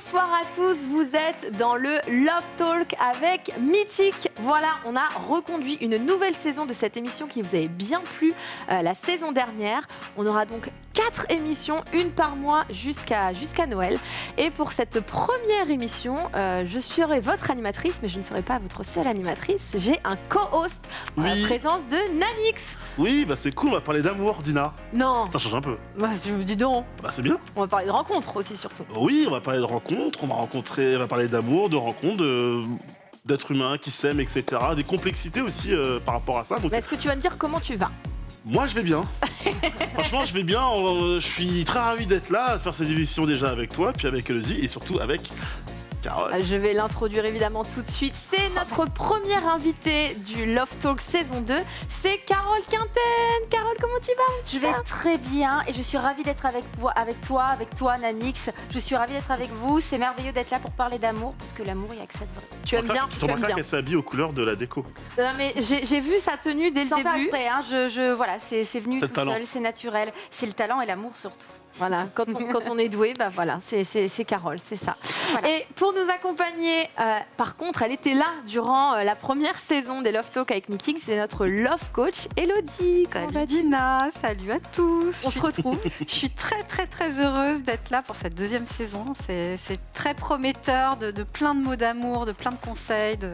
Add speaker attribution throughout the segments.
Speaker 1: Bonsoir à tous, vous êtes dans le Love Talk avec Mythique. Voilà, on a reconduit une nouvelle saison de cette émission qui vous avait bien plu euh, la saison dernière. On aura donc quatre émissions, une par mois jusqu'à jusqu'à Noël. Et pour cette première émission, euh, je serai votre animatrice, mais je ne serai pas votre seule animatrice. J'ai un co-host en la présence de Nanix.
Speaker 2: Oui, bah c'est cool, on va parler d'amour, Dina.
Speaker 1: Non,
Speaker 2: Ça change un peu.
Speaker 1: bah, je vous dis donc,
Speaker 2: Bah c'est bien.
Speaker 1: on va parler de rencontres aussi surtout.
Speaker 2: Oui, on va parler de rencontres, on va rencontrer, on va parler d'amour, de rencontres, de- d'êtres humains qui s'aiment, etc. Des complexités aussi euh, par rapport à ça. Donc
Speaker 1: est-ce que tu vas me dire comment tu vas?
Speaker 2: Moi je vais bien. Franchement je vais bien. euh, je suis très ravi d'être là, de faire cette émission déjà avec toi, puis avec Elodie et surtout avec Carole.
Speaker 1: Euh, Je vais l'introduire évidemment tout de suite. C'est notre première invitée du Love Talk saison 2. C'est Carole Quinten. Carole, comment tu vas
Speaker 3: Je vais très bien et je suis ravie d'être avec, toi, avec toi Nanix. Je suis ravie d'être avec vous. C'est merveilleux d'être là pour parler d'amour parce que l'amour, il n'y a que ça de vrai.
Speaker 1: Tu aimes bien,
Speaker 2: Tu
Speaker 1: tu
Speaker 2: te
Speaker 1: aimes bien.
Speaker 2: qu'elle s'habille aux couleurs de la déco.
Speaker 1: Non, mais j'ai vu sa tenue dès le
Speaker 3: Sans faire
Speaker 1: début.
Speaker 3: exprès, hein, je, je- voilà, c'est c'est venu tout
Speaker 2: talent.
Speaker 3: seul, c'est naturel. C'est le talent et l'amour surtout.
Speaker 1: Voilà, quand on, quand on est doué, bah voilà, c'est- Carole, c'est ça.
Speaker 3: Voilà.
Speaker 1: Et pour nous accompagner, euh, par contre, elle était là durant euh, la première saison des Love Talk avec Mythique. C'est notre Love Coach, Elodie.
Speaker 4: Salut Dina, salut à tous.
Speaker 1: On se retrouve.
Speaker 4: Je suis très très très heureuse d'être là pour cette deuxième saison. C'est très prometteur de, de plein de mots d'amour, de plein de conseils, de,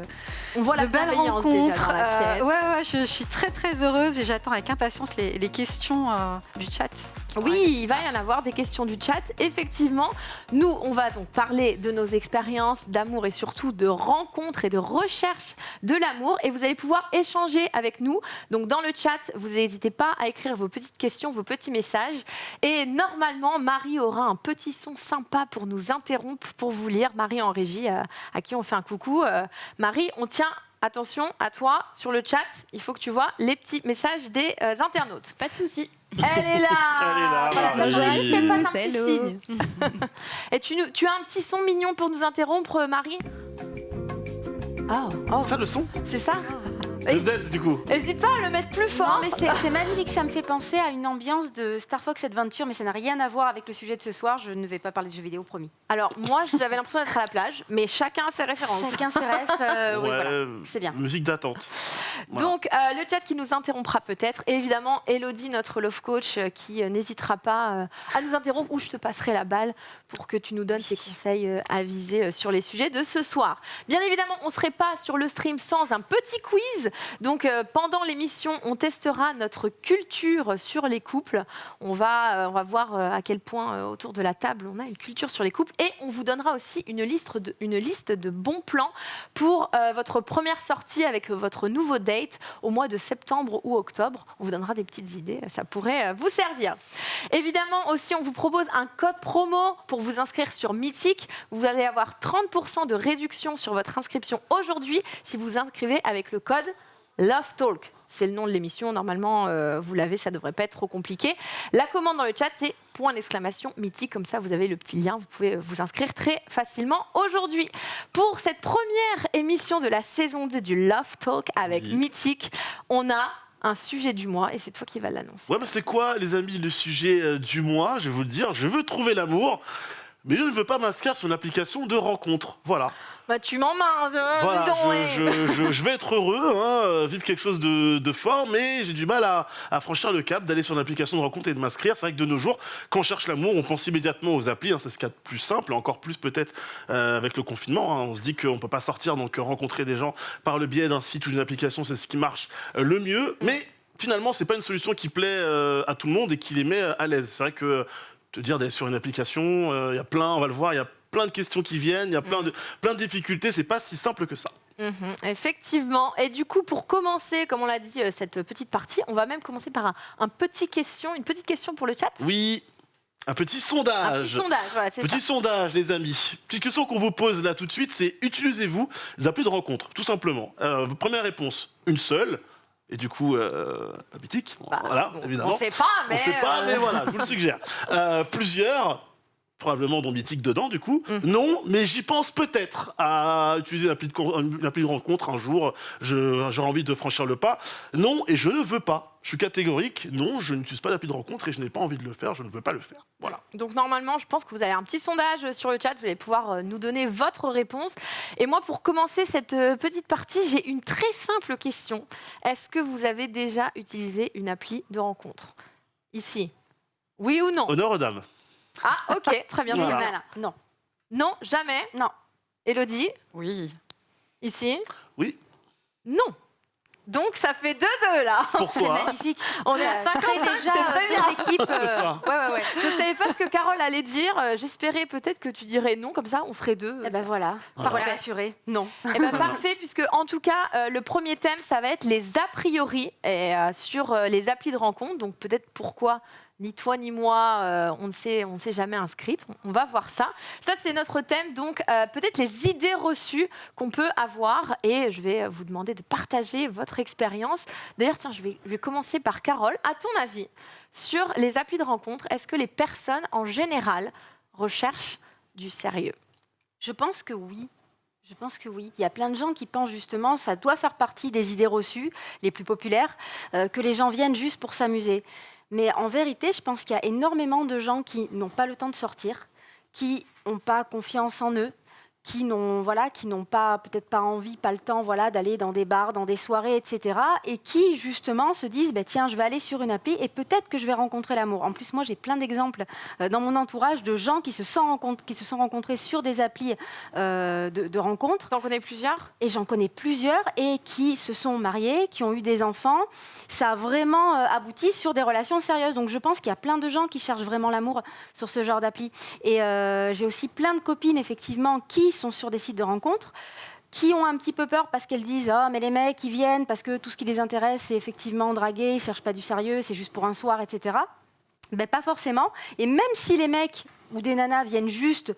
Speaker 1: On voit la
Speaker 4: belles rencontres. Euh, ouais ouais, je, je suis très très heureuse et j'attends avec impatience les, les questions euh, du chat.
Speaker 1: Oui, il va y en avoir des questions du chat. Effectivement, nous, on va donc parler de nos expériences d'amour et surtout de rencontres et de recherche de l'amour. Et vous allez pouvoir échanger avec nous. Donc, dans le chat, vous n'hésitez pas à écrire vos petites questions, vos petits messages. Et normalement, Marie aura un petit son sympa pour nous interrompre, pour vous lire. Marie en régie, euh, à qui on fait un coucou. Euh, Marie, on tient. Attention à toi sur le chat, il faut que tu vois les petits messages des euh, internautes.
Speaker 3: Pas de souci.
Speaker 1: Elle est là
Speaker 2: Elle est là,
Speaker 1: Voilà,
Speaker 2: Marie.
Speaker 1: Joël, c'est pas un petit
Speaker 4: Hello.
Speaker 1: signe. Et tu, nous- tu as un petit son mignon pour nous interrompre, Marie? Ah, oh,
Speaker 2: Ça le son?
Speaker 1: C'est ça?
Speaker 2: Le Z du coup.
Speaker 1: N'hésite pas à le mettre plus
Speaker 3: Non,
Speaker 1: fort.
Speaker 3: mais c'est magnifique. Ça me fait penser à une ambiance de Star Fox Adventure, mais ça n'a rien à voir avec le sujet de ce soir. Je ne vais pas parler de jeux vidéo, promis.
Speaker 1: Alors, moi, j'avais l'impression d'être à la plage, mais chacun a ses références.
Speaker 3: Chacun ses rêves. euh, oui, voilà. C'est bien.
Speaker 2: Musique d'attente. Voilà.
Speaker 1: Donc, euh, le chat qui nous interrompra peut-être. Et évidemment, Elodie, notre love coach, euh, qui euh, n'hésitera pas euh, à nous interrompre ou je te passerai la balle pour que tu nous donnes tes conseils euh, avisés euh, sur les sujets de ce soir. Bien évidemment, on ne serait pas sur le stream sans un petit quiz. Donc, euh, pendant l'émission, on testera notre culture sur les couples. On va, euh, voir euh, à quel point autour de la table on a une culture sur les couples. Et on vous donnera aussi une liste de, une liste de bons plans pour votre première sortie avec votre nouveau date au mois de septembre ou octobre. On vous donnera des petites idées, ça pourrait vous servir. Évidemment aussi, on vous propose un code promo pour vous inscrire sur Mythique. Vous allez avoir 30% de réduction sur votre inscription aujourd'hui si vous inscrivez avec le code Love Talk. C'est le nom de l'émission. Normalement, euh, vous l'avez, ça devrait pas être trop compliqué. La commande dans le chat, c'est point d'exclamation mythique. Comme ça, vous avez le petit lien. Vous pouvez vous inscrire très facilement aujourd'hui. Pour cette première émission de la saison 2 du Love Talk avec
Speaker 2: Oui.
Speaker 1: Mythique, on a un sujet du mois et c'est toi qui vas l'annoncer.
Speaker 2: Ouais, bah c'est quoi, les amis, le sujet euh, du mois? Je vais vous le dire, je veux trouver l'amour, mais je ne veux pas m'inscrire sur l'application de rencontre. Voilà.
Speaker 1: Bah, tu m'en mains, euh,
Speaker 2: Voilà, je, je- je- je vais être heureux, hein, euh, vivre quelque chose de, de fort, mais j'ai du mal à, à franchir le cap d'aller sur une application de rencontre et de m'inscrire. C'est vrai que de nos jours, quand on cherche l'amour, on pense immédiatement aux applis. hein, c'est ce qu'il y a de plus simple, encore plus peut-être euh, avec le confinement. hein. on se dit qu'on ne peut pas sortir, donc euh, rencontrer des gens par le biais d'un site ou d'une application, c'est ce qui marche le mieux. Mais finalement, c'est pas une solution qui plaît euh, à tout le monde et qui les met à l'aise. C'est vrai que te dire d'aller sur une application, euh, il y a plein, on va le voir, il y a plein de questions qui viennent, il y a plein de, plein de difficultés, c'est pas si simple que ça.
Speaker 1: Mhm, effectivement. Et du coup, pour commencer, comme on l'a dit, euh, cette petite partie, on va même commencer par un, un petit question, une petite question pour le chat.
Speaker 2: Oui, un petit
Speaker 1: Un petit
Speaker 2: sondage.
Speaker 1: sondage, voilà, ça.
Speaker 2: Petit sondage, les amis. Petite question qu'on vous pose là tout de suite, c'est utilisez-vous les applis de rencontre, tout simplement? Euh, première réponse, une seule. Et du coup, euh, la mythique,
Speaker 1: Bah,
Speaker 2: voilà,
Speaker 1: on-
Speaker 2: évidemment.
Speaker 1: On sait pas, mais.
Speaker 2: On sait pas,
Speaker 1: euh,
Speaker 2: mais voilà, je vous le suggère. Euh, plusieurs, probablement dont Mythique dedans du coup.
Speaker 1: Mm.
Speaker 2: Non, mais j'y pense peut-être à utiliser l'appli de, con- une appli de rencontre un jour. J'aurais envie de franchir le pas. Non, et je ne veux pas. Je suis catégorique. Non, je n'utilise pas d'appli de rencontre et je n'ai pas envie de le faire. Je ne veux pas le faire. Voilà.
Speaker 1: Donc normalement, je pense que vous avez un petit sondage sur le chat. Vous allez pouvoir euh, nous donner votre réponse. Et moi, pour commencer cette euh, petite partie, j'ai une très simple question. Est-ce que vous avez déjà utilisé une appli de rencontre? Ici. Oui ou non?
Speaker 2: Honneur aux dames.
Speaker 1: Ah, ok, très bien.
Speaker 2: Voilà.
Speaker 3: Voilà. Non.
Speaker 1: Non, jamais.
Speaker 3: Non.
Speaker 1: Elodie,
Speaker 4: Oui.
Speaker 1: ici
Speaker 2: Oui.
Speaker 1: Non. Donc ça fait 2-2 là.
Speaker 3: C'est magnifique.
Speaker 1: On est à
Speaker 3: Ça
Speaker 1: 55,
Speaker 3: crée
Speaker 1: c'est
Speaker 3: déjà
Speaker 1: très
Speaker 3: euh,
Speaker 1: bien.
Speaker 3: deux.
Speaker 2: C'est
Speaker 3: euh. Ouais, ouais, ouais.
Speaker 1: Je savais pas ce que Carole allait dire. Euh, J'espérais peut-être que tu dirais non, comme ça on serait deux.
Speaker 3: Eh ben voilà.
Speaker 2: Voilà.
Speaker 3: Rassurer. Non.
Speaker 1: Eh ben, parfait, puisque en tout cas, euh, le premier thème, ça va être les a priori et, euh, sur euh, les applis de rencontre. Donc peut-être pourquoi ni toi ni moi, euh, on ne s'est jamais inscrite. On, va voir ça. Ça, c'est notre thème. Donc euh, peut-être les idées reçues qu'on peut avoir. Et je vais vous demander de partager votre expérience. D'ailleurs, tiens, je vais, je vais commencer par Carole. À ton avis, sur les applis de rencontre, est-ce que les personnes en général recherchent du sérieux?
Speaker 3: Je pense que oui. Je pense que oui. Il y a plein de gens qui pensent justement, ça doit faire partie des idées reçues, les plus populaires, euh, que les gens viennent juste pour s'amuser. Mais en vérité, je pense qu'il y a énormément de gens qui n'ont pas le temps de sortir, qui n'ont pas confiance en eux, qui n'ont voilà, qui n'ont pas peut-être pas envie, pas le temps, voilà, d'aller dans des bars, dans des soirées, etc. Et qui justement se disent, bah, tiens, je vais aller sur une appli et peut-être que je vais rencontrer l'amour. En plus, moi, j'ai plein d'exemples euh, dans mon entourage de gens qui se sont, rencontrés, qui se sont rencontrés sur des applis euh, de, de rencontres.
Speaker 1: T'en connais plusieurs?
Speaker 3: Et j'en connais plusieurs et qui se sont mariés, qui ont eu des enfants. Ça a vraiment euh, abouti sur des relations sérieuses. Donc je pense qu'il y a plein de gens qui cherchent vraiment l'amour sur ce genre d'appli. Et j'ai aussi plein de copines, effectivement, qui sont sur des sites de rencontres qui ont un petit peu peur parce qu'elles disent oh mais les mecs ils viennent parce que tout ce qui les intéresse c'est effectivement draguer ils cherchent pas du sérieux c'est juste pour un soir etc ben pas forcément et même si les mecs ou des nanas viennent juste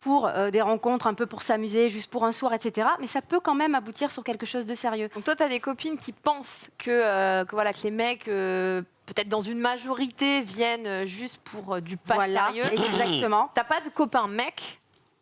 Speaker 3: pour euh, des rencontres un peu pour s'amuser, juste pour un soir, etc. Mais ça peut quand même aboutir sur quelque chose de sérieux.
Speaker 1: Donc toi, tu as des copines qui pensent que, euh, que, voilà, que les mecs, euh, peut-être dans une majorité, viennent juste pour du pas
Speaker 3: voilà,
Speaker 1: sérieux.
Speaker 3: exactement.
Speaker 1: T'as pas de copain mec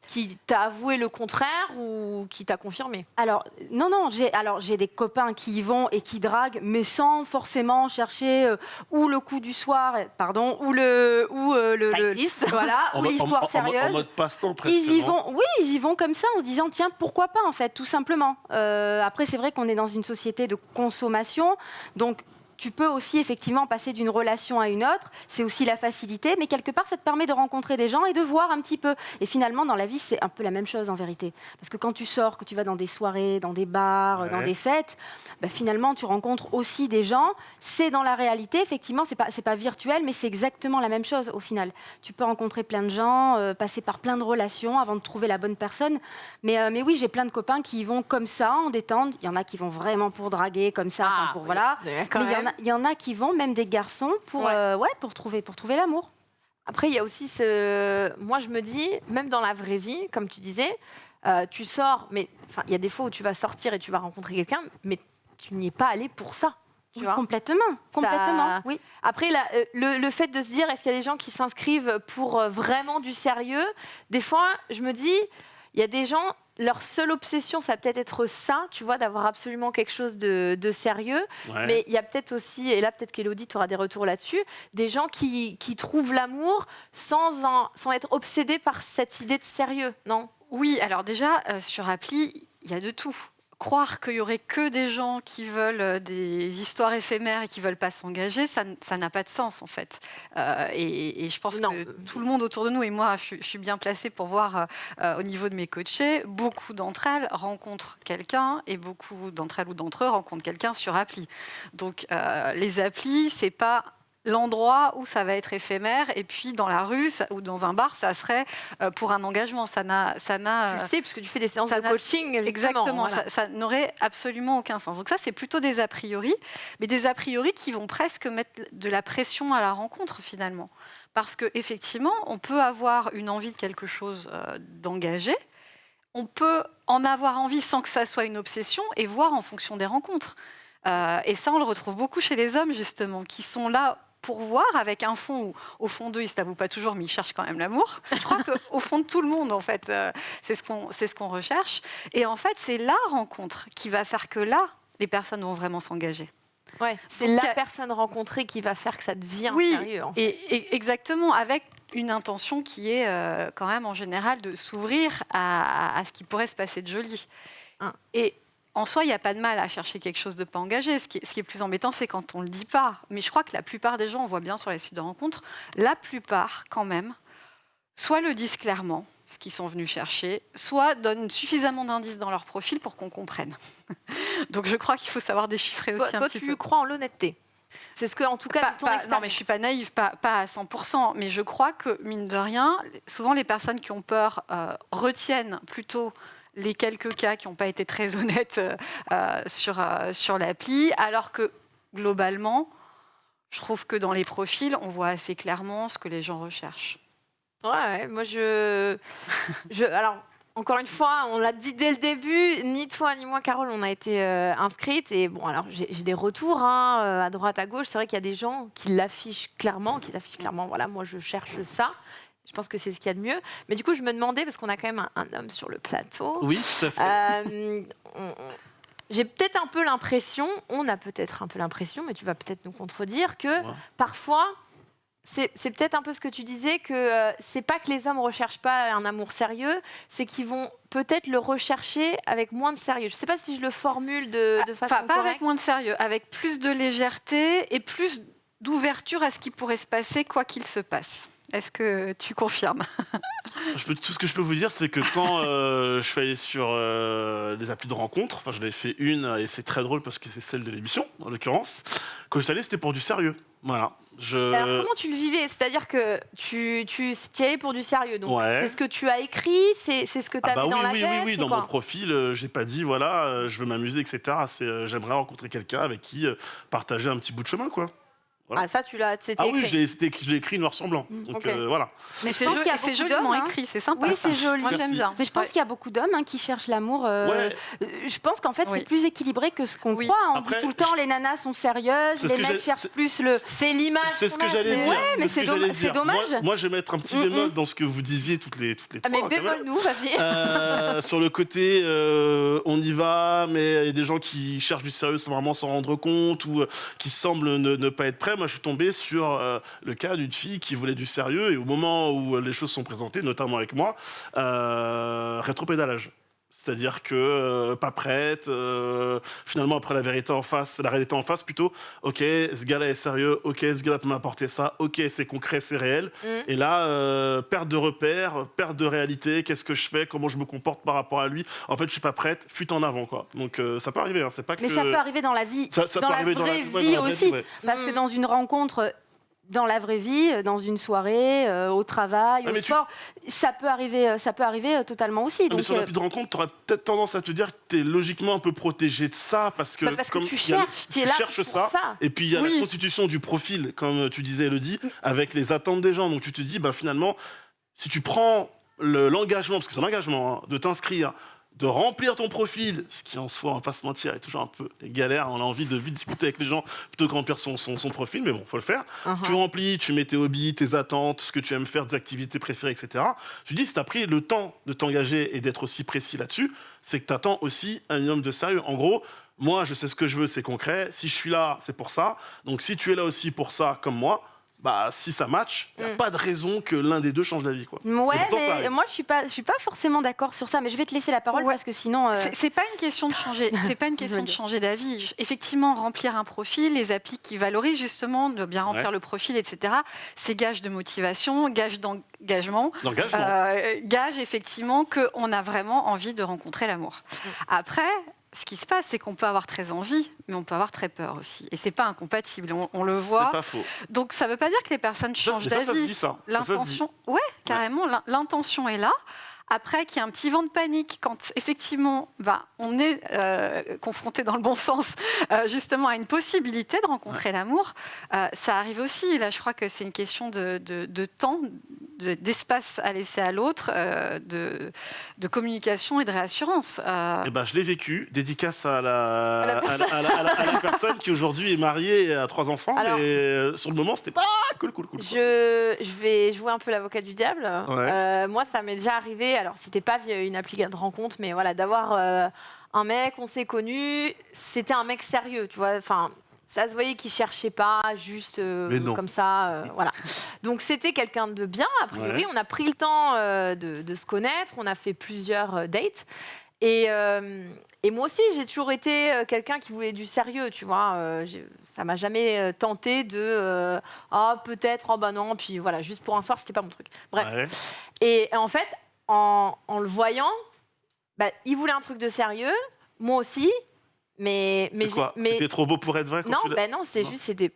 Speaker 1: qui t'a avoué le contraire ou qui t'a confirmé
Speaker 3: Alors non non, j'ai alors j'ai des copains qui y vont et qui draguent, mais sans forcément chercher euh, ou le coup du soir, euh, pardon, ou le ou euh, le, voilà,
Speaker 2: En
Speaker 3: ou
Speaker 2: mode- en-
Speaker 3: l'histoire
Speaker 2: en- en-
Speaker 3: sérieuse.
Speaker 2: En mode passe-temps presque.
Speaker 3: Ils y vont, oui, ils y vont comme ça en se disant tiens pourquoi pas en fait tout simplement. Euh, après c'est vrai qu'on est dans une société de consommation, donc tu peux aussi effectivement passer d'une relation à une autre, c'est aussi la facilité, mais quelque part ça te permet de rencontrer des gens et de voir un petit peu. Et finalement dans la vie c'est un peu la même chose en vérité, parce que quand tu sors, que tu vas dans des soirées, dans des bars,
Speaker 2: Ouais.
Speaker 3: dans des fêtes, bah, finalement tu rencontres aussi des gens. C'est dans la réalité effectivement c'est pas pas virtuel, mais c'est exactement la même chose au final. Tu peux rencontrer plein de gens, euh, passer par plein de relations avant de trouver la bonne personne. Mais, euh, mais oui, j'ai plein de copains qui y vont comme ça, en détente. Il y en a qui vont vraiment pour draguer, comme ça, enfin, pour voilà. Mais il y, en a, il y en a qui vont, même des garçons, pour,
Speaker 1: Ouais.
Speaker 3: euh, ouais, pour trouver, pour trouver l'amour.
Speaker 1: Après, il y a aussi ce. Moi, je me dis, même dans la vraie vie, comme tu disais, euh, tu sors, mais il y a des fois où tu vas sortir et tu vas rencontrer quelqu'un, mais tu n'y es pas allé pour ça. Tu
Speaker 3: Oui,
Speaker 1: vois
Speaker 3: complètement, complètement. Oui.
Speaker 1: Après, la- euh, le, le fait de se dire, est-ce qu'il y a des gens qui s'inscrivent pour vraiment du sérieux Des fois, je me dis, il y a des gens, leur seule obsession, ça va peut-être être ça, tu vois, d'avoir absolument quelque chose de, de sérieux.
Speaker 2: Ouais.
Speaker 1: Mais il y a peut-être aussi, et là peut-être qu'Elodie, tu auras des retours là-dessus, des gens qui, qui trouvent l'amour sans, en- sans être obsédés par cette idée de sérieux, non?
Speaker 4: Oui, alors déjà, euh, sur appli, il y a de tout. Croire qu'il y aurait que des gens qui veulent euh, des histoires éphémères et qui veulent pas s'engager, ça n'a pas de sens en fait. Euh, et, et je pense
Speaker 1: Non.
Speaker 4: que tout le monde autour de nous, et moi je, suis- je suis bien placée pour voir euh, au niveau de mes coachés, beaucoup d'entre elles rencontrent quelqu'un et beaucoup d'entre elles ou d'entre eux rencontrent quelqu'un sur appli. Donc euh, les applis, c'est pas l'endroit où ça va être éphémère et puis dans la rue ça- ou dans un bar ça serait euh, pour un engagement ça n'a ça n'a
Speaker 1: Tu le sais, puisque tu fais des séances de coaching. justement,
Speaker 4: Exactement,
Speaker 1: voilà.
Speaker 4: ça, ça n'aurait absolument aucun sens. Donc ça, c'est plutôt des a priori, mais des a priori qui vont presque mettre de la pression à la rencontre finalement. Parce que effectivement, on peut avoir une envie de quelque chose euh, d'engagé, on peut en avoir envie sans que ça soit une obsession et voir en fonction des rencontres. Euh, et ça, on le retrouve beaucoup chez les hommes justement, qui sont là pour voir avec un fond où, au fond d'eux, ils ne s'avouent pas toujours, mais ils cherchent quand même l'amour. Je crois qu'au fond de tout le monde, en fait, euh, c'est ce qu'on ce recherche. Et en fait, c'est la rencontre qui va faire que là, les personnes vont vraiment s'engager.
Speaker 1: Ouais, c'est la personne rencontrée qui va faire que ça devient
Speaker 4: Oui,
Speaker 1: sérieux. en fait.
Speaker 4: Et, et exactement, avec une intention qui est euh, quand même en général de s'ouvrir à, à ce qui pourrait se passer de joli.
Speaker 1: Hein.
Speaker 4: Et en soi, il n'y a pas de mal à chercher quelque chose de pas engagé. Ce qui est, ce qui est plus embêtant, c'est quand on ne le dit pas. Mais je crois que la plupart des gens, on voit bien sur les sites de rencontres, la plupart quand même, soit le disent clairement, ce qu'ils sont venus chercher, soit donnent suffisamment d'indices dans leur profil pour qu'on comprenne. Donc je crois qu'il faut savoir déchiffrer
Speaker 1: Toi,
Speaker 4: aussi un
Speaker 1: toi,
Speaker 4: petit
Speaker 1: tu
Speaker 4: peu.
Speaker 1: crois en l'honnêteté. C'est ce que, en tout cas,
Speaker 4: Pas-
Speaker 1: ton
Speaker 4: pas- non, mais je suis pas naïve, pas, pas à 100%, mais je crois que, mine de rien, souvent les personnes qui ont peur euh, retiennent plutôt les quelques cas qui n'ont pas été très honnêtes euh, euh, sur, euh, sur l'appli, alors que, globalement, je trouve que dans les profils, on voit assez clairement ce que les gens recherchent.
Speaker 1: Ouais, ouais, moi je, je. Alors, encore une fois, on l'a dit dès le début, ni toi ni moi, Carole, on a été euh, inscrites. Et bon, alors j'ai des retours hein, à droite, à gauche. C'est vrai qu'il y a des gens qui l'affichent clairement, qui l'affichent clairement. Voilà, moi je cherche ça. Je pense que c'est ce qu'il y a de mieux. Mais du coup, je me demandais, parce qu'on a quand même un, un homme sur le plateau.
Speaker 2: Oui, tout à fait.
Speaker 1: Euh, J'ai peut-être un peu l'impression, on a peut-être un peu l'impression, mais tu vas peut-être nous contredire, que
Speaker 2: Ouais.
Speaker 1: parfois, c'est peut-être un peu ce que tu disais, que euh, c'est pas que les hommes recherchent pas un amour sérieux, c'est qu'ils vont peut-être le rechercher avec moins de sérieux. Je sais pas si je le formule de, de façon
Speaker 4: Enfin, pas avec moins de sérieux, avec plus de légèreté et plus d'ouverture à ce qui pourrait se passer quoi qu'il se passe. Est-ce que tu confirmes?
Speaker 2: Je peux- tout ce que je peux vous dire, c'est que quand euh, je suis allé sur euh, des applis de rencontre, enfin j'en avais fait une et c'est très drôle parce que c'est celle de l'émission en l'occurrence. Quand je suis allé, c'était pour du sérieux. Voilà. Je...
Speaker 1: Alors comment tu le vivais? C'est-à-dire que tu, tu, tu y allais pour du sérieux. Donc
Speaker 2: Ouais.
Speaker 1: c'est ce que tu as écrit, c'est c'est ce que tu
Speaker 2: Ah
Speaker 1: as
Speaker 2: bah
Speaker 1: mis
Speaker 2: oui,
Speaker 1: dans la
Speaker 2: oui,
Speaker 1: tête.
Speaker 2: oui, oui, dans mon profil, euh, j'ai pas dit voilà, euh, je veux m'amuser, etc. C'est euh, j'aimerais rencontrer quelqu'un avec qui euh, partager un petit bout de chemin, quoi.
Speaker 1: Ah ça tu l'as, c'était
Speaker 2: Ah oui,
Speaker 1: écrit.
Speaker 2: l'ai écrit noir sur blanc.
Speaker 3: Mm,
Speaker 2: Donc
Speaker 1: ok.
Speaker 2: euh, voilà.
Speaker 4: Mais c'est
Speaker 3: pense
Speaker 4: jo-
Speaker 3: qu'il y a
Speaker 4: c'est joliment
Speaker 3: hein.
Speaker 4: écrit, c'est sympa.
Speaker 3: Oui, c'est joli.
Speaker 4: Moi j'aime bien.
Speaker 3: Mais je pense
Speaker 4: Ouais.
Speaker 3: qu'il y a beaucoup d'hommes hein, qui cherchent l'amour. euh,
Speaker 2: Ouais.
Speaker 3: euh, Je pense qu'en fait,
Speaker 4: Oui.
Speaker 3: c'est plus équilibré que ce qu'on
Speaker 4: Oui.
Speaker 3: croit. On
Speaker 2: Après,
Speaker 3: dit tout le temps, les nanas sont sérieuses, les
Speaker 2: que
Speaker 3: mecs
Speaker 2: j'ai-
Speaker 3: cherchent plus le...
Speaker 1: C'est l'image.
Speaker 2: C'est ce que j'allais dire.
Speaker 3: Ouais, mais
Speaker 2: ce
Speaker 3: c'est dommage.
Speaker 2: Moi, moi, je vais mettre un petit
Speaker 3: Mm,
Speaker 2: bémol
Speaker 3: mm.
Speaker 2: dans ce que vous disiez toutes les toutes les
Speaker 1: Ah, mais
Speaker 2: trois, quand même.
Speaker 1: bémol nous, vas-y.
Speaker 2: Sur le côté, on y va, mais il y a des gens qui cherchent du sérieux sans vraiment s'en rendre compte ou qui semblent ne pas être prêts. Moi, je suis tombé sur euh, le cas d'une fille qui voulait du sérieux et au moment où les choses sont présentées, notamment avec moi, euh, rétropédalage. C'est-à-dire que euh, pas prête, euh, finalement après la vérité en face, la réalité en face plutôt, ok, ce gars-là est sérieux, ok, ce gars-là peut m'apporter ça, ok, c'est concret, c'est réel.
Speaker 1: Mm.
Speaker 2: Et là, euh, perte de repères, perte de réalité, qu'est-ce que je fais, comment je me comporte par rapport à lui. En fait, je suis pas prête, fuite en avant, quoi. Donc euh, ça peut arriver, hein, c'est pas que.
Speaker 3: Mais ça peut arriver dans la vie,
Speaker 2: Ça- ça
Speaker 3: dans
Speaker 2: peut
Speaker 3: la
Speaker 2: arriver dans la-
Speaker 3: vraie
Speaker 2: ouais, dans
Speaker 3: vie aussi.
Speaker 2: vie, ouais.
Speaker 3: Parce que
Speaker 1: Mm.
Speaker 3: dans une rencontre, dans la vraie vie, euh, dans une soirée, euh, au travail,
Speaker 2: Ah,
Speaker 3: au
Speaker 2: mais tu-
Speaker 3: sport, ça peut arriver, euh, ça peut arriver euh, totalement aussi.
Speaker 2: Ah, mais
Speaker 3: Donc,
Speaker 2: sur
Speaker 3: euh,
Speaker 2: l'appli de rencontre, tu auras peut-être tendance à te dire que tu es logiquement un peu protégé de ça parce que,
Speaker 1: Bah, parce que tu
Speaker 2: a
Speaker 1: cherches, tu es là
Speaker 2: cherches
Speaker 1: pour
Speaker 2: ça.
Speaker 1: ça.
Speaker 2: Et puis il y a
Speaker 4: Oui.
Speaker 2: la constitution du profil, comme tu disais, Elodie, avec les attentes des gens. Donc tu te dis, bah, finalement, si tu prends le- l'engagement, parce que c'est un engagement, hein, de t'inscrire, de remplir ton profil, ce qui en soi, on va pas se mentir, est toujours un peu galère. On a envie de vite discuter avec les gens plutôt que remplir son, son, son profil, mais bon, faut le faire.
Speaker 1: Uh-huh.
Speaker 2: Tu remplis, tu mets tes hobbies, tes attentes, ce que tu aimes faire, tes activités préférées, etc. Tu dis, si tu as pris le temps de t'engager et d'être aussi précis là-dessus, c'est que tu attends aussi un minimum de sérieux. En gros, moi, je sais ce que je veux, c'est concret. Si je suis là, c'est pour ça. Donc, si tu es là aussi pour ça, comme moi, bah, si ça match, il n'y a
Speaker 1: Mm.
Speaker 2: pas de raison que l'un des deux change d'avis. Quoi.
Speaker 3: Ouais,
Speaker 2: pourtant,
Speaker 3: mais moi je suis pas, je suis pas forcément d'accord sur ça. Mais je vais te laisser la parole
Speaker 4: Ouais.
Speaker 3: parce que sinon. euh,
Speaker 4: C'est- pas une question de changer. C'est pas une question de changer d'avis. Effectivement, remplir un profil, les applis qui valorisent justement de bien remplir
Speaker 2: Ouais.
Speaker 4: le profil, etc. C'est gage de motivation, gage d'engagement, euh, gage effectivement qu'on a vraiment envie de rencontrer l'amour. Après. Ce qui se passe, c'est qu'on peut avoir très envie, mais on peut avoir très peur aussi. Et c'est pas incompatible. On, on le
Speaker 2: c'est
Speaker 4: voit.
Speaker 2: pas faux.
Speaker 4: Donc ça veut pas dire que les personnes changent d'avis. L'intention, ouais, carrément, l'in- l'intention est là. Après, qu'il y a un petit vent de panique quand effectivement bah, on est euh, confronté dans le bon sens euh, justement à une possibilité de rencontrer l'amour, euh, ça arrive aussi. Là, je crois que c'est une question de, de- de temps, de- d'espace à laisser à l'autre, euh, de, de communication et de réassurance. Euh,
Speaker 2: Eh ben, je l'ai vécu. Dédicace à la,
Speaker 1: À la
Speaker 2: à la- à la- à la- à la personne qui aujourd'hui est mariée et a trois enfants.
Speaker 1: Alors-
Speaker 2: et sur le moment, c'était pas cool, cool, cool.
Speaker 1: Je, je vais jouer un peu l'avocat du diable. Euh, moi, ça m'est déjà arrivé. Alors, c'était pas via une appli de rencontre, mais voilà, d'avoir euh, un mec, on s'est connu. C'était un mec sérieux, tu vois. Enfin, ça se voyait qu'il cherchait pas, juste euh, comme ça, euh, voilà. Donc, c'était quelqu'un de bien. A priori,
Speaker 2: Ouais.
Speaker 1: on a pris le temps euh, de, de se connaître. On a fait plusieurs dates. Et, et moi aussi, j'ai toujours été quelqu'un qui voulait du sérieux, tu vois. Ça m'a jamais tenté de ah peut-être oh bah non puis voilà juste pour un soir c'était pas mon truc. Bref.
Speaker 2: Ouais.
Speaker 1: Et en fait en, en le voyant, bah, il voulait un truc de sérieux, moi aussi, mais mais
Speaker 2: quoi
Speaker 1: mais
Speaker 2: C'était trop beau pour être vrai quand
Speaker 1: non
Speaker 2: tu
Speaker 1: ben non c'est juste c'était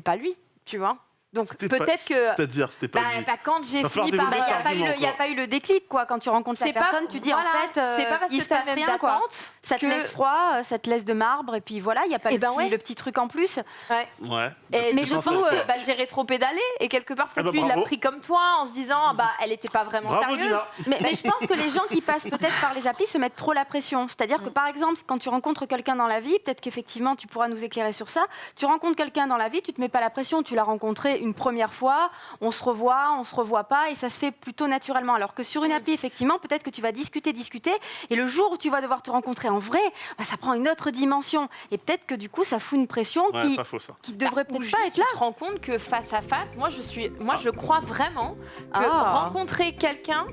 Speaker 1: pas lui, tu vois. Donc peut-être que
Speaker 2: C'est-à-dire, c'était pas
Speaker 1: bah, bah, quand j'ai fini par
Speaker 3: Il n'y a,
Speaker 2: cet
Speaker 3: pas eu le-
Speaker 2: argument,
Speaker 3: y a pas eu le déclic, quoi. Quand tu rencontres
Speaker 1: pas
Speaker 3: personne, tu dis
Speaker 1: voilà,
Speaker 3: en fait, euh,
Speaker 1: c'est pas parce
Speaker 3: il
Speaker 1: que
Speaker 3: se passe rien, quoi. Ça te
Speaker 1: que-
Speaker 3: laisse froid, euh, ça te laisse de marbre, et puis voilà, il n'y a pas
Speaker 1: Eh
Speaker 3: le,
Speaker 1: ben
Speaker 3: petit,
Speaker 1: ouais.
Speaker 3: le petit truc en plus.
Speaker 1: Ouais.
Speaker 2: Ouais.
Speaker 1: Et
Speaker 3: Mais je pense
Speaker 1: euh, bah, j'ai rétro-pédalé et quelque part, peut-être
Speaker 2: bah,
Speaker 1: lui, il l'a pris comme toi en se disant, bah, elle n'était pas vraiment
Speaker 2: Bravo,
Speaker 1: sérieuse.
Speaker 2: Dina.
Speaker 3: Mais, mais je pense que les gens qui passent peut-être par les applis se mettent trop la pression. C'est-à-dire que par exemple, quand tu rencontres quelqu'un dans la vie, peut-être qu'effectivement tu pourras nous éclairer sur ça. Tu rencontres quelqu'un dans la vie, tu te mets pas la pression, tu l'as rencontré une première fois, on se revoit, on se revoit pas, et ça se fait plutôt naturellement. Alors que sur une appli, effectivement, peut-être que tu vas discuter, discuter, et le jour où tu vas devoir te rencontrer en vrai, bah, ça prend une autre dimension. Et peut-être que du coup, ça fout une pression
Speaker 2: Ouais,
Speaker 3: qui,
Speaker 2: faux
Speaker 3: qui devrait
Speaker 1: Ou
Speaker 3: peut-être pas être
Speaker 1: tu
Speaker 3: là.
Speaker 1: te rends compte que face à face, moi, je suis, moi, je crois vraiment que
Speaker 3: Ah.
Speaker 1: rencontrer quelqu'un,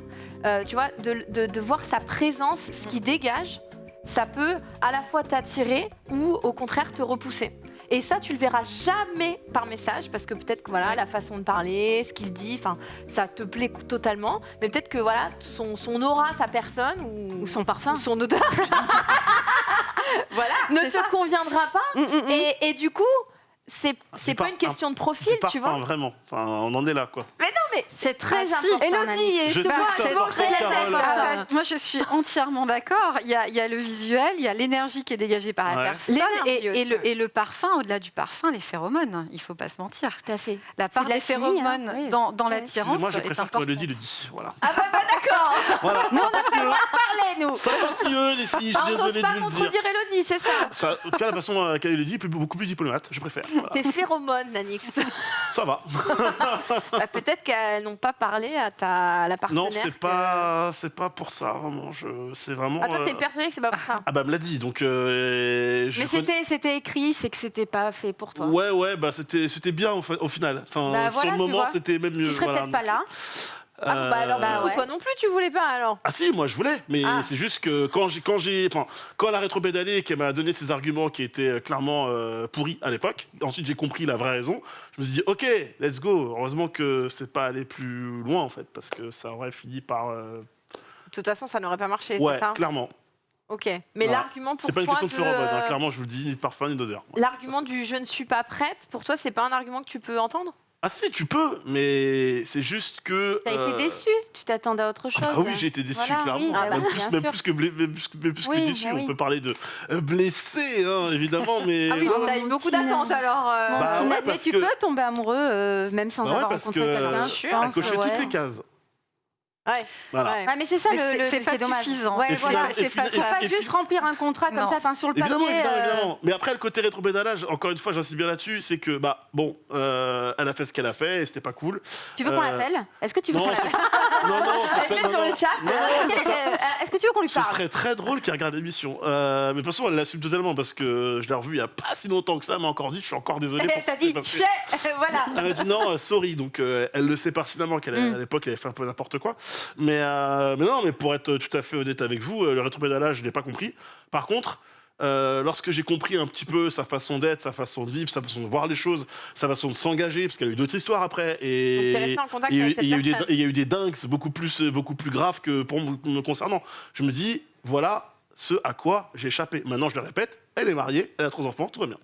Speaker 1: euh, tu vois, de, de- de voir sa présence, ce qui dégage, ça peut à la fois t'attirer ou au contraire te repousser. Et ça, tu le verras jamais par message parce que peut-être que voilà la façon de parler, ce qu'il dit, enfin, ça te plaît totalement. Mais peut-être que voilà son, son aura, sa personne ou,
Speaker 3: Ou son parfum.
Speaker 1: ou son odeur, voilà, ne te conviendra pas.
Speaker 3: Mm, mm, mm.
Speaker 1: Et, et du coup, c'est c'est
Speaker 2: du
Speaker 1: pas
Speaker 2: par-
Speaker 1: une question de profil, tu vois.
Speaker 2: vraiment. Enfin, on en est là, quoi.
Speaker 1: Mais non, mais
Speaker 3: C'est très
Speaker 4: Ah, si.
Speaker 3: important.
Speaker 1: Elodie,
Speaker 2: Je
Speaker 1: je te
Speaker 2: sais
Speaker 1: vois,
Speaker 2: c'est
Speaker 1: c'est la tête.
Speaker 4: Ah bah, moi, je suis entièrement d'accord. Il y a, il y a le visuel, il y a l'énergie qui est dégagée par
Speaker 2: Ouais.
Speaker 4: la personne et, et le, et le parfum, au-delà du parfum, les phéromones. Il faut pas se mentir.
Speaker 3: Tout à fait.
Speaker 4: La part des
Speaker 3: chimie,
Speaker 4: phéromones
Speaker 3: hein,
Speaker 4: dans, dans
Speaker 3: Ouais.
Speaker 4: l'attirance
Speaker 2: Excusez-moi, je
Speaker 4: est
Speaker 2: préfère que
Speaker 4: importante.
Speaker 2: Mélodie le dit. Voilà.
Speaker 1: Ah bah, bah, d'accord.
Speaker 2: voilà.
Speaker 3: Nous, on a fait parler, nous.
Speaker 2: Ça passe mieux, les filles, je
Speaker 1: Ah,
Speaker 2: suis
Speaker 1: on n'ose
Speaker 2: désolé
Speaker 1: pas
Speaker 2: de vous le dire.
Speaker 1: contredire Elodie, c'est ça.
Speaker 2: En tout cas, la façon à laquelle elle le dit est beaucoup plus diplomate, je préfère.
Speaker 1: Tes phéromones, Nanix.
Speaker 2: Ça va.
Speaker 1: Bah, Peut-être qu'elles n'ont pas parlé à, ta, à la partenaire.
Speaker 2: Non, c'est
Speaker 1: que-
Speaker 2: pas, c'est pas pour ça, vraiment. Je, c'est vraiment.
Speaker 1: Ah, toi, t'es
Speaker 2: euh,
Speaker 1: persuadée que c'est pas pour ça.
Speaker 2: Ah bah, me l'a dit, donc. euh,
Speaker 3: Mais c'était c'était écrit, c'est que c'était pas fait pour toi.
Speaker 2: Ouais, ouais, bah c'était, c'était bien au, final. Enfin,
Speaker 3: Bah,
Speaker 2: sur le moment, c'était même mieux.
Speaker 3: Tu serais
Speaker 2: voilà.
Speaker 3: peut-être pas là.
Speaker 1: Ah, bah alors,
Speaker 2: Euh,
Speaker 3: bah, ouais.
Speaker 1: toi non plus, tu voulais pas alors?
Speaker 2: Ah si, moi je voulais, mais
Speaker 1: Ah.
Speaker 2: c'est juste que quand j'ai, quand j'ai, enfin, quand elle a rétro-pédalé et qu'elle m'a donné ses arguments qui étaient euh, clairement euh, pourris à l'époque, ensuite j'ai compris la vraie raison. Je me suis dit, ok, let's go. Heureusement que c'est pas allé plus loin en fait, parce que ça aurait fini par. euh,
Speaker 1: De toute façon, ça n'aurait pas marché,
Speaker 2: ouais,
Speaker 1: c'est ça?
Speaker 2: clairement.
Speaker 1: Ok. Mais l'argument pour
Speaker 2: C'est pas une
Speaker 1: toi
Speaker 2: question de hein,
Speaker 1: euh,
Speaker 2: clairement, je vous le dis, ni de parfum ni d'odeur. Ouais.
Speaker 1: L'argument du je ne suis pas prête, pour toi, c'est pas un argument que tu peux entendre?
Speaker 2: Ah si, tu peux, mais c'est juste que.
Speaker 3: T'as
Speaker 2: euh,
Speaker 3: été déçu, tu t'attendais à autre chose.
Speaker 2: Ah bah oui, j'ai été déçu,
Speaker 3: Voilà,
Speaker 2: clairement.
Speaker 3: oui,
Speaker 1: bah
Speaker 2: même, plus, même que, blé- même plus que- même plus que
Speaker 3: Oui,
Speaker 2: déçu.
Speaker 3: bah oui.
Speaker 2: On peut parler de euh, blessé, hein, évidemment, mais.
Speaker 1: Ah oui,
Speaker 2: ouais.
Speaker 1: t'as eu beaucoup d'attentes alors. euh,
Speaker 2: Bah ouais,
Speaker 3: mais tu
Speaker 2: que-
Speaker 3: peux tomber amoureux euh, même sans
Speaker 2: Bah ouais,
Speaker 3: avoir
Speaker 2: parce
Speaker 3: rencontré
Speaker 2: que
Speaker 3: quelqu'un.
Speaker 2: Elle cochait
Speaker 3: ouais.
Speaker 2: toutes les cases.
Speaker 1: Ouais.
Speaker 2: Voilà.
Speaker 1: ouais.
Speaker 3: Mais c'est ça
Speaker 4: Mais
Speaker 3: le,
Speaker 4: c'est- pas suffisant.
Speaker 3: Ouais, voilà.
Speaker 4: c'est pas
Speaker 3: pas juste remplir un contrat comme
Speaker 4: Non.
Speaker 3: ça, enfin sur le papier.
Speaker 2: Évidemment, évidemment,
Speaker 3: euh,
Speaker 2: évidemment. Mais après, le côté rétro-pédalage, encore une fois, j'insiste bien là-dessus, c'est que, bah, bon, euh, elle a fait ce qu'elle a fait et c'était pas cool.
Speaker 3: Tu veux qu'on
Speaker 2: Euh,
Speaker 3: l'appelle? Est-ce que tu veux
Speaker 2: Non,
Speaker 3: qu'on
Speaker 2: c'est-
Speaker 3: l'appelle?
Speaker 2: non, non,
Speaker 1: met
Speaker 2: non,
Speaker 1: sur
Speaker 2: non.
Speaker 1: le chat.
Speaker 3: Est-ce que tu veux qu'on lui
Speaker 2: Ce
Speaker 3: parle
Speaker 2: serait très drôle qu'il regarde l'émission. Euh, mais de toute façon, elle l'assume totalement parce que je l'ai revue il y a pas si longtemps que ça, elle m'a encore dit, je suis encore désolé pour ce
Speaker 3: T'as dit, Voilà.
Speaker 2: Elle m'a dit non, euh, sorry. Donc euh, elle le sait pertinemment qu'à
Speaker 3: Mm.
Speaker 2: l'époque elle avait fait un peu n'importe quoi. Mais, euh, mais non, mais pour être tout à fait honnête avec vous, le rétropédalage, je l'ai pas compris. Par contre, euh, lorsque j'ai compris un petit peu sa façon d'être, sa façon de vivre, sa façon de voir les choses, sa façon de s'engager, parce qu'elle a eu d'autres histoires après, et il y a eu- des- dingues beaucoup plus, beaucoup plus graves que pour me concernant. Je me dis, voilà ce à quoi j'ai échappé. Maintenant, je le répète, elle est mariée, elle a trois enfants, tout va bien.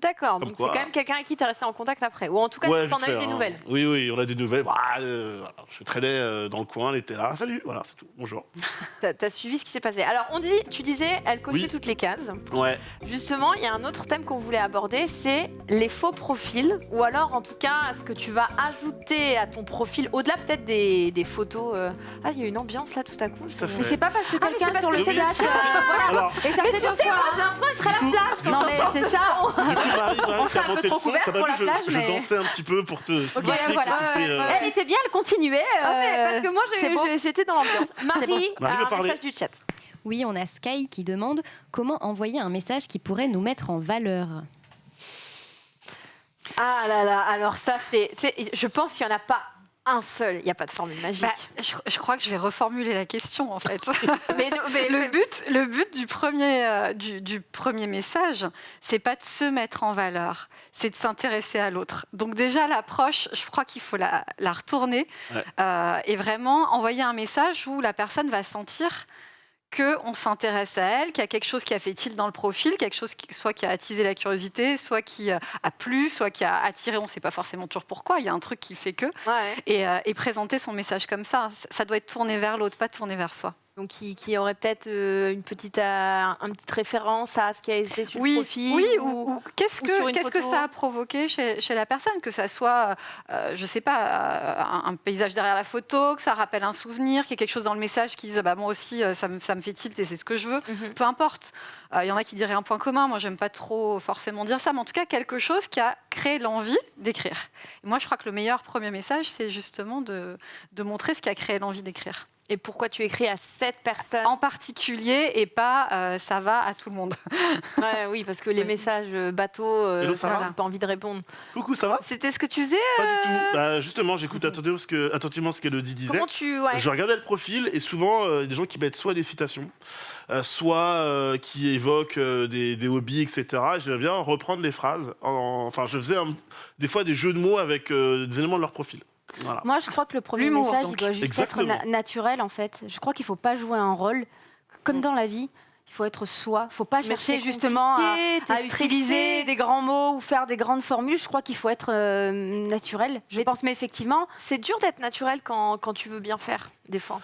Speaker 1: D'accord, donc c'est quand même quelqu'un avec qui tu es resté en contact après. Ou en tout cas,
Speaker 2: Ouais,
Speaker 1: tu en as eu des
Speaker 2: hein.
Speaker 1: nouvelles.
Speaker 2: Oui, oui, on a des nouvelles. Bah, euh, je traînais euh, dans le coin, elle était là. Salut, voilà, c'est tout. Bonjour.
Speaker 1: Tu as, suivi ce qui s'est passé. Alors, on dit, tu disais, elle cochait
Speaker 2: Oui.
Speaker 1: toutes les cases.
Speaker 2: Ouais.
Speaker 1: Justement, il y a un autre thème qu'on voulait aborder, c'est les faux profils. Ou alors, en tout cas, ce que tu vas ajouter à ton profil, au-delà peut-être des, des photos. euh, Ah, il y a une ambiance là tout à coup.
Speaker 2: Tout à
Speaker 1: c'est-
Speaker 3: Mais c'est pas parce que
Speaker 1: Ah,
Speaker 3: quelqu'un
Speaker 1: parce
Speaker 3: sur
Speaker 1: que
Speaker 3: le euh, voilà.
Speaker 2: Alors,
Speaker 3: Et ça
Speaker 1: Mais
Speaker 3: fait
Speaker 1: tu sais, moi, j'ai l'impression que je serais à la plage quand
Speaker 3: Non, mais c'est
Speaker 1: ce
Speaker 3: ça. On serait un peu trop couvert pour la
Speaker 2: vu, je,
Speaker 3: plage,
Speaker 2: je dansais un petit peu pour te euh,
Speaker 3: Elle était bien, elle continuait. Euh,
Speaker 1: parce que moi, j'étais dans l'ambiance. Marie,
Speaker 2: veut
Speaker 1: un message du chat.
Speaker 5: Oui, on a Sky qui demande comment envoyer un message qui pourrait nous mettre en valeur.
Speaker 1: Ah là là, alors ça, c'est. c'est- Je pense qu'il n'y en a pas un seul. Il n'y a pas de formule magique.
Speaker 4: Bah, je, je crois que je vais reformuler la question en fait.
Speaker 1: mais, mais
Speaker 4: le but, le but du premier, euh, du, du premier message, c'est pas de se mettre en valeur, c'est de s'intéresser à l'autre. Donc déjà l'approche, je crois qu'il faut la, la retourner
Speaker 2: Ouais.
Speaker 4: euh, et vraiment envoyer un message où la personne va sentir que on s'intéresse à elle, qu'il y a quelque chose qui a fait tilt dans le profil, quelque chose qui, soit qui a attisé la curiosité, soit qui euh, a plu, soit qui a attiré, on ne sait pas forcément toujours pourquoi, il y a un truc qui fait que,
Speaker 1: Ouais.
Speaker 4: et, euh, et présenter son message comme. Ça- Ça doit être tourné vers l'autre, pas tourné vers soi.
Speaker 1: Donc, qui, qui aurait peut-être euh, une petite, euh, une petite référence à ce qui a été sur
Speaker 4: oui,
Speaker 1: le profil.
Speaker 4: Oui,
Speaker 1: ou-
Speaker 4: qu'est-ce que, qu'est-ce ça a provoqué chez, chez la personne Que ça soit, euh, je sais pas, euh, un, un paysage derrière la photo, que ça rappelle un souvenir, qu'il y ait quelque chose dans le message qui dise bah, moi aussi, ça me, ça me fait tilt et c'est ce que je veux.
Speaker 1: Mhm.
Speaker 4: Peu importe. Euh, Il y en a qui diraient un point commun. Moi, j'aime pas trop forcément dire ça, mais en tout cas, quelque chose qui a créé l'envie d'écrire. Moi, je crois que le meilleur premier message, c'est justement de, de montrer ce qui a créé l'envie d'écrire.
Speaker 1: Et pourquoi tu écris à cette personne
Speaker 4: En particulier, et pas euh, ça va à tout le monde.
Speaker 1: Ouais, Oui, parce que les
Speaker 4: Oui.
Speaker 1: messages euh, bateaux, euh,
Speaker 2: Hello, ça
Speaker 1: ça,
Speaker 2: va
Speaker 1: j'ai pas envie de répondre.
Speaker 2: Coucou, ça va?
Speaker 1: C'était ce que tu faisais
Speaker 2: Pas du
Speaker 1: euh,
Speaker 2: tout. Bah, justement, j'écoute attentivement ce que, attentivement ce qu'Elodie disait.
Speaker 1: Comment tu. Ouais.
Speaker 2: Je regardais le profil et souvent, euh, des gens qui mettent soit des citations, euh, soit euh, qui évoquent euh, des, des hobbies, etc. Et J'aime bien reprendre les phrases. En- enfin, je faisais un- des fois des jeux de mots avec euh, des éléments de leur profil. Voilà.
Speaker 3: Moi, je crois que le premier message,
Speaker 4: donc.
Speaker 3: il doit juste
Speaker 2: Exactement.
Speaker 3: être na- naturel, en fait. Je crois qu'il ne faut pas jouer un rôle. Comme dans la vie, il faut être soi. Il ne faut pas
Speaker 1: Mais
Speaker 3: chercher justement à, utiliser des grands mots ou faire des grandes formules. Je crois qu'il faut être euh, naturel. Je
Speaker 1: Mais-
Speaker 3: pense, mais effectivement,
Speaker 1: C'est dur d'être naturel quand, quand tu veux bien faire, des fois.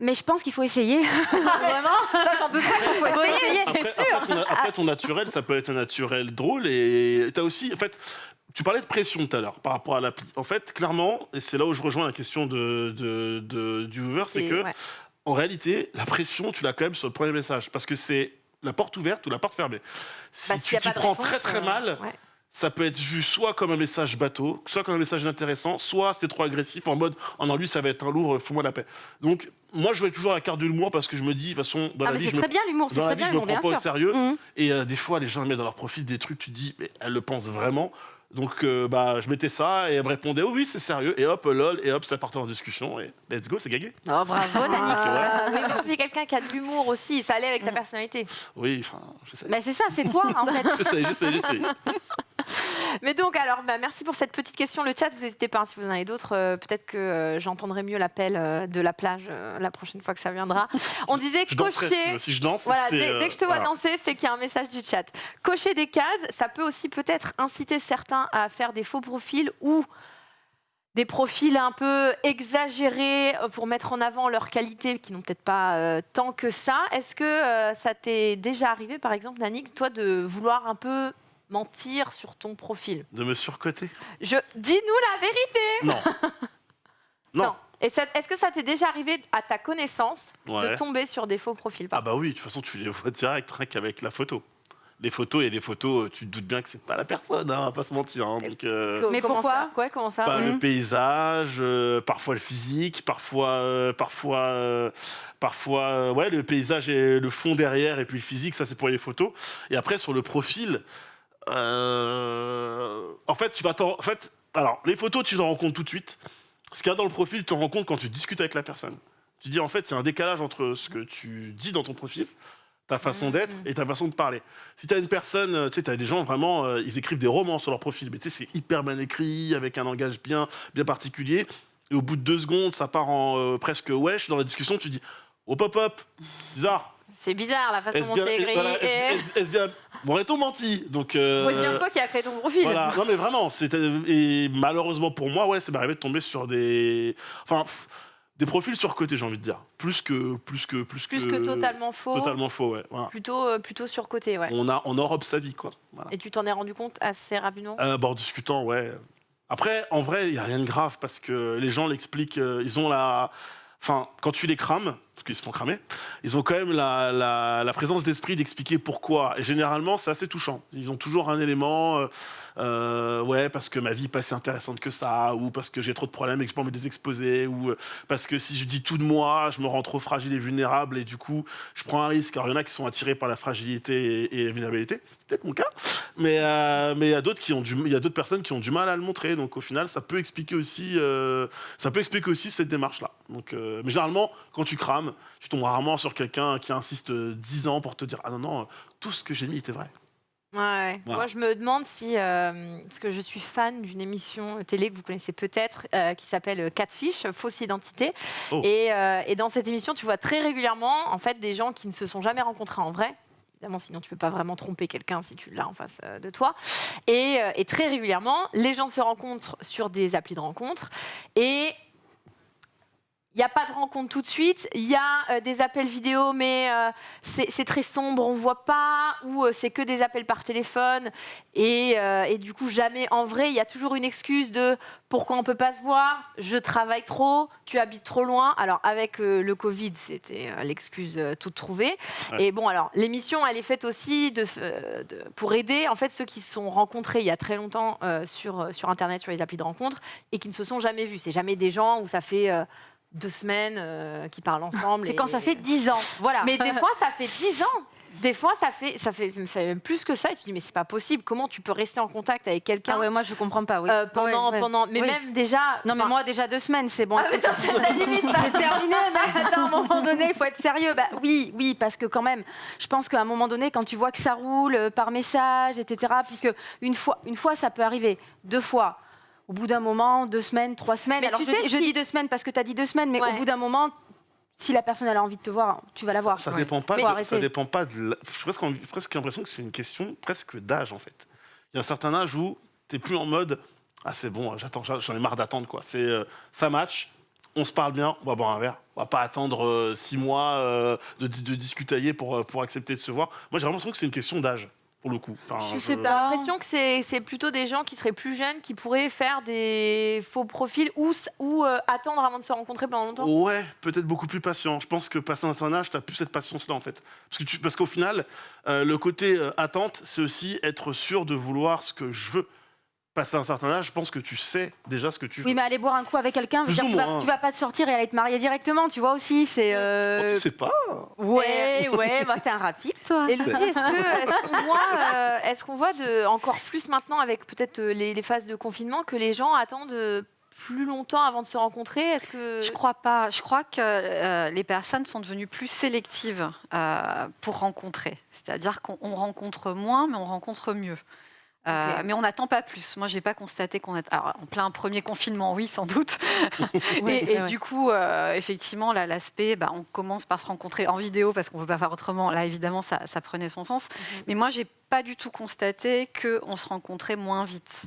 Speaker 3: mais je pense qu'il faut essayer. Vraiment?
Speaker 1: Ça, j'en doute pas qu'il faut essayer, c'est sûr.
Speaker 2: après, ton, après, ton naturel, ça peut être un naturel drôle et t'as aussi, en fait, tu parlais de pression tout à l'heure par rapport à l'appli. En fait, clairement, et c'est là où je rejoins la question de, de- de- du Hoover, c'est que
Speaker 1: ouais.
Speaker 2: en réalité, la pression, tu l'as quand même sur le premier message parce que c'est la porte ouverte ou la porte fermée. Si
Speaker 1: Bah,
Speaker 2: tu
Speaker 1: a
Speaker 2: t'y prends
Speaker 1: réponse,
Speaker 2: très très
Speaker 1: euh,
Speaker 2: mal,
Speaker 1: ouais.
Speaker 2: ça peut être vu soit comme un message bateau, soit comme un message intéressant, soit c'était trop agressif en mode oh non lui ça va être un lourd, fous-moi la paix. Donc moi je jouais toujours la carte de l'humour parce que je me dis de toute façon dans
Speaker 3: Ah,
Speaker 2: la vie je me
Speaker 3: bien
Speaker 2: dans la
Speaker 3: très
Speaker 2: vie,
Speaker 3: bien
Speaker 2: je me prends
Speaker 3: bien
Speaker 2: pas au sérieux.
Speaker 3: Mhm.
Speaker 2: Et euh, des fois, les gens mettent dans leur profil des trucs, tu te dis, mais elle le pense vraiment. Donc, euh, bah, je mettais ça et elle me répondait, oh, oui, c'est sérieux. Et hop, lol, et hop, ça partait en discussion. Et let's go, c'est gagné.
Speaker 3: Oh, bravo, Nani.
Speaker 1: Ah, oui, mais c'est quelqu'un qui a de l'humour aussi, ça allait avec ta personnalité.
Speaker 2: Oui, enfin, j'essaie.
Speaker 3: Mais c'est ça, c'est toi, en fait.
Speaker 2: J'essaie, j'essaie, j'essaie.
Speaker 1: Mais donc, alors, bah, merci pour cette petite question. Le chat, vous n'hésitez pas, hein, si vous en avez d'autres, euh, peut-être que euh, j'entendrai mieux l'appel euh, de la plage euh, la prochaine fois que ça viendra. On disait
Speaker 2: Je
Speaker 1: cocher.
Speaker 2: Si je danse,
Speaker 1: Voilà,
Speaker 2: c'est,
Speaker 1: dès, dès que je te vois
Speaker 2: voilà.
Speaker 1: danser, c'est qu'il y a un message du chat. Cocher des cases, ça peut aussi peut-être inciter certains à faire des faux profils ou des profils un peu exagérés euh, pour mettre en avant leurs qualités qui n'ont peut-être pas euh, tant que ça. Est-ce que euh, ça t'est déjà arrivé, par exemple, Nanik, toi, de vouloir un peu mentir sur ton profil?
Speaker 2: De me surcoter?
Speaker 1: Je dis-nous la vérité.
Speaker 2: Non. non.
Speaker 1: Et est-ce que ça t'est déjà arrivé, à ta connaissance,
Speaker 2: Ouais.
Speaker 1: de tomber sur des faux profils
Speaker 2: Ah, bah oui, de toute façon, tu les vois direct, rien qu'avec la photo. Les photos, il y a des photos, euh, tu te doutes bien que c'est pas la personne, hein, on va pas se mentir. hein, donc, euh,
Speaker 3: Mais
Speaker 1: comment
Speaker 3: pourquoi
Speaker 1: ça Ouais, comment ça?
Speaker 2: Bah. Le paysage, euh, parfois le physique, parfois, euh, parfois, euh, parfois, euh, ouais, le paysage et le fond derrière, et puis le physique, ça c'est pour les photos. Et après sur le profil, euh, en fait, tu vas t'en, en fait, alors les photos, tu t'en rends compte tout de suite. Ce qu'il y a dans le profil, tu t'en rends compte quand tu discutes avec la personne. Tu dis en fait, il y a un décalage entre ce que tu dis dans ton profil, ta façon d'être et ta façon de parler. Si tu as une personne, euh, tu sais, tu as des gens vraiment, euh, ils écrivent des romans sur leur profil, mais tu sais, c'est hyper bien écrit, avec un langage bien, bien particulier. Et au bout de deux secondes, ça part en euh, presque wesh dans la discussion, tu dis, oh pop-up, bizarre.
Speaker 1: C'est bizarre la façon dont c'est écrit.
Speaker 2: voilà, est-ce- est-ce bien, bon, menti Donc, euh,
Speaker 1: Moi, c'est bien toi qui a créé ton profil.
Speaker 2: Voilà, non mais vraiment, c'était et malheureusement pour moi, ouais, ça m'est arrivé de tomber sur des, enfin, pff, des profils surcotés, j'ai envie de dire, plus que, plus que, plus,
Speaker 1: Plus que totalement faux.
Speaker 2: totalement faux, ouais. voilà.
Speaker 1: Plutôt, euh, plutôt surcoté, ouais.
Speaker 2: On a, on enrobe sa vie, quoi. Voilà.
Speaker 1: Et tu t'en es rendu compte assez rapidement?
Speaker 2: Euh, bon, en discutant, ouais. Après, en vrai, il y a rien de grave parce que les gens l'expliquent, euh, ils ont la, enfin, quand tu les crames, parce qu'ils se font cramer, ils ont quand même la, la- la présence d'esprit d'expliquer pourquoi. Et généralement, c'est assez touchant. Ils ont toujours un élément, euh, ouais, parce que ma vie n'est pas si intéressante que ça, ou parce que j'ai trop de problèmes et que je peux me les exposer, ou euh, parce que si je dis tout de moi, je me rends trop fragile et vulnérable, et du coup, je prends un risque. Alors, il y en a qui sont attirés par la fragilité et, la vulnérabilité, c'est peut-être mon cas, mais euh, mais il y a d'autres personnes qui ont du mal à le montrer. Donc, au final, ça peut expliquer aussi, ça peut expliquer aussi cette démarche-là. Mais généralement, quand tu crames, tu tombes rarement sur quelqu'un qui insiste euh, 10 ans pour te dire ah non non, tout ce que j'ai mis était vrai.
Speaker 1: Ouais, ouais.
Speaker 2: Voilà.
Speaker 1: Moi, je me demande si. euh, parce que je suis fan d'une émission télé que vous connaissez peut-être, euh, qui s'appelle Catfish, Fausse Identité.
Speaker 2: Oh.
Speaker 1: Et, euh, et dans cette émission, tu vois très régulièrement, en fait, des gens qui ne se sont jamais rencontrés en vrai. Évidemment, sinon tu peux pas vraiment tromper quelqu'un si tu l'as en face euh, de toi. Et, euh, et très régulièrement, les gens se rencontrent sur des applis de rencontres et il n'y a pas de rencontre tout de suite. Il y a euh, des appels vidéo, mais euh, c'est très sombre, on voit pas, ou euh, c'est que des appels par téléphone. Et, et du coup, jamais en vrai, il y a toujours une excuse de pourquoi on peut pas se voir, je travaille trop, tu habites trop loin. Alors, avec le Covid, c'était l'excuse toute trouvée.
Speaker 2: Ouais.
Speaker 1: Et bon, alors, l'émission, elle est faite aussi de, de- pour aider en fait ceux qui se sont rencontrés il y a très longtemps sur, sur Internet, sur les applis de rencontre, et qui ne se sont jamais vus. C'est jamais des gens où ça fait. Deux semaines euh, qui parlent ensemble.
Speaker 3: C'est
Speaker 1: et-
Speaker 3: quand ça fait 10 ans. Voilà.
Speaker 1: mais des fois, ça fait 10 ans. Des fois, ça fait, ça fait, ça fait même plus que ça. Et tu te dis, mais c'est pas possible. Comment tu peux rester en contact avec quelqu'un
Speaker 3: Ah ouais, moi je comprends pas. Oui.
Speaker 1: euh, pendant,
Speaker 3: Ouais, ouais.
Speaker 1: pendant, mais
Speaker 3: Oui.
Speaker 1: même déjà.
Speaker 3: Non mais moi déjà deux semaines c'est bon.
Speaker 1: Ah, mais c'est la limite.
Speaker 3: C'est terminé. Mais attends, à un moment donné, il faut être sérieux. Bah oui, oui, parce que quand même, je pense qu'à un moment donné, quand tu vois que ça roule euh, par message, etc., puis que une fois, une fois, ça peut arriver, deux fois. Au bout d'un moment, deux semaines, trois semaines.
Speaker 1: Mais
Speaker 3: Alors
Speaker 1: tu
Speaker 3: je,
Speaker 1: sais
Speaker 3: dis- je dis deux semaines parce que tu as dit deux semaines, mais
Speaker 1: Ouais.
Speaker 3: au bout d'un moment, si la personne elle a envie de te voir, tu vas la voir.
Speaker 2: Ça
Speaker 3: Ouais.
Speaker 2: dépend pas. De- ça dépend pas de. la- J'ai presque, presque l'impression que c'est une question presque d'âge en fait. Il y a un certain âge où t'es plus en mode ah c'est bon, j'attends, j'en ai marre d'attendre quoi. C'est euh, ça match, on se parle bien, on va boire un verre. On va pas attendre euh, six mois euh, de, de discutailler pour pour accepter de se voir. Moi j'ai vraiment l'impression que c'est une question d'âge pour le coup. Enfin,
Speaker 3: Je sais
Speaker 1: T'as
Speaker 3: pas.
Speaker 1: l'impression que c'est c'est plutôt des gens qui seraient plus jeunes qui pourraient faire des faux profils ou, ou euh, attendre avant de se rencontrer pendant longtemps.
Speaker 2: Ouais, peut-être beaucoup plus patient. Je pense que passé un certain âge, tu plus cette patience-là, en fait. Parce qu'au final, euh, le côté euh, attente, c'est aussi être sûr de vouloir ce que je veux. Passé un certain âge, je pense que tu sais déjà ce que tu veux.
Speaker 3: Oui, mais aller boire un coup avec quelqu'un,
Speaker 2: Plus
Speaker 3: dire,
Speaker 2: ou
Speaker 3: tu, vas,
Speaker 2: moins.
Speaker 3: tu vas pas te sortir et aller te marier directement, tu vois aussi. C'est.
Speaker 2: Oh,
Speaker 3: euh,
Speaker 2: tu sais pas.
Speaker 3: Ouais, ouais, bah t'es un rapide, toi.
Speaker 1: Et est-ce que- qu'on voit, euh, voit de, encore plus maintenant avec peut-être euh, les, les phases de confinement que les gens attendent euh, plus longtemps avant de se rencontrer? Est-ce que
Speaker 4: Je crois pas. Je crois que euh, les personnes sont devenues plus sélectives euh, pour rencontrer. C'est-à-dire qu'on on rencontre moins, mais on rencontre mieux. Euh. Mais on n'attend pas plus. Moi, j'ai pas constaté qu'on est. Alors, en plein premier confinement, oui, sans doute.
Speaker 3: Ouais,
Speaker 4: et et
Speaker 3: ouais.
Speaker 4: du coup, euh, effectivement, là, l'aspect, bah, on commence par se rencontrer en vidéo parce qu'on ne peut pas faire autrement. Là, évidemment, ça, ça prenait son sens.
Speaker 1: Mhm.
Speaker 4: Mais moi, j'ai pas du tout constaté qu'on se rencontrait moins vite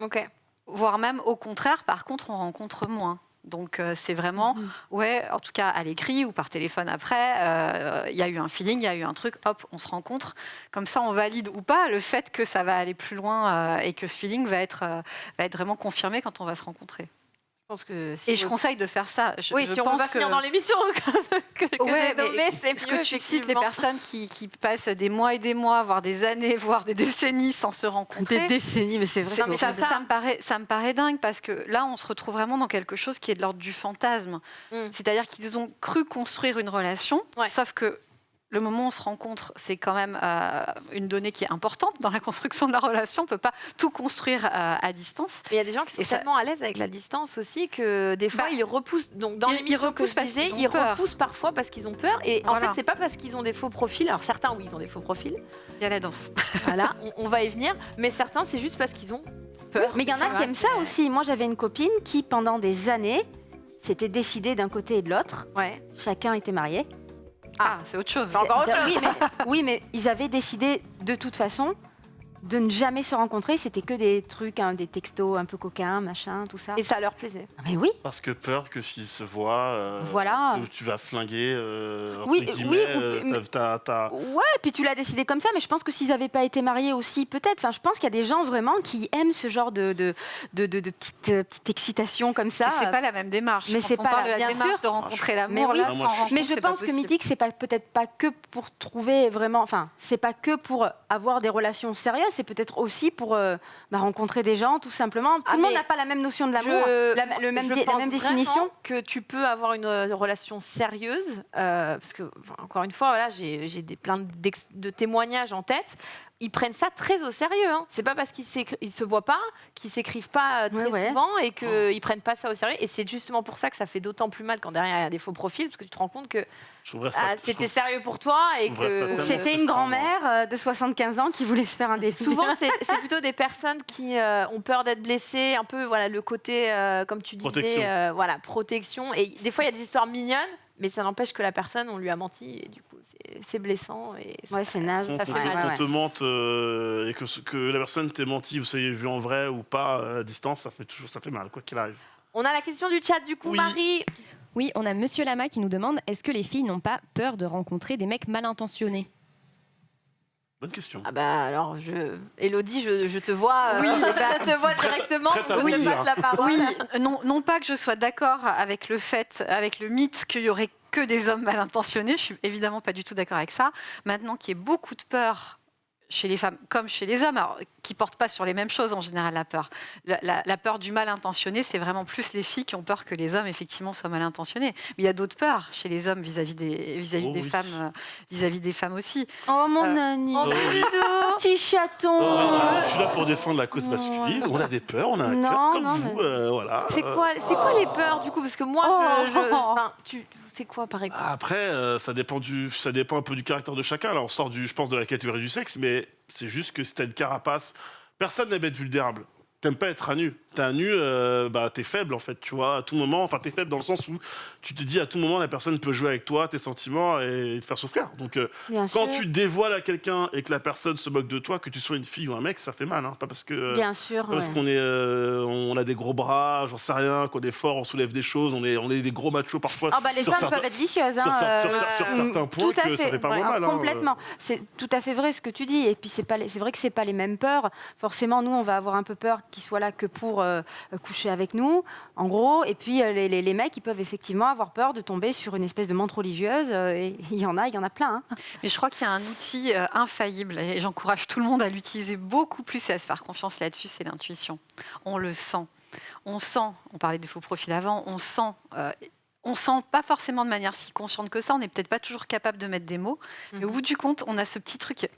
Speaker 1: Ok.
Speaker 4: voire même au contraire, par contre, on rencontre moins. Donc euh, c'est vraiment, ouais, en tout cas à l'écrit ou par téléphone après, euh, il y a eu un feeling, il y a eu un truc, hop, on se rencontre. Comme ça, on valide ou pas le fait que ça va aller plus loin euh, et que ce feeling va être, va être vraiment confirmé quand on va se rencontrer.
Speaker 1: Je pense que si
Speaker 4: Et je
Speaker 1: on-
Speaker 4: conseille de faire ça. Je,
Speaker 1: oui,
Speaker 4: je
Speaker 1: si on
Speaker 4: pense
Speaker 1: veut pas
Speaker 4: que...
Speaker 1: finir dans l'émission que, que
Speaker 4: Ouais,
Speaker 1: nommée, c'est mieux.
Speaker 4: que tu cites les personnes qui, qui passent des mois et des mois, voire des années, voire des décennies sans se rencontrer?
Speaker 3: Des décennies, mais c'est vrai.
Speaker 1: Non, mais
Speaker 4: ça,
Speaker 1: ça.
Speaker 4: ça me paraît, ça me paraît dingue parce que là, on se retrouve vraiment dans quelque chose qui est de l'ordre du fantasme.
Speaker 1: Mm.
Speaker 4: C'est-à-dire qu'ils ont cru construire une relation,
Speaker 1: Ouais.
Speaker 4: sauf que le moment où on se rencontre, c'est quand même euh, une donnée qui est importante dans la construction de la relation. On ne peut pas tout construire euh, à distance.
Speaker 1: Mais il y a des gens qui sont
Speaker 4: Et ça-
Speaker 1: tellement à l'aise avec la distance aussi que des fois
Speaker 4: Bah,
Speaker 1: ils repoussent. Donc dans
Speaker 4: ils- repoussent
Speaker 1: que je
Speaker 4: parce
Speaker 1: disais,
Speaker 4: qu'ils ont
Speaker 1: ils
Speaker 4: peur.
Speaker 1: repoussent parfois parce qu'ils ont peur. Et en fait, c'est pas parce qu'ils ont des faux profils. Alors certains, oui, ils ont des faux profils.
Speaker 4: Il y a la danse.
Speaker 1: Voilà, on, on va y venir. Mais certains, c'est juste parce qu'ils ont peur.
Speaker 3: Mais il y en
Speaker 1: Ça
Speaker 3: a qui aiment ça aussi. Moi, j'avais une copine qui, pendant des années, s'était décidée d'un côté et de l'autre.
Speaker 1: Ouais.
Speaker 3: Chacun était marié.
Speaker 4: Ah, c'est autre chose.
Speaker 1: C'est encore autre
Speaker 3: oui, mais, oui, mais ils avaient décidé de toute façon de ne jamais se rencontrer. C'était que des trucs, hein, des textos un peu coquins, machin, tout ça.
Speaker 1: Et ça leur plaisait.
Speaker 3: Ah, mais oui,
Speaker 2: Parce que peur que s'ils se voient, euh,
Speaker 3: Voilà.
Speaker 2: tu, tu vas flinguer. Euh,
Speaker 3: Oui, oui,
Speaker 2: euh, t'as-
Speaker 3: Ouais, puis tu l'as décidé comme ça, mais je pense que s'ils n'avaient pas été mariés aussi, peut-être. Enfin, je pense qu'il y a des gens vraiment qui aiment ce genre de, de, de, de, de petite, euh, petite excitation comme ça.
Speaker 4: Mais c'est pas la même démarche.
Speaker 3: Mais c'est pas
Speaker 4: parle
Speaker 3: la-
Speaker 4: de la
Speaker 3: bien
Speaker 4: démarche
Speaker 3: sûr.
Speaker 4: de rencontrer
Speaker 3: Mais
Speaker 4: l'amour,
Speaker 3: oui.
Speaker 4: là,
Speaker 2: Ah, moi,
Speaker 4: sans
Speaker 2: je-
Speaker 4: rencontre,
Speaker 3: Mais je pense que mythique, c'est pas peut-être pas que pour trouver vraiment, enfin, c'est pas que pour avoir des relations sérieuses, c'est peut-être aussi pour euh, bah, rencontrer des gens, tout simplement. Tout
Speaker 1: Ah,
Speaker 3: le monde n'a pas la même notion de l'amour, la, le même
Speaker 1: je
Speaker 3: dé- la
Speaker 1: pense
Speaker 3: même définition.
Speaker 1: que tu peux avoir une euh, relation sérieuse, euh, parce que enfin, encore une fois, voilà, j'ai plein de témoignages en tête. Ils prennent ça très au sérieux. Hein. C'est pas parce qu'ils ils se voient pas, qu'ils s'écrivent pas euh, très
Speaker 3: Ouais, ouais.
Speaker 1: souvent et qu'ils prennent pas ça au sérieux. Et c'est justement pour ça que ça fait d'autant plus mal quand derrière il y a des faux profils, parce que tu te rends compte que ah, c'était sérieux pour toi et que
Speaker 3: C'était une grand-mère euh, de 75 ans qui voulait se faire un dé.
Speaker 1: Souvent, c'est c'est plutôt des personnes qui euh, ont peur d'être blessées, un peu voilà le côté, euh, comme tu disais,
Speaker 2: Protection.
Speaker 1: euh, voilà protection. Et des fois, il y a des histoires mignonnes, mais ça n'empêche que la personne, on lui a menti, et du coup, c'est- blessant. Et ça-
Speaker 3: Ouais, c'est naze.
Speaker 1: Ça fait mal,
Speaker 2: qu'on
Speaker 3: ouais.
Speaker 2: te mente euh, et que, la personne t'ait menti, vous soyez vu en vrai ou pas euh, à distance, ça fait toujours ça fait mal, quoi qu'il arrive.
Speaker 1: On a la question du chat, du coup,
Speaker 2: Oui.
Speaker 1: Marie.
Speaker 5: Oui, on a Monsieur Lama qui nous demande est-ce que les filles n'ont pas peur de rencontrer des mecs mal intentionnés
Speaker 2: Bonne question.
Speaker 1: Ah bah alors, je... Elodie, je, je te vois, euh, je te vois directement,
Speaker 2: prête à
Speaker 1: je te
Speaker 2: bouillir.
Speaker 1: passe la parole.
Speaker 4: Oui, non, non pas que je sois d'accord avec le fait, avec le mythe qu'il y aurait que des hommes mal intentionnés. Je suis évidemment pas du tout d'accord avec ça. Maintenant qu'il y ait beaucoup de peur chez les femmes comme chez les hommes, alors, qui portent pas sur les mêmes choses en général la peur. La, la- la peur du mal intentionné, c'est vraiment plus les filles qui ont peur que les hommes effectivement soient mal intentionnés. Mais il y a d'autres peurs chez les hommes vis-à-vis des vis-à-vis
Speaker 2: Oh
Speaker 4: des
Speaker 2: oui.
Speaker 4: femmes, euh, vis-à-vis des femmes aussi.
Speaker 3: Oh mon
Speaker 4: Euh,
Speaker 3: Annie,
Speaker 1: oh,
Speaker 3: petit chaton.
Speaker 2: Oh, je suis là pour défendre la cause masculine. On a des peurs, on a un
Speaker 3: Non,
Speaker 2: cœur comme
Speaker 3: non,
Speaker 2: vous.
Speaker 3: mais-
Speaker 2: euh, voilà.
Speaker 1: C'est quoi, c'est quoi les peurs du coup? Parce que moi, je, je-
Speaker 3: Oh.
Speaker 1: enfin, tu, c'est quoi par exemple?
Speaker 2: Après, euh, ça dépend du, ça dépend un peu du caractère de chacun. Là, on sort du, je pense, de la catégorie du sexe, mais c'est juste que t'as une carapace, personne n'aime être vulnérable. T'aimes pas être à nu. T'es à nu, euh, bah t'es faible en fait, tu vois. À tout moment, enfin t'es faible dans le sens où tu te dis à tout moment la personne peut jouer avec toi, tes sentiments et te faire souffrir. Donc euh, quand
Speaker 3: sûr.
Speaker 2: tu dévoiles à quelqu'un et que la personne se moque de toi, que tu sois une fille ou un mec, ça fait mal, hein. Pas parce que
Speaker 3: Bien sûr.
Speaker 2: pas parce qu'on est, euh, on a des gros bras, j'en sais rien, qu'on est fort, on soulève des choses, on est, on est des gros machos parfois.
Speaker 3: Ah bah les femmes
Speaker 2: certains-
Speaker 3: peuvent être vicieuses.
Speaker 2: sur
Speaker 3: hein,
Speaker 2: sur
Speaker 3: euh,
Speaker 2: sur certains points
Speaker 3: tout à
Speaker 2: que ça
Speaker 3: fait,
Speaker 2: fait pas
Speaker 3: ouais,
Speaker 2: mal, hein.
Speaker 3: C'est tout à fait vrai ce que tu dis. Et puis c'est pas, les- c'est vrai que c'est pas les mêmes peurs. Forcément, nous, on va avoir un peu peur qu'ils soient là que pour euh, coucher avec nous, en gros. Et puis euh, les, mecs, ils peuvent effectivement avoir peur de tomber sur une espèce de montre religieuse. euh, et il y en a, il y en a plein. hein.
Speaker 4: Mais je crois qu'il y a un outil infaillible et j'encourage tout le monde à l'utiliser beaucoup plus et à se faire confiance là-dessus, c'est l'intuition. On le sent. On sent, on parlait des faux profils avant, on sent. On sent pas forcément de manière si consciente que ça, on n'est peut-être pas toujours capable de mettre des mots, mais au bout du compte, on a ce petit truc,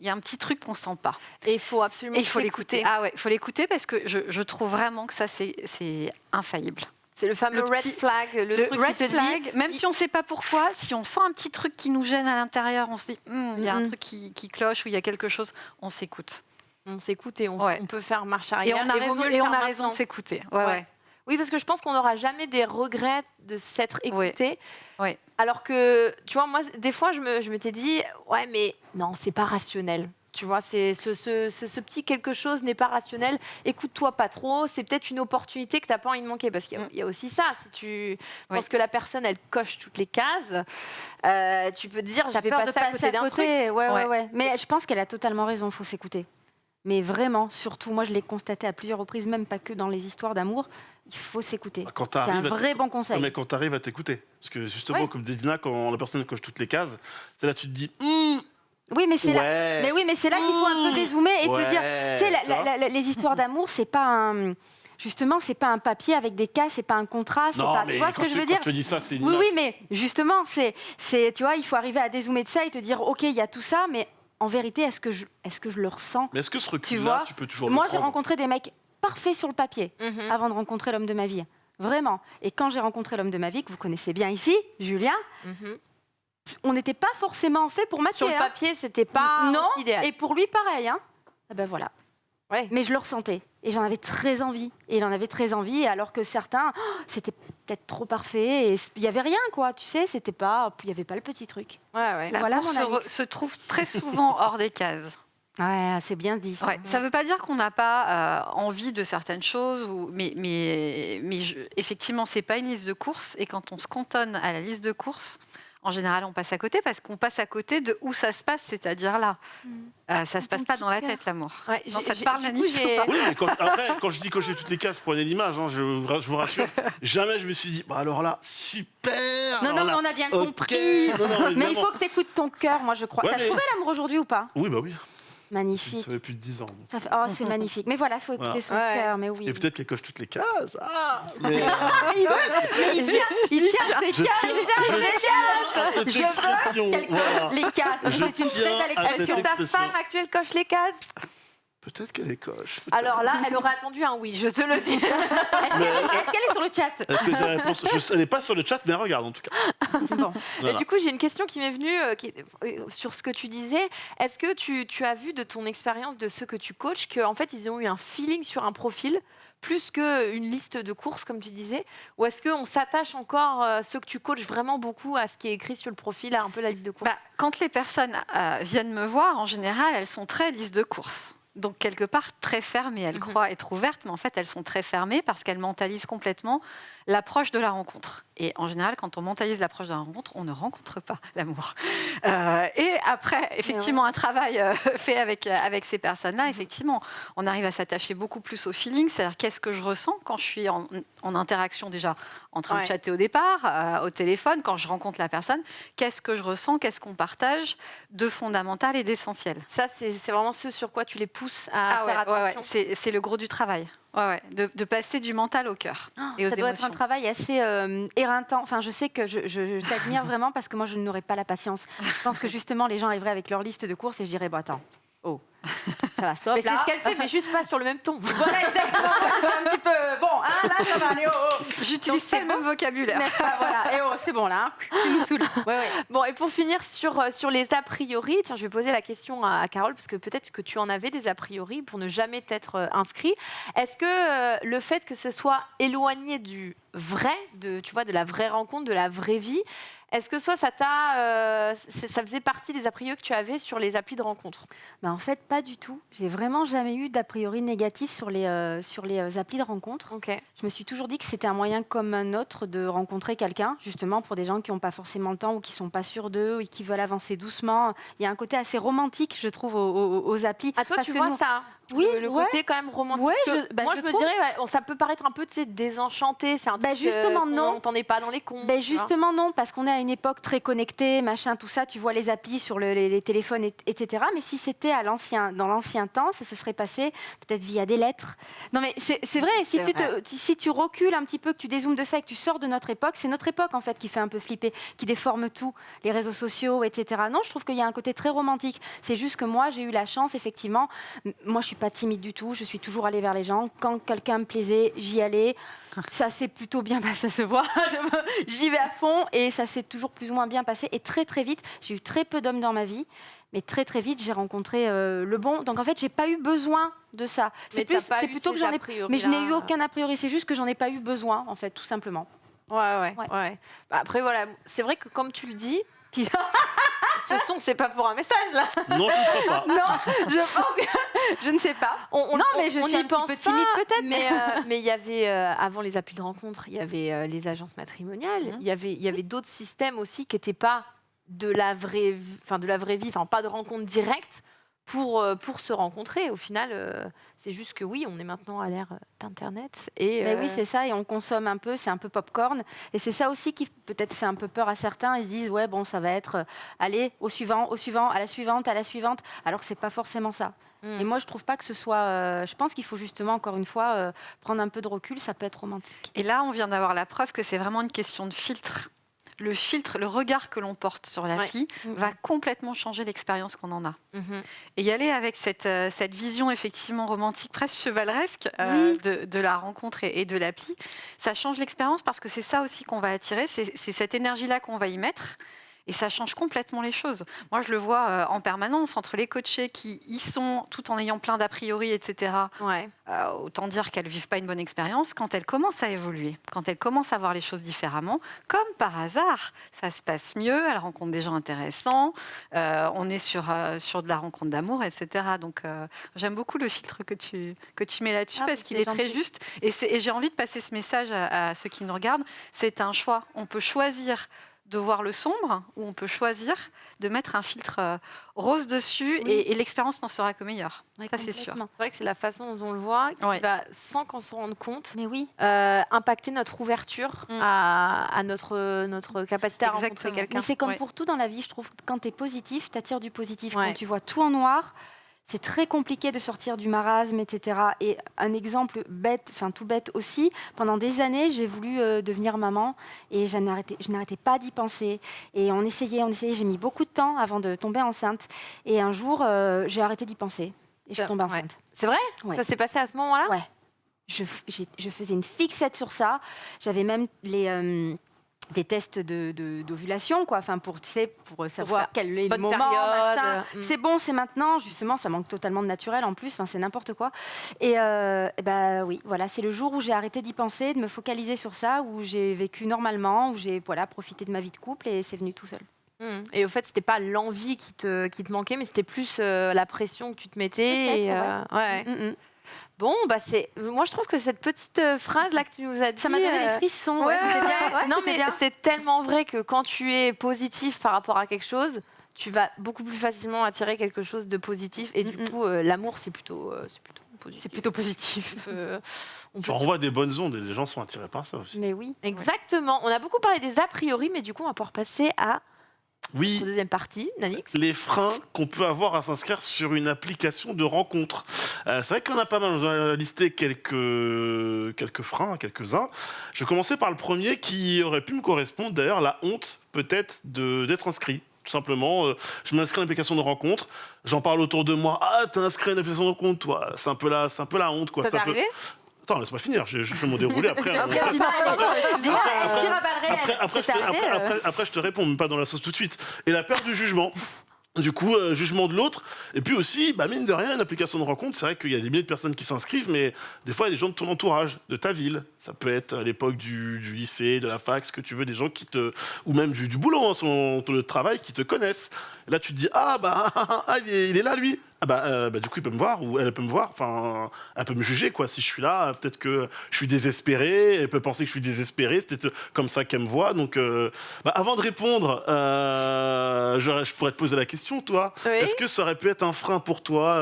Speaker 4: il y a un petit truc qu'on sent pas.
Speaker 1: Et il faut absolument
Speaker 4: Et il faut
Speaker 1: s'écouter.
Speaker 4: l'écouter. Ah ouais, il faut l'écouter parce que je, je trouve vraiment que ça, c'est infaillible.
Speaker 1: C'est le fameux
Speaker 4: Le
Speaker 1: red
Speaker 4: petit-
Speaker 1: flag, le,
Speaker 4: Le
Speaker 1: truc
Speaker 4: red
Speaker 1: qui te
Speaker 4: flag,
Speaker 1: dit.
Speaker 4: même si on ne sait pas pourquoi, si on sent un petit truc qui nous gêne à l'intérieur, on se dit, Hum, il y a un
Speaker 1: Mhm.
Speaker 4: truc qui, qui cloche ou il y a quelque chose, on s'écoute.
Speaker 1: On s'écoute et on,
Speaker 4: Ouais.
Speaker 1: on peut faire marche
Speaker 4: Et
Speaker 1: arrière.
Speaker 4: on a
Speaker 1: vaut
Speaker 4: raison, et on a raison de s'écouter. Ouais,
Speaker 1: Ouais. Oui, parce que je pense qu'on n'aura jamais des regrets de s'être écouté. Alors que, tu vois, moi, des fois, je me- je m'étais dit, ouais, mais non, c'est pas rationnel. Tu vois, c'est ce, ce- ce- ce petit quelque chose n'est pas rationnel. Écoute-toi pas trop. C'est peut-être une opportunité que tu n'as pas envie de manquer. Parce qu'il y a-
Speaker 4: Mm.
Speaker 1: il y, a aussi ça. Si tu
Speaker 4: Oui.
Speaker 1: penses que la personne, elle coche toutes les cases, euh, tu peux te dire, je
Speaker 3: T'as
Speaker 1: vais
Speaker 3: peur de
Speaker 1: passer à côté d'un truc.
Speaker 3: Ouais, ouais,
Speaker 4: Ouais.
Speaker 3: ouais. Mais je pense qu'elle a totalement raison. Il faut s'écouter. Mais vraiment, surtout, moi, je l'ai constaté à plusieurs reprises, même pas que dans les histoires d'amour. Il faut s'écouter.
Speaker 2: Quand
Speaker 3: C'est un vrai bon
Speaker 2: Non,
Speaker 3: conseil.
Speaker 2: mais quand tu arrives à t'écouter. Parce que justement,
Speaker 3: Ouais.
Speaker 2: comme dit Dina, quand la personne coche toutes les cases, c'est là tu te dis Hum,
Speaker 3: Oui, mais c'est là. Mais oui, mais c'est là qu'il faut un peu dézoomer et te dire. Tu sais, la-
Speaker 2: tu vois
Speaker 3: la- la- les histoires d'amour, c'est pas un. Justement, c'est pas un papier avec des cas, c'est pas un contrat, c'est pas. Tu vois ce que je veux dire
Speaker 2: je te dis ça, c'est
Speaker 3: Oui, oui, mais justement, c'est, c'est, tu vois, il faut arriver à dézoomer de ça et te dire, ok, il y a tout ça, mais en vérité, est-ce que je, est-ce que je le ressens?
Speaker 2: Mais est-ce que ce
Speaker 3: Tu
Speaker 2: recul-là,
Speaker 3: vois,
Speaker 2: tu peux toujours
Speaker 3: Moi, j'ai rencontré des mecs parfaits sur le papier
Speaker 1: Mhm.
Speaker 3: avant de rencontrer l'homme de ma vie, vraiment. Et quand j'ai rencontré l'homme de ma vie, que vous connaissez bien ici, Julien,
Speaker 1: Mhm.
Speaker 3: on n'était pas forcément fait pour matcher.
Speaker 1: Sur le
Speaker 3: hein.
Speaker 1: papier, c'était pas
Speaker 3: non,
Speaker 1: aussi idéal.
Speaker 3: et pour lui, pareil. Hein. Ah ben voilà.
Speaker 1: Ouais.
Speaker 3: Mais je le ressentais. Et j'en avais très envie. Et il en avait très envie, alors que certains, oh, c'était peut-être trop parfait. Et il n'y avait rien, quoi. Tu sais, c'était pas. Il n'y avait pas le petit truc.
Speaker 1: Ouais, ouais.
Speaker 4: La
Speaker 3: Voilà
Speaker 4: se, re- se trouve très souvent hors des cases.
Speaker 3: Ouais, c'est bien dit. Ça.
Speaker 4: Ouais, ne veut pas dire qu'on n'a pas euh, envie de certaines choses, ou, mais, mais, mais je- effectivement, ce n'est pas une liste de courses. Et quand on se cantonne à la liste de courses, en général, on passe à côté parce qu'on passe à côté de où ça se passe, c'est-à-dire là. Euh, ça ne se passe pas dans la tête, l'amour.
Speaker 1: Ouais,
Speaker 4: Non,
Speaker 1: j'ai-
Speaker 4: ça te
Speaker 1: j'ai-
Speaker 4: parle,
Speaker 1: j'ai-
Speaker 4: pas
Speaker 2: Oui, mais quand, après, quand je dis cocher toutes les cases, prenez l'image, hein, je, vous ra- je vous rassure. jamais je me suis dit, bah alors là, super
Speaker 3: Non, non,
Speaker 2: là,
Speaker 3: mais on a bien compris.
Speaker 2: Non, non,
Speaker 3: Mais il faut que tu écoutes ton cœur, moi, je crois.
Speaker 2: Ouais,
Speaker 3: T'as
Speaker 2: mais-
Speaker 3: trouvé l'amour aujourd'hui ou pas?
Speaker 2: Oui, bah oui, ça
Speaker 3: Magnifique.
Speaker 2: fait plus de 10 ans.
Speaker 3: Ça fait- Oh, c'est magnifique. Mais voilà, il faut écouter
Speaker 2: Voilà.
Speaker 3: son
Speaker 1: Ouais.
Speaker 3: cœur, mais oui.
Speaker 2: Et peut-être qu'elle coche toutes les cases. Ah, mais, euh,
Speaker 3: Mais il tient, il tient ses cases. il tient
Speaker 2: je
Speaker 3: ses
Speaker 2: cette
Speaker 3: Je veux qu'elle coche
Speaker 2: voilà.
Speaker 3: les cases.
Speaker 2: Je
Speaker 3: C'est une très belle expression.
Speaker 1: Est-ce que ta femme actuelle coche les cases
Speaker 2: Peut-être qu'elle les coche.
Speaker 1: Alors là, elle aurait attendu un oui, je te le dis.
Speaker 3: Est-ce qu'elle est sur le chat?
Speaker 2: Que réponse? Je- Elle n'est pas sur le chat, mais elle regarde en tout cas.
Speaker 3: Bon.
Speaker 1: Et
Speaker 2: Voilà.
Speaker 1: du coup, j'ai une question qui m'est venue euh, qui- euh, sur ce que tu disais. Est-ce que tu, tu as vu de ton expérience de ceux que tu coaches qu'en fait, ils ont eu un feeling sur un profil plus qu'une liste de courses, comme tu disais? Ou est-ce qu'on s'attache encore, euh, ceux que tu coaches, vraiment beaucoup à ce qui est écrit sur le profil, à un peu la liste de courses?
Speaker 4: Bah, quand les personnes euh, viennent me voir, en général, elles sont très liste de courses. Donc, quelque part, très fermées. Elles
Speaker 1: Mhm.
Speaker 4: croient être ouvertes, mais en fait, elles sont très fermées parce qu'elles mentalisent complètement l'approche de la rencontre. Et en général, quand on mentalise l'approche de la rencontre, on ne rencontre pas l'amour. Euh, et après, effectivement, un travail euh, fait avec, avec ces personnes-là, effectivement, on arrive à s'attacher beaucoup plus au feeling, c'est-à-dire qu'est-ce que je ressens quand je suis en, en interaction déjà, en train
Speaker 1: Ouais.
Speaker 4: de chatter au départ, euh, au téléphone, quand je rencontre la personne, qu'est-ce que je ressens, qu'est-ce qu'on partage de fondamental et d'essentiel.
Speaker 1: Ça, c'est c'est vraiment ce sur quoi tu les pousses à
Speaker 4: Ah
Speaker 1: faire
Speaker 4: ouais,
Speaker 1: attention.
Speaker 4: c'est le gros du travail. Ouais, ouais, de, de passer du mental au cœur et aux
Speaker 3: Ça doit
Speaker 4: émotions.
Speaker 3: être un travail assez euh, éreintant. Enfin, je sais que je, je- je t'admire vraiment parce que moi, je n'aurais pas la patience. Je pense que justement, les gens arriveraient avec leur liste de courses et je dirais, bon, attends, oh, ça va, stop.
Speaker 1: Mais c'est ce qu'elle fait, mais juste pas sur le même ton.
Speaker 3: Voilà, exactement. C'est un petit peu. Bon, hein, là, ça va aller. Oh, oh.
Speaker 4: J'utilise pas le même vocabulaire.
Speaker 3: Pas Voilà. Et oh, c'est bon là. hein. Tu nous saoules. Ouais, ouais.
Speaker 1: Bon, et pour finir sur, euh, sur les a priori, tiens, je vais poser la question à, à Carole, parce que peut-être que tu en avais des a priori pour ne jamais t'être euh, inscrit. Est-ce que euh, le fait que ce soit éloigné du vrai, de, tu vois, de la vraie rencontre, de la vraie vie, est-ce que soit ça t'a, euh, ça faisait partie des a priori que tu avais sur les applis de rencontre?
Speaker 3: Bah, en fait, pas du tout. J'ai vraiment jamais eu d'a priori négatif sur les, euh, sur les euh, applis de rencontre.
Speaker 1: Ok.
Speaker 3: Je me suis toujours dit que c'était un moyen comme un autre de rencontrer quelqu'un, justement pour des gens qui n'ont pas forcément le temps ou qui sont pas sûrs d'eux et qui veulent avancer doucement. Il y a un côté assez romantique, je trouve, aux, aux- aux applis.
Speaker 1: À toi,
Speaker 3: Parce
Speaker 1: tu vois
Speaker 3: nous-
Speaker 1: ça?
Speaker 3: Oui,
Speaker 1: le, le
Speaker 3: ouais.
Speaker 1: côté quand même romantique.
Speaker 3: Ouais, je- bah,
Speaker 1: moi,
Speaker 3: je
Speaker 1: je, me
Speaker 3: trouve.
Speaker 1: dirais, on- ça peut paraître un peu, désenchanté. C'est un
Speaker 3: Bah,
Speaker 1: truc, euh,
Speaker 3: justement,
Speaker 1: qu'on
Speaker 3: non.
Speaker 1: n'entendait pas dans les cons. Vois.
Speaker 3: justement non, parce qu'on est à une époque très connectée, machin, tout ça. Tu vois les applis sur le- les, les téléphones, et- etc. Mais si c'était à l'ancien, dans l'ancien temps, ça se serait passé peut-être via des lettres. Non mais c'est vrai. Si tu te, si tu recules un petit peu, que tu dézoomes de ça et que tu sors de notre époque, c'est notre époque en fait qui fait un peu flipper, qui déforme tout, les réseaux sociaux, etc. Non, je trouve qu'il y a un côté très romantique. C'est juste que moi j'ai eu la chance, effectivement. Moi je suis pas timide du tout. Je suis toujours allée vers les gens. Quand quelqu'un me plaisait, j'y allais. Ça s'est plutôt bien passé, ça se voit. J'y vais à fond et ça s'est toujours plus ou moins bien passé. Et très très vite, j'ai eu très peu d'hommes dans ma vie, mais très très vite j'ai rencontré euh, le bon. Donc en fait, j'ai pas eu besoin de ça. C'est plutôt que j'en ai.
Speaker 1: a priori
Speaker 3: Mais je n'ai eu aucun a priori. C'est juste que j'en ai pas eu besoin, en fait, tout simplement.
Speaker 1: Ouais, ouais,
Speaker 3: Ouais.
Speaker 1: ouais. Bah, après, voilà, c'est vrai que comme tu le dis, ce son, c'est pas pour un message, là.
Speaker 2: Non, je ne crois pas.
Speaker 3: non, je pense que je ne sais pas.
Speaker 1: On, on-
Speaker 3: Non, mais je
Speaker 1: on
Speaker 3: suis
Speaker 1: y
Speaker 3: un petit peu timide, peut-être,
Speaker 1: Mais euh, mais il y avait, euh, avant les applis de rencontre, il y avait euh, les agences matrimoniales.
Speaker 3: Mhm.
Speaker 1: Il y avait, il y avait d'autres systèmes aussi qui n'étaient pas de la vraie vie, enfin de la vraie vie, enfin pas de rencontre directe pour, euh, pour se rencontrer. Au final, euh, c'est juste que oui, on est maintenant à l'ère euh, d'Internet. Et,
Speaker 3: Mais
Speaker 1: euh,
Speaker 3: oui, c'est ça, et on consomme un peu, c'est un peu popcorn. Et c'est ça aussi qui peut-être fait un peu peur à certains. Ils se disent, ouais, bon, ça va être, euh, allez, au suivant, au suivant, à la suivante, à la suivante, alors que c'est pas forcément ça.
Speaker 1: Mm.
Speaker 3: Et moi, je trouve pas que ce soit. euh, je pense qu'il faut justement, encore une fois, euh, prendre un peu de recul, ça peut être romantique.
Speaker 4: Et là, on vient d'avoir la preuve que c'est vraiment une question de filtre. Le filtre, le regard que l'on porte sur l'appli
Speaker 3: Mhm.
Speaker 4: va complètement changer l'expérience qu'on en a.
Speaker 1: mhm.
Speaker 4: Et y aller avec cette, euh, cette vision effectivement romantique, presque chevaleresque euh, de, de la rencontre et, et de l'appli, ça change l'expérience parce que c'est ça aussi qu'on va attirer, c'est c'est cette énergie-là qu'on va y mettre. Et ça change complètement les choses. Moi, je le vois euh, en permanence entre les coachés qui y sont tout en ayant plein d'a priori, etc.
Speaker 1: Ouais.
Speaker 4: Euh, autant dire qu'elles vivent pas une bonne expérience. Quand elles commencent à évoluer, quand elles commencent à voir les choses différemment, comme par hasard, ça se passe mieux. Elles rencontrent des gens intéressants. euh, on est sur, euh, sur de la rencontre d'amour, etc. Donc, j'aime beaucoup le filtre que tu, que tu mets là-dessus
Speaker 3: Ah,
Speaker 4: parce qu'il est très juste. Et, et j'ai envie de passer ce message à, à ceux qui nous regardent. C'est un choix. On peut choisir de voir le sombre ou on peut choisir de mettre un filtre euh, rose dessus
Speaker 3: Oui.
Speaker 4: et, et l'expérience n'en sera que meilleure. Ça, c'est sûr.
Speaker 1: C'est vrai que c'est la façon dont on le voit qui
Speaker 4: Ouais.
Speaker 1: va, sans qu'on se rende compte,
Speaker 3: Mais oui.
Speaker 1: euh, impacter notre ouverture
Speaker 4: Mm.
Speaker 1: à, à notre, notre capacité à rencontrer
Speaker 4: Exactement.
Speaker 1: quelqu'un.
Speaker 3: Mais c'est comme
Speaker 4: Ouais.
Speaker 3: pour tout dans la vie, je trouve. que Quand tu es positif, tu attires du positif.
Speaker 1: Ouais.
Speaker 3: Quand tu vois tout en noir, c'est très compliqué de sortir du marasme, etc. Et un exemple bête, enfin tout bête aussi, pendant des années, j'ai voulu euh, devenir maman et je n'arrêtais, pas d'y penser. Et on essayait, on essayait, j'ai mis beaucoup de temps avant de tomber enceinte. Et un jour, euh, j'ai arrêté d'y penser. Et je suis
Speaker 1: Ça-
Speaker 3: tombée
Speaker 1: ouais.
Speaker 3: enceinte.
Speaker 1: C'est vrai?
Speaker 3: Ouais.
Speaker 1: Ça s'est passé à ce moment-là?
Speaker 3: Ouais. Je, faisais une fixette sur ça. J'avais même les, euh, des tests de, de- d'ovulation, quoi, enfin pour, tu sais, pour savoir quel est le moment,
Speaker 1: euh, mm.
Speaker 3: C'est bon, c'est maintenant. Justement, ça manque totalement de naturel en plus. Enfin, c'est n'importe quoi. Et, euh, eh ben oui, voilà, c'est le jour où j'ai arrêté d'y penser, de me focaliser sur ça, où j'ai vécu normalement, où j'ai voilà profité de ma vie de couple et c'est venu tout seul.
Speaker 1: Mm. Et au fait, c'était pas l'envie qui te, qui te manquait, mais c'était plus euh, la pression que tu te mettais. Et, euh, ouais.
Speaker 3: Mm, mm.
Speaker 1: Bon, bah c'est. Moi, je trouve que cette petite euh, phrase là que tu nous as dit.
Speaker 3: Ça m'a donné
Speaker 1: euh,
Speaker 3: des frissons.
Speaker 1: Ouais,
Speaker 3: ouais, c'était
Speaker 1: ouais,
Speaker 3: bien.
Speaker 1: ouais.
Speaker 3: Ouais,
Speaker 1: non, mais c'est tellement vrai que quand tu es positif par rapport à quelque chose, tu vas beaucoup plus facilement attirer quelque chose de positif. Et du
Speaker 3: Mm, mm.
Speaker 1: coup, euh, l'amour, c'est plutôt, euh, c'est plutôt positif.
Speaker 3: C'est plutôt positif.
Speaker 1: Euh, on peut-
Speaker 2: renvoies des bonnes ondes et les gens sont attirés par ça aussi.
Speaker 3: Mais oui.
Speaker 1: Exactement. On a beaucoup parlé des a priori, mais du coup, on va pouvoir passer à
Speaker 2: Oui,
Speaker 1: la deuxième partie. Nanix
Speaker 2: les freins qu'on peut avoir à s'inscrire sur une application de rencontre. Euh, c'est vrai qu'on a pas mal, on a listé quelques, quelques freins, quelques-uns. Je vais commencer par le premier qui aurait pu me correspondre, d'ailleurs, la honte peut-être d'être inscrit. Tout simplement, euh, je m'inscris à une application de rencontre, j'en parle autour de moi. Ah, t'es inscrit à une application de rencontre, toi. C'est un peu la, c'est un peu la honte, quoi.
Speaker 1: Ça t'est
Speaker 2: peu-
Speaker 1: arrivé?
Speaker 2: Attends, laisse-moi finir. Je, je fais mon déroulé après. je te,
Speaker 3: euh.
Speaker 2: après- je te réponds, mais pas dans la sauce tout de suite. Et la peur du jugement. Du coup, euh, jugement de l'autre. Et puis aussi, bah, mine de rien, une application de rencontre, c'est vrai qu'il y a des milliers de personnes qui s'inscrivent, mais des fois, il y a des gens de ton entourage, de ta ville. Ça peut être à l'époque du, du lycée, de la fac, ce que tu veux, des gens qui te. ou même du, du boulot, hein, son, de travail, qui te connaissent. Et là, tu te dis, ah, bah, ah, il, est, il est là, lui. Ah, bah, euh, bah, du coup, il peut me voir, ou elle peut me voir. Enfin, elle peut me juger, quoi. Si je suis là, peut-être que je suis désespéré. Elle peut penser que je suis désespéré. C'est peut-être comme ça qu'elle me voit. Donc, euh, bah, avant de répondre, euh, je, je pourrais te poser la question, toi.
Speaker 1: Oui.
Speaker 2: Est-ce que ça aurait pu être un frein pour toi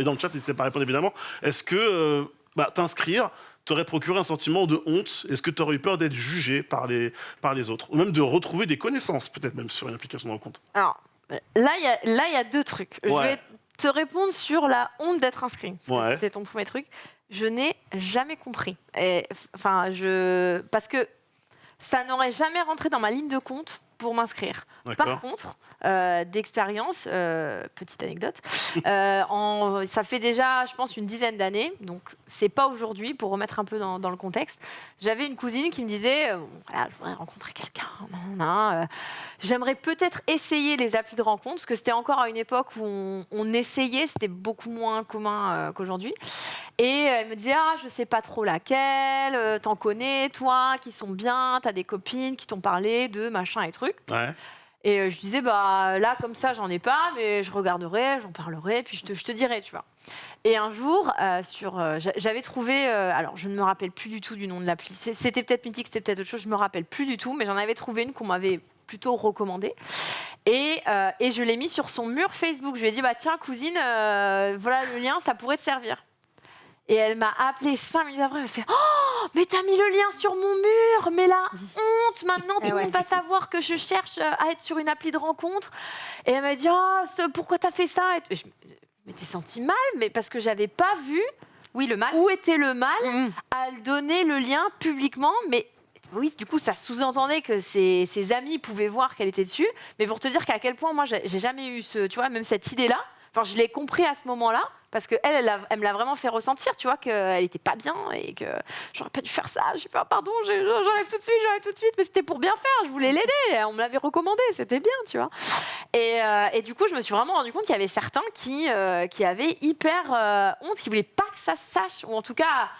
Speaker 2: Et dans le chat, n'hésitez pas à répondre, évidemment. Est-ce que bah, t'inscrire t'aurait procuré un sentiment de honte? Est-ce que tu aurais eu peur d'être jugé par les, par les autres? Ou même de retrouver des connaissances, peut-être même sur une application de rencontre?
Speaker 1: Alors, là, il y y a deux trucs. Je
Speaker 2: Ouais.
Speaker 1: vais te répondre sur la honte d'être inscrit.
Speaker 2: Ouais.
Speaker 1: C'était ton premier truc. Je n'ai jamais compris. Et, Enfin, je... Parce que ça n'aurait jamais rentré dans ma ligne de compte pour m'inscrire. Par contre, euh, d'expérience, euh, petite anecdote, euh, ça fait déjà, je pense, une dizaine d'années, donc c'est pas aujourd'hui, pour remettre un peu dans, le contexte. J'avais une cousine qui me disait, voilà, je voudrais rencontrer quelqu'un, j'aimerais peut-être essayer les applis de rencontre, parce que c'était encore à une époque où on, essayait, c'était beaucoup moins commun qu'aujourd'hui. Et elle me disait, ah, je sais pas trop laquelle, t'en connais, toi, qui sont bien, t'as des copines qui t'ont parlé de machin et trucs. Et euh, je disais, bah là, comme ça, j'en ai pas, mais je regarderai, j'en parlerai, puis je te, je te dirai, tu vois. Et un jour, euh, euh, j'a- j'avais trouvé, alors je ne me rappelle plus du tout du nom de l'appli, c'était peut-être mythique, c'était peut-être autre chose, je me rappelle plus du tout, mais j'en avais trouvé une qu'on m'avait plutôt recommandée. Et, et je l'ai mis sur son mur Facebook. Je lui ai dit, bah tiens, cousine, voilà le lien, ça pourrait te servir. Et elle m'a appelé cinq minutes après, elle m'a fait Oh, mais t'as mis le lien sur mon mur, mais la honte maintenant, tout
Speaker 3: Eh
Speaker 1: le
Speaker 3: ouais.
Speaker 1: monde va savoir que je cherche à être sur une appli de rencontre. Et elle m'a dit Oh, ce- pourquoi t'as fait ça? Et je m'étais sentie mal, mais parce que j'avais pas vu
Speaker 3: Oui, le mal.
Speaker 1: où était le mal
Speaker 3: Mm.
Speaker 1: à le donner le lien publiquement, mais oui, du coup, ça sous-entendait que ses, ses amis pouvaient voir qu'elle était dessus. Mais pour te dire qu'à quel point, moi, j'ai jamais eu ce, tu vois, même cette idée-là. Enfin, je l'ai compris à ce moment-là. Parce qu'elle, elle, elle me l'a vraiment fait ressentir, tu vois, qu'elle était pas bien et que j'aurais pas dû faire ça. J'ai fait, ah, pardon, j'enlève tout de suite, j'enlève tout de suite. Mais c'était pour bien faire, je voulais l'aider. On me l'avait recommandé, c'était bien, tu vois. Et, euh, du coup, je me suis vraiment rendu compte qu'il y avait certains qui, euh, qui avaient hyper euh, honte, qui voulaient pas que ça se sache, ou en tout cas.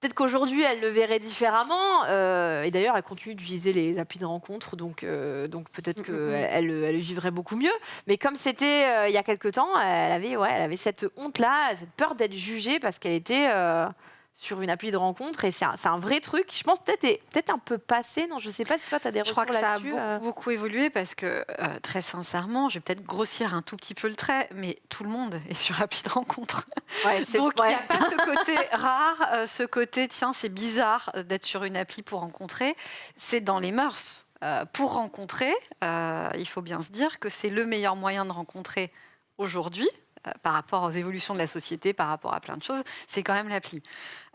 Speaker 1: Peut-être qu'aujourd'hui, elle le verrait différemment. euh, et d'ailleurs, elle continue d'utiliser les applis de rencontre. Donc, euh, donc peut-être
Speaker 3: Mm,
Speaker 1: qu'elle
Speaker 3: mm, mm.
Speaker 1: elle, le vivrait beaucoup mieux. Mais comme c'était euh, il y a quelque temps, elle avait, ouais, elle avait cette honte-là, cette peur d'être jugée parce qu'elle était sur une appli de rencontre. Et c'est un, vrai truc. Je pense peut-être peut-être un peu passé. Non, je sais pas si toi, tu as des
Speaker 4: Je
Speaker 1: retours
Speaker 4: crois que ça a
Speaker 1: là-dessus,
Speaker 4: beaucoup,
Speaker 1: euh.
Speaker 4: beaucoup évolué parce que, euh, très sincèrement, je vais peut-être grossir un tout petit peu le trait, mais tout le monde est sur appli de rencontre.
Speaker 1: Ouais,
Speaker 4: Donc, il
Speaker 1: ouais.
Speaker 4: n'y a pas ce côté rare, euh, ce côté, tiens, c'est bizarre d'être sur une appli pour rencontrer. C'est dans les mœurs. Euh, pour rencontrer, il faut bien se dire que c'est le meilleur moyen de rencontrer aujourd'hui. par rapport aux évolutions de la société, par rapport à plein de choses, c'est quand même l'appli.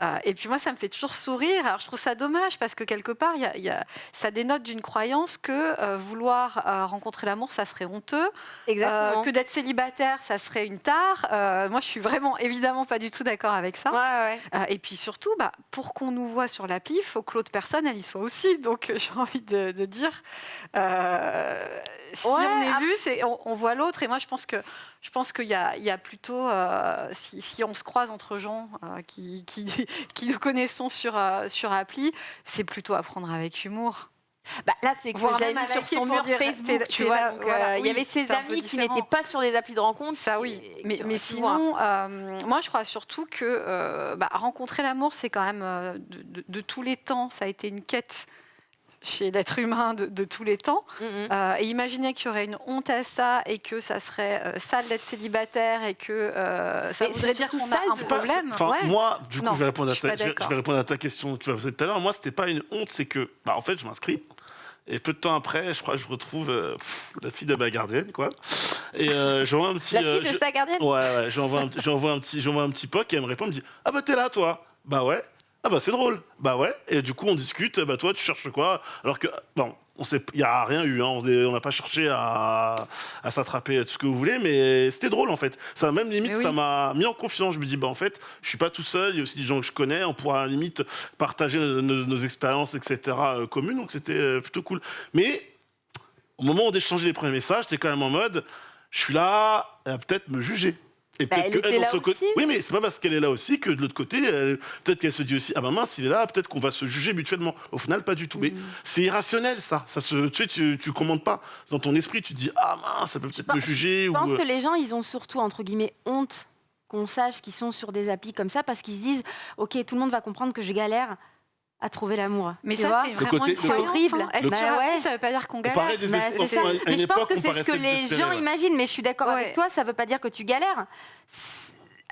Speaker 4: Euh, et puis moi, ça me fait toujours sourire. Alors je trouve ça dommage parce que quelque part, il y a- il y a- ça dénote d'une croyance que euh, vouloir euh, rencontrer l'amour, ça serait honteux.
Speaker 1: Exactement.
Speaker 4: Euh, que d'être célibataire, ça serait une tare. Moi, je suis vraiment évidemment pas du tout d'accord avec ça.
Speaker 1: Ouais, ouais.
Speaker 4: Et puis surtout, bah, pour qu'on nous voit sur l'appli, il faut que l'autre personne, elle y soit aussi. Donc j'ai envie de, de dire, euh, si
Speaker 1: Ouais,
Speaker 4: on est vu, c'est, on, on voit l'autre. Et moi, je pense que je pense qu'il y a, il y a plutôt, euh, si, si on se croise entre gens euh, qui, qui, qui nous connaissons sur, euh, sur appli, c'est plutôt à prendre avec humour.
Speaker 1: Bah, là, c'est que j'avais sur son mur
Speaker 4: dire,
Speaker 1: Facebook, tu vois.
Speaker 4: là,
Speaker 1: donc,
Speaker 4: voilà,
Speaker 1: euh, il y avait ses amis qui n'étaient pas sur des applis de rencontre.
Speaker 4: Ça oui,
Speaker 1: qui
Speaker 4: mais, sinon, euh, moi je crois surtout que euh, bah, rencontrer l'amour, c'est quand même de, de- de tous les temps, ça a été une quête chez l'être humain de, de tous les temps.
Speaker 1: Mm, mm.
Speaker 4: Euh, et imaginez qu'il y aurait une honte à ça et que ça serait euh, sale d'être célibataire et que euh, ça
Speaker 1: Mais
Speaker 4: voudrait
Speaker 1: c'est
Speaker 4: dire qu'on a un
Speaker 1: de-
Speaker 4: problème.
Speaker 2: Enfin,
Speaker 1: Ouais.
Speaker 2: moi, du coup,
Speaker 4: Non,
Speaker 2: je, vais répondre à ta, je je vais répondre à ta question que tu m'as posée tout à l'heure. Moi, c'était pas une honte, c'est que, bah, en fait, je m'inscris. Et peu de temps après, je crois que je retrouve euh, pff, la fille de ma gardienne, quoi. Et euh, j'envoie un petit.
Speaker 1: La fille
Speaker 2: euh,
Speaker 1: de
Speaker 2: je-
Speaker 1: ta gardienne?
Speaker 2: Ouais, ouais, j'envoie un, petit- j'envoie un petit, j'envoie un petit poc et elle me répond, elle me dit, ah bah t'es là, toi. Bah ouais. Ah bah c'est drôle. Bah ouais. Et du coup, on discute. Bah toi, tu cherches quoi? Alors que, bon, on sait, il y a rien eu. Hein, on n'a pas cherché à, à s'attraper tout ce que vous voulez, mais c'était drôle en fait. Ça même limite,
Speaker 4: oui.
Speaker 2: ça m'a mis en confiance. Je me dis, bah en fait, je suis pas tout seul. Il y a aussi des gens que je connais. On pourra à la limite partager nos, nos- nos expériences, etc. euh, communes. Donc c'était euh, plutôt cool. Mais au moment où d'échanger les premiers messages, j'étais quand même en mode, je suis là, elle va peut-être me juger. Et
Speaker 1: Bah, elle
Speaker 2: que
Speaker 1: était
Speaker 2: dans
Speaker 1: là
Speaker 2: ce côté-
Speaker 1: aussi.
Speaker 2: Oui, mais c'est pas parce qu'elle est là aussi que de l'autre côté, elle- peut-être qu'elle se dit aussi, ah bah mince, il est là, peut-être qu'on va se juger mutuellement. Au final, pas du tout. Mais c'est irrationnel, ça. ça se, tu sais, tu, tu commandes pas. Dans ton esprit, tu te dis, ah mince, ça peut peut-être me juger.
Speaker 3: Je pense
Speaker 2: euh,
Speaker 3: que les gens, ils ont surtout, entre guillemets, honte qu'on sache qu'ils sont sur des applis comme ça parce qu'ils se disent Ok, tout le monde va comprendre que je galère à trouver l'amour.
Speaker 4: Mais
Speaker 3: Tu
Speaker 4: ça, c'est vraiment
Speaker 2: côté-
Speaker 4: une
Speaker 3: horrible.
Speaker 4: hein. Être
Speaker 3: Bah ouais.
Speaker 4: ça veut pas dire qu'on
Speaker 2: On
Speaker 4: galère.
Speaker 2: des
Speaker 3: Bah, ça. Mais je pense que c'est ce que les gens
Speaker 2: ouais.
Speaker 3: imaginent, mais je suis d'accord
Speaker 4: Ouais.
Speaker 3: avec toi, ça veut pas dire que tu galères.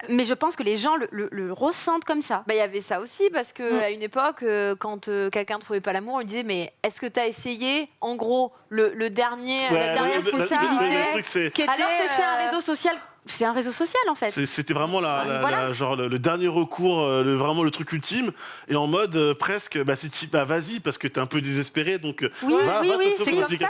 Speaker 3: Mais je pense que les gens le, le- le ressentent comme ça.
Speaker 1: Bah, il y avait ça aussi parce que
Speaker 3: Mm.
Speaker 1: à une époque, euh, quand euh, quelqu'un trouvait pas l'amour, on lui disait mais est-ce que tu as essayé en gros le, le dernier,
Speaker 2: Ouais,
Speaker 1: la dernière
Speaker 2: le- le- le-
Speaker 1: possibilité qui était,
Speaker 3: Alors que c'est un
Speaker 1: euh,
Speaker 3: réseau social, c'est un réseau social en fait.
Speaker 2: C'était vraiment la, la-
Speaker 3: Voilà.
Speaker 2: la- genre le, le dernier recours, euh, le, vraiment le truc ultime, et en mode euh, presque, bah, c'est type, bah, vas-y, parce que t'es un peu désespéré, donc euh,
Speaker 3: Oui,
Speaker 2: va,
Speaker 3: oui,
Speaker 2: va
Speaker 3: oui, c'est comme ça,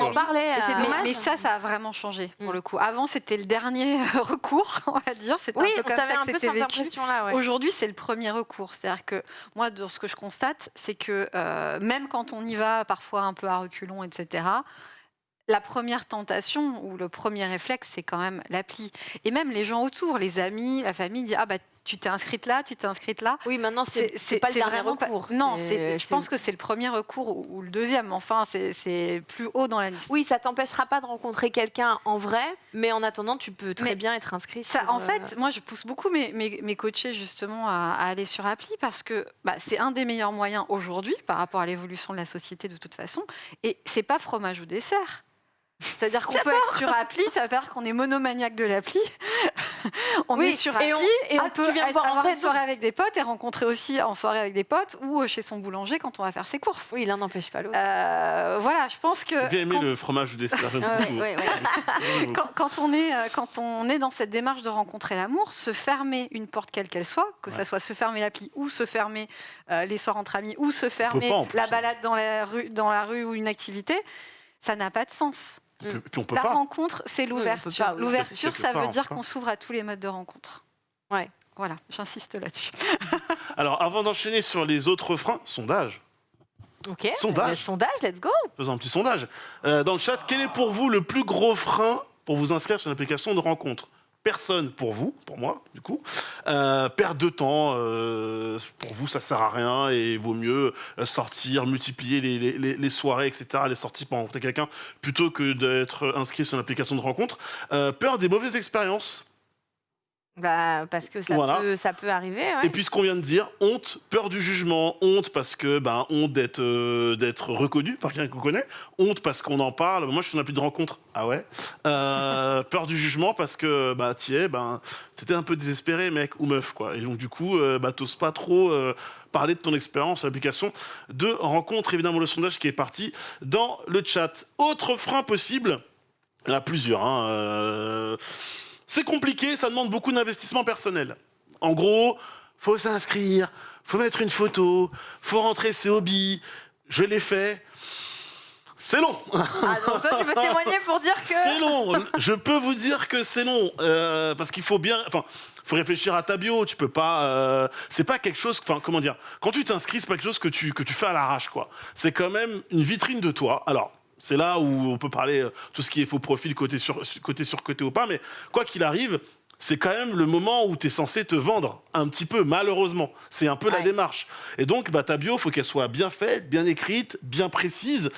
Speaker 1: on en parlait. Euh,
Speaker 4: Mais, ça, ça a vraiment changé pour
Speaker 1: Mm.
Speaker 4: le coup. Avant, c'était le dernier recours, on va dire. C'était
Speaker 1: Oui,
Speaker 4: un peu
Speaker 1: on
Speaker 4: comme ça
Speaker 1: un
Speaker 4: que
Speaker 1: peu
Speaker 4: c'était
Speaker 1: cette
Speaker 4: vécu.
Speaker 1: impression-là. ouais.
Speaker 4: Aujourd'hui, c'est le premier recours. C'est-à-dire que moi, de ce que je constate, c'est que euh, même quand on y va parfois un peu à reculons, etc., la première tentation ou le premier réflexe, c'est quand même l'appli. Et même les gens autour, les amis, la famille, disent Ah, bah, tu t'es inscrite là, tu t'es inscrite là.
Speaker 1: Oui, maintenant c'est pas le dernier
Speaker 4: pas-
Speaker 1: recours.
Speaker 4: Non,
Speaker 1: c'est-
Speaker 4: je pense que c'est le premier recours ou, ou le deuxième. Enfin, c'est- plus haut dans la liste.
Speaker 1: Oui, ça t'empêchera pas de rencontrer quelqu'un en vrai, mais en attendant, tu peux très
Speaker 4: Mais
Speaker 1: bien être inscrit.
Speaker 4: Ça,
Speaker 1: sur,
Speaker 4: en
Speaker 1: euh,
Speaker 4: fait, moi, je pousse beaucoup mes, mes, mes coachés justement à, à aller sur appli parce que bah, c'est un des meilleurs moyens aujourd'hui par rapport à l'évolution de la société de toute façon. Et c'est pas fromage ou dessert. C'est-à-dire qu'on peut être sur appli, ça veut pas dire qu'on est monomaniaque de l'appli. on
Speaker 1: Oui,
Speaker 4: est sur
Speaker 1: et
Speaker 4: appli
Speaker 1: on-
Speaker 4: et on,
Speaker 1: Ah,
Speaker 4: peut être-
Speaker 1: voir en
Speaker 4: avoir
Speaker 1: vrai,
Speaker 4: une soirée avec des potes et rencontrer aussi en soirée avec des potes ou chez son boulanger quand on va faire ses courses.
Speaker 1: Oui, l'un n'empêche pas l'autre.
Speaker 4: Euh, voilà, je pense que
Speaker 2: J'ai bien aimé
Speaker 4: quand-
Speaker 2: le fromage ou dessert,
Speaker 1: Ah ouais, ouais, ouais.
Speaker 4: Quand, quand on est, euh, quand on est dans cette démarche de rencontrer l'amour, se fermer une porte quelle qu'elle soit, que
Speaker 2: Ouais.
Speaker 4: ça soit se fermer l'appli ou se fermer euh, les soirs entre amis ou se fermer
Speaker 2: pas, en
Speaker 4: la
Speaker 2: hein.
Speaker 4: balade dans la, rue, dans la rue ou une activité, ça n'a pas de sens.
Speaker 2: Et puis- puis on peut
Speaker 4: La
Speaker 2: pas.
Speaker 4: rencontre, c'est
Speaker 1: peut
Speaker 4: l'ouverture.
Speaker 1: oui.
Speaker 4: L'ouverture, ça veut dire qu'on s'ouvre à tous les modes de rencontre.
Speaker 1: Ouais.
Speaker 4: Voilà, j'insiste là-dessus.
Speaker 2: Alors, avant d'enchaîner sur les autres freins, sondage.
Speaker 1: Ok.
Speaker 2: Sondage.
Speaker 1: Le sondage, let's go.
Speaker 2: Faisons un petit sondage. Euh, dans le chat, quel est pour vous le plus gros frein pour vous inscrire sur une application de rencontre? Personne pour vous, pour moi, du coup. Euh, de temps, euh, pour vous, ça sert à rien et vaut mieux euh, sortir, multiplier les, soirées, etc., les sorties pour rencontrer quelqu'un, plutôt que d'être inscrit sur une application de rencontre. Euh, peur des mauvaises expériences.
Speaker 1: Bah, parce que ça,
Speaker 2: Voilà.
Speaker 1: peut, ça peut arriver. ouais.
Speaker 2: Et puis ce qu'on vient de dire, honte, peur du jugement, honte parce que ben honte d'être euh, d'être reconnu par quelqu'un qu'on connaît, honte parce qu'on en parle. Moi je suis un appli de rencontre, ah ouais? Euh, peur du jugement parce que bah es, ben t'étais un peu désespéré mec ou meuf quoi. Et donc du coup euh, bah t'oses pas trop euh, parler de ton expérience l'application de rencontre. Évidemment le sondage qui est parti dans le chat. Autre frein possible, il y en a plusieurs. Hein, euh, c'est compliqué, ça demande beaucoup d'investissement personnel. En gros, faut s'inscrire, faut mettre une photo, faut rentrer ses hobbies. Je l'ai fait. C'est long.
Speaker 1: Ah, donc toi, tu peux témoigner pour dire que.
Speaker 2: C'est long. Je peux vous dire que c'est long euh, parce qu'il faut bien. Enfin, faut réfléchir à ta bio. Tu peux pas. euh, c'est pas quelque chose. Enfin, comment dire Quand tu t'inscris, c'est pas quelque chose que tu que tu fais à l'arrache, quoi. C'est quand même une vitrine de toi. Alors. C'est là où on peut parler euh, tout ce qui est faux profil, côté sur, côté sur côté ou pas, mais quoi qu'il arrive, c'est quand même le moment où tu es censé te vendre un petit peu, malheureusement. C'est un peu la démarche. Et donc, bah, ta bio, faut qu'elle soit bien faite, bien écrite, bien précise,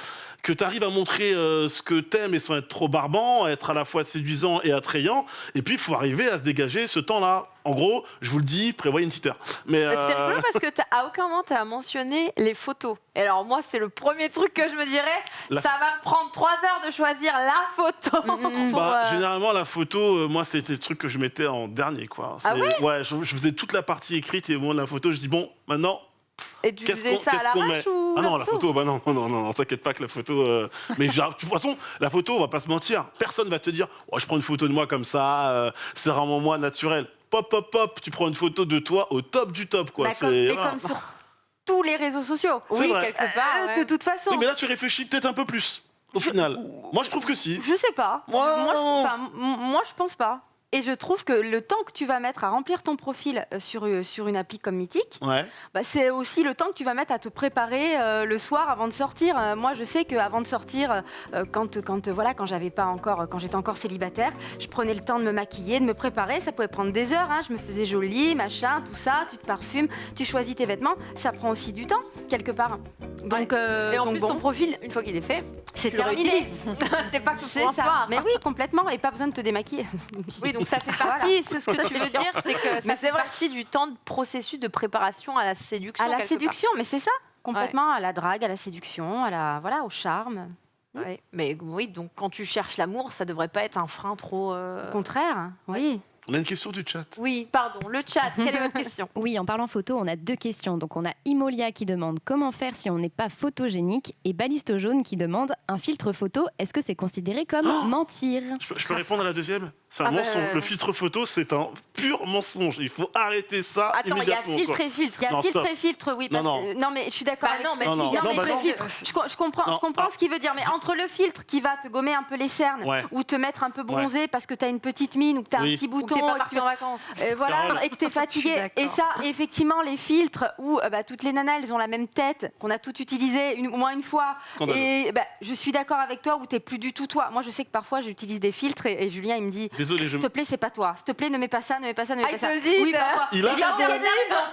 Speaker 2: que tu arrives à montrer euh, ce que t'aimes et sans être trop barbant, être à la fois séduisant et attrayant. Et puis, il faut arriver à se dégager ce temps-là. En gros, je vous le dis, prévoyez une petite heure. Mais,
Speaker 1: C'est
Speaker 2: euh,
Speaker 1: rigolo parce que à aucun moment tu as mentionné les photos. Et alors moi c'est le premier truc que je me dirais,
Speaker 2: La-
Speaker 1: ça va me prendre trois heures de choisir la photo. pour,
Speaker 2: Bah,
Speaker 1: euh,
Speaker 2: Généralement, la photo, moi, c'était le truc que je mettais en dernier. Quoi.
Speaker 1: Ah
Speaker 2: C'est- ouais je, je faisais toute la partie écrite et au moment de la photo, je dis, bon, maintenant,
Speaker 1: Et tu
Speaker 2: qu'est-ce
Speaker 1: faisais
Speaker 2: qu'on
Speaker 1: ça à l'arrache
Speaker 2: met
Speaker 1: ou
Speaker 2: Ah non, la photo, bah non, non, non, non, t'inquiète pas que la photo. euh, Mais genre, de toute façon, la photo, on va pas se mentir. Personne va te dire, oh, je prends une photo de moi comme ça, euh, c'est vraiment moi naturel. Pop, pop, pop, tu prends une photo de toi au top du top, quoi.
Speaker 3: Bah, mais comme sur tous les réseaux sociaux.
Speaker 2: C'est
Speaker 1: Oui,
Speaker 2: vrai.
Speaker 1: quelque part.
Speaker 3: Euh,
Speaker 1: ouais.
Speaker 3: De toute façon.
Speaker 2: Oui, mais là, tu réfléchis peut-être un peu plus, au final. Moi, je trouve que si.
Speaker 3: Je sais pas.
Speaker 2: Moi,
Speaker 3: moi, je pense pas. Et je trouve que le temps que tu vas mettre à remplir ton profil euh, sur, euh, sur une appli comme Mythique,
Speaker 2: Ouais.
Speaker 3: bah, c'est aussi le temps que tu vas mettre à te préparer euh, le soir avant de sortir. Euh, moi, je sais qu'avant de sortir, euh, quand, quand, euh, voilà, quand j'avais pas encore, quand j'étais encore célibataire, je prenais le temps de me maquiller, de me préparer. Ça pouvait prendre des heures. hein. Je me faisais jolie, machin, tout ça. Tu te parfumes, tu choisis tes vêtements. Ça prend aussi du temps quelque part. Donc, euh,
Speaker 1: Et en
Speaker 3: donc
Speaker 1: plus
Speaker 3: bon,
Speaker 1: ton profil, une fois qu'il est fait,
Speaker 3: c'est terminé.
Speaker 1: c'est pas que
Speaker 3: C'est ça.
Speaker 1: soir.
Speaker 3: Mais oui, complètement. Et pas besoin de te démaquiller.
Speaker 1: Oui, donc ça fait partie, c'est ce que tu veux dire, c'est que ça
Speaker 3: Mais
Speaker 1: fait partie du temps de processus de préparation à la séduction.
Speaker 3: À la séduction, mais c'est ça. Complètement à la drague, à la séduction, à la voilà, au charme.
Speaker 1: Ouais. Mais oui, donc quand tu cherches l'amour, ça devrait pas être un frein trop. euh,
Speaker 3: Au contraire, oui.
Speaker 2: On a une question du chat.
Speaker 1: Oui, pardon, le chat, quelle est votre question?
Speaker 5: Oui, en parlant photo, on a deux questions. Donc on a Imolia qui demande comment faire si on n'est pas photogénique? et Balisto Jaune qui demande un filtre photo, est-ce que c'est considéré comme mentir?
Speaker 2: Je peux, je peux répondre à la deuxième? C'est un
Speaker 1: Ah bah,
Speaker 2: mensonge.
Speaker 1: euh,
Speaker 2: Le filtre photo, c'est un pur mensonge. Il faut arrêter ça
Speaker 1: Attends, il y a
Speaker 2: immédiatement.
Speaker 1: filtre
Speaker 2: quoi.
Speaker 1: et filtre.
Speaker 3: Il y a
Speaker 2: Non,
Speaker 3: filtre
Speaker 2: stop.
Speaker 3: et filtre, oui.
Speaker 2: Non,
Speaker 3: parce
Speaker 2: non.
Speaker 3: que- non, mais je suis d'accord
Speaker 1: Bah
Speaker 3: avec
Speaker 1: non, mais
Speaker 2: Non,
Speaker 1: si,
Speaker 2: non,
Speaker 1: il y a
Speaker 2: non,
Speaker 1: filtre
Speaker 2: bah
Speaker 1: filtre.
Speaker 3: Je, je comprends,
Speaker 2: Non,
Speaker 3: je comprends
Speaker 2: ah.
Speaker 3: ce qu'il veut dire, mais entre le filtre qui va te gommer un peu les cernes
Speaker 2: Ouais.
Speaker 3: ou te mettre un peu bronzé parce que tu as une petite mine ou que tu as
Speaker 2: Oui.
Speaker 3: un petit
Speaker 1: Ou que
Speaker 3: bouton
Speaker 1: pas parti
Speaker 3: tu-
Speaker 1: en vacances.
Speaker 3: Euh, voilà,
Speaker 2: Carole.
Speaker 3: et que t'es
Speaker 4: Je suis
Speaker 3: fatigué. Et ça, effectivement, les filtres où euh, bah, toutes les nanas, elles ont la même tête, qu'on a toutes utilisées une, au moins une fois.
Speaker 2: Scandaleux.
Speaker 3: Et bah, je suis d'accord avec toi où t'es plus du tout toi. Moi, je sais que parfois, j'utilise des filtres et Julien, il me dit.
Speaker 2: Désolé, je...
Speaker 3: S'il te plaît, c'est pas toi. S'il te plaît, ne mets pas ça, ne mets pas ça, ne mets
Speaker 1: Ah,
Speaker 3: pas
Speaker 1: il
Speaker 3: ça.
Speaker 1: te le dit,
Speaker 3: Oui, parfois.
Speaker 2: Il a raison.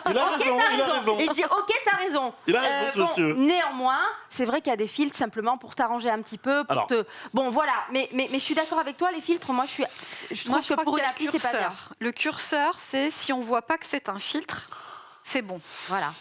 Speaker 2: Il a raison, il a raison.
Speaker 3: Et je dis, ok, t'as raison.
Speaker 2: Il a raison,
Speaker 3: Euh,
Speaker 2: ce
Speaker 3: bon,
Speaker 2: monsieur.
Speaker 3: Néanmoins, c'est vrai qu'il y a des filtres simplement pour t'arranger un petit peu. Pour
Speaker 2: Alors.
Speaker 3: te... Bon, voilà. Mais, mais, mais je suis d'accord avec toi, les filtres, moi, je, suis... je trouve
Speaker 4: Moi, je
Speaker 3: que pour une appli,
Speaker 4: le
Speaker 3: c'est pas bien.
Speaker 4: Le curseur, c'est si on voit pas que c'est un filtre, c'est bon.
Speaker 3: Voilà.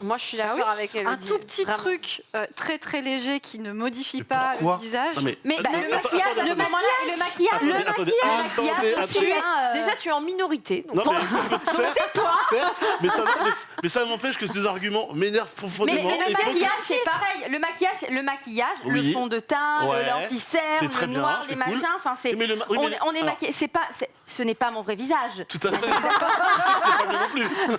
Speaker 1: Moi, je suis d'accord avec
Speaker 4: Un tout petit
Speaker 1: Vraiment.
Speaker 4: truc euh, très très léger qui ne modifie
Speaker 2: Mais
Speaker 4: pas le visage.
Speaker 2: Non, mais...
Speaker 3: Mais bah, le
Speaker 2: attends,
Speaker 3: maquillage,
Speaker 2: attendez,
Speaker 3: le maquillage,
Speaker 2: Attendez,
Speaker 3: le
Speaker 2: attendez,
Speaker 3: maquillage,
Speaker 2: attendez,
Speaker 3: le maquillage aussi,
Speaker 2: attendez.
Speaker 3: euh,
Speaker 1: Déjà, tu es en minorité. donc
Speaker 2: Non,
Speaker 1: pour-
Speaker 2: mais, certes, certes, mais ça, mais, mais ça m'empêche que ces deux arguments m'énervent profondément.
Speaker 3: mais le maquillage, c'est pareil. Le maquillage, le maquillage, le
Speaker 2: Oui.
Speaker 3: fond de teint,
Speaker 2: Ouais.
Speaker 3: le noir, les machins. Enfin, c'est.
Speaker 2: Mais le ma- oui,
Speaker 3: on, est- maquillé. C'est pas. c'est- Ce n'est pas mon vrai visage.
Speaker 2: Tout à fait. Je sais que c'est pas bien non plus.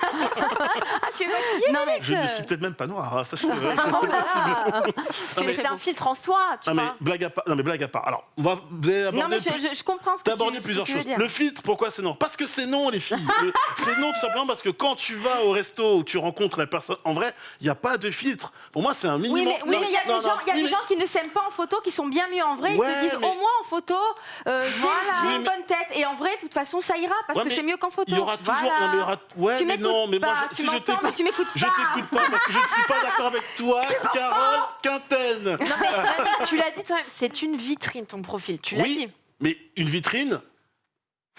Speaker 3: Ah, tu es maquillée
Speaker 2: Non,
Speaker 3: Mélanie
Speaker 2: je ne suis peut-être même pas noir. hein, hein, c'est.
Speaker 1: Tu
Speaker 2: mais-
Speaker 1: un filtre en soi, tu
Speaker 2: Non mais,
Speaker 1: vois.
Speaker 2: blague à part, non mais blague à part. Alors, on va vous
Speaker 3: Non, mais
Speaker 2: plus-
Speaker 3: je, comprends ce que tu, ce que
Speaker 2: plusieurs
Speaker 3: tu veux
Speaker 2: choses.
Speaker 3: dire.
Speaker 2: Le filtre, pourquoi c'est non? Parce que c'est non, les filles. Le- c'est non tout simplement parce que quand tu vas au resto où tu rencontres la personne, en vrai, il n'y a pas de filtre. Pour moi, c'est un minimum.
Speaker 3: Oui, mais oui, mais il y a des gens,
Speaker 2: mais-
Speaker 3: qui ne s'aiment pas en photo, qui sont bien mieux en vrai. Ils se disent
Speaker 2: mais-
Speaker 3: au moins en photo, euh, j'ai-
Speaker 1: Voilà.
Speaker 3: j'ai
Speaker 2: Oui,
Speaker 3: une
Speaker 2: mais-
Speaker 3: bonne tête. Et en vrai, de toute façon, ça ira parce que
Speaker 2: mais
Speaker 3: c'est mieux qu'en photo.
Speaker 2: Il y aura toujours. Mais
Speaker 3: Tu
Speaker 2: mais
Speaker 3: m'écoutes
Speaker 2: mais
Speaker 3: pas, tu m'entends, mais tu m'écoutes
Speaker 2: je parce que je ne suis pas d'accord avec toi, Carole Quintaine.
Speaker 1: Non, mais Vanessa, tu l'as dit toi-même, c'est une vitrine ton profil. Tu l'as
Speaker 2: Oui.
Speaker 1: dit.
Speaker 2: Mais une vitrine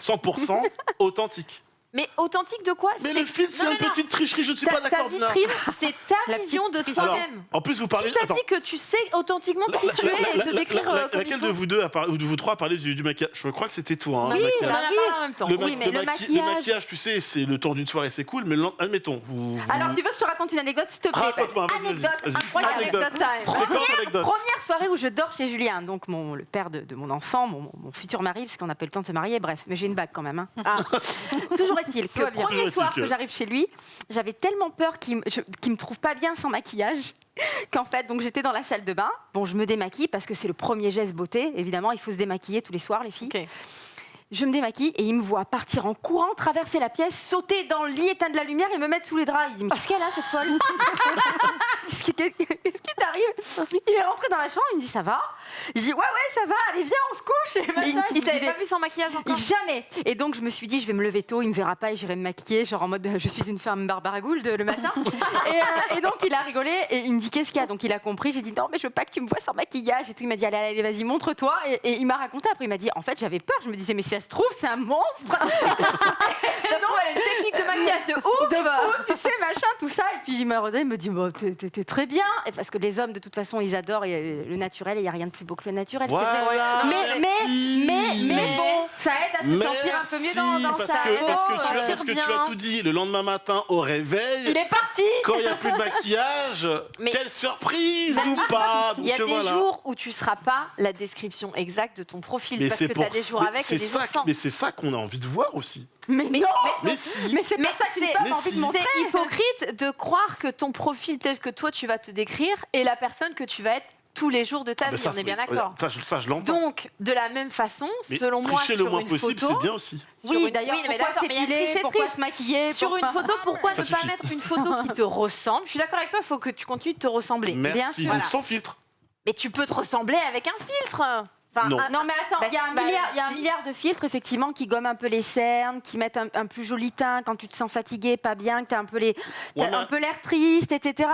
Speaker 2: 100% authentique.
Speaker 1: Mais authentique de quoi
Speaker 2: Mais le filtre, c'est une petite tricherie, je ne suis
Speaker 1: Ta,
Speaker 2: pas
Speaker 1: ta
Speaker 2: d'accord. Nina.
Speaker 1: vitrine, c'est ta vision de toi-même.
Speaker 2: en plus, vous parlez.
Speaker 1: Qui t'a
Speaker 2: attends.
Speaker 1: dit que tu sais authentiquement qui tu es et te décrire
Speaker 2: la-
Speaker 1: euh,
Speaker 2: Laquelle de vous deux, ou de vous trois, a parlé du, du maquillage Je crois que c'était toi. hein,
Speaker 1: Oui,
Speaker 2: le
Speaker 1: on en a
Speaker 3: oui.
Speaker 1: même temps.
Speaker 2: Le, ma-
Speaker 3: Oui, mais le
Speaker 2: maqui-
Speaker 3: maquillage-
Speaker 2: maquillage, tu sais, c'est le temps d'une soirée, c'est cool, mais admettons, vous. vous-
Speaker 3: Alors, tu veux que je te raconte une anecdote, s'il te plaît
Speaker 2: Raconte-moi,
Speaker 3: Anecdote incroyable.
Speaker 2: Anecdote.
Speaker 3: Anecdote Première soirée où je dors chez Julien, donc mon, le père de, mon enfant, mon, futur mari, parce qu'on n'a pas le temps de se marier, bref, mais j'ai une bague quand même. hein. Ah. Toujours que
Speaker 1: bien.
Speaker 3: premier soir
Speaker 2: que-
Speaker 3: j'arrive chez lui, j'avais tellement peur qu'il me, qu'il me trouve pas bien sans maquillage qu'en fait, donc j'étais dans la salle de bain. Bon, je me démaquille parce que c'est le premier geste beauté. Évidemment, il faut se démaquiller tous les soirs, les filles. Je me démaquille et il me voit partir en courant, traverser la pièce, sauter dans le lit, éteindre la lumière et me mettre sous les draps. Il dit Mais qu'est-ce qu'elle a cette folle? Qu'est-ce qui t'arrive Il est rentré dans la chambre, il me dit Ça va Je dis Ouais, ouais, ça va, allez, viens, on se couche. Et machin.
Speaker 1: Il, il t'avait pas vu sans maquillage encore
Speaker 3: Jamais Et donc je me suis dit, je vais me lever tôt, il me verra pas et j'irai me maquiller, genre en mode je suis une femme Barbara Gould le matin. et, euh, et donc il a rigolé et il me dit qu'est-ce qu'il y a? Donc il a compris, j'ai dit non mais je veux pas que tu me vois sans maquillage et tout. Il m'a dit allez, allez vas-y montre-toi et, et il m'a raconté après il m'a dit en fait j'avais peur, je me disais mais si ça se trouve c'est un monstre
Speaker 1: Ça se trouve, elle a une technique de maquillage de ouf
Speaker 3: de fou, tu sais, machin, tout ça. Et puis il m'a regardé, il me dit, t'es- t'es très bien. Et parce que les hommes, de toute façon, ils adorent euh, le naturel et il n'y a rien de plus beau que le naturel. c'est vrai. Mais, mais, mais, mais bon, ça aide à se sentir un peu mieux dans, dans
Speaker 2: parce
Speaker 3: sa
Speaker 2: que,
Speaker 3: peau.
Speaker 2: parce que, tu as, parce que tu as tout dit le lendemain matin au réveil.
Speaker 3: Il est parti
Speaker 2: Quand il n'y a plus de maquillage,
Speaker 1: Mais-
Speaker 2: quelle surprise ou pas
Speaker 1: Il y a
Speaker 2: Donc,
Speaker 1: des
Speaker 2: voilà.
Speaker 1: jours où tu seras pas la description exacte de ton profil
Speaker 2: mais
Speaker 1: parce
Speaker 2: c'est
Speaker 1: que tu
Speaker 2: pour
Speaker 1: as des jours avec et des
Speaker 2: ça,
Speaker 1: jours sans.
Speaker 2: mais c'est ça qu'on a envie de voir aussi.
Speaker 3: Mais,
Speaker 1: Mais-
Speaker 3: non
Speaker 2: Mais si.
Speaker 3: Mais c'est pas ça qu'une femme a envie
Speaker 2: si.
Speaker 3: de montrer.
Speaker 1: C'est hypocrite de croire que ton profil tel que toi tu vas te décrire est la personne que tu vas être tous les jours de ta
Speaker 2: Ah, ben
Speaker 1: vie.
Speaker 2: ça,
Speaker 1: on est bien d'accord.
Speaker 2: Ça, je- ça, je l'entends.
Speaker 1: Donc, de la même façon,
Speaker 2: Mais
Speaker 1: selon moi,
Speaker 2: tricher
Speaker 1: sur
Speaker 2: le moins
Speaker 1: une
Speaker 2: possible,
Speaker 1: photo,
Speaker 2: c'est bien aussi.
Speaker 3: Oui, d'ailleurs,
Speaker 1: oui, mais
Speaker 3: pourquoi
Speaker 1: d'accord, mais il y a
Speaker 3: pourquoi se maquiller
Speaker 1: Sur
Speaker 3: pour-
Speaker 1: une photo, pourquoi
Speaker 2: Ça
Speaker 1: ne pas mettre une photo qui te ressemble? Je suis d'accord avec toi, il faut que tu continues de te ressembler.
Speaker 2: Merci.
Speaker 3: bien sûr.
Speaker 2: Donc
Speaker 1: Voilà.
Speaker 2: sans filtre.
Speaker 1: Mais tu peux te ressembler avec un filtre. Enfin,
Speaker 2: Non.
Speaker 1: un-
Speaker 3: Non mais attends,
Speaker 1: Bah,
Speaker 3: il y a un
Speaker 1: bah,
Speaker 3: milliard, il y a un
Speaker 1: si.
Speaker 3: milliard de filtres effectivement qui gomment un peu les cernes, qui mettent un, un plus joli teint quand tu te sens fatigué, pas bien, que tu as un peu les, t'as
Speaker 2: Ouais, mais-
Speaker 3: un peu l'air triste, etc.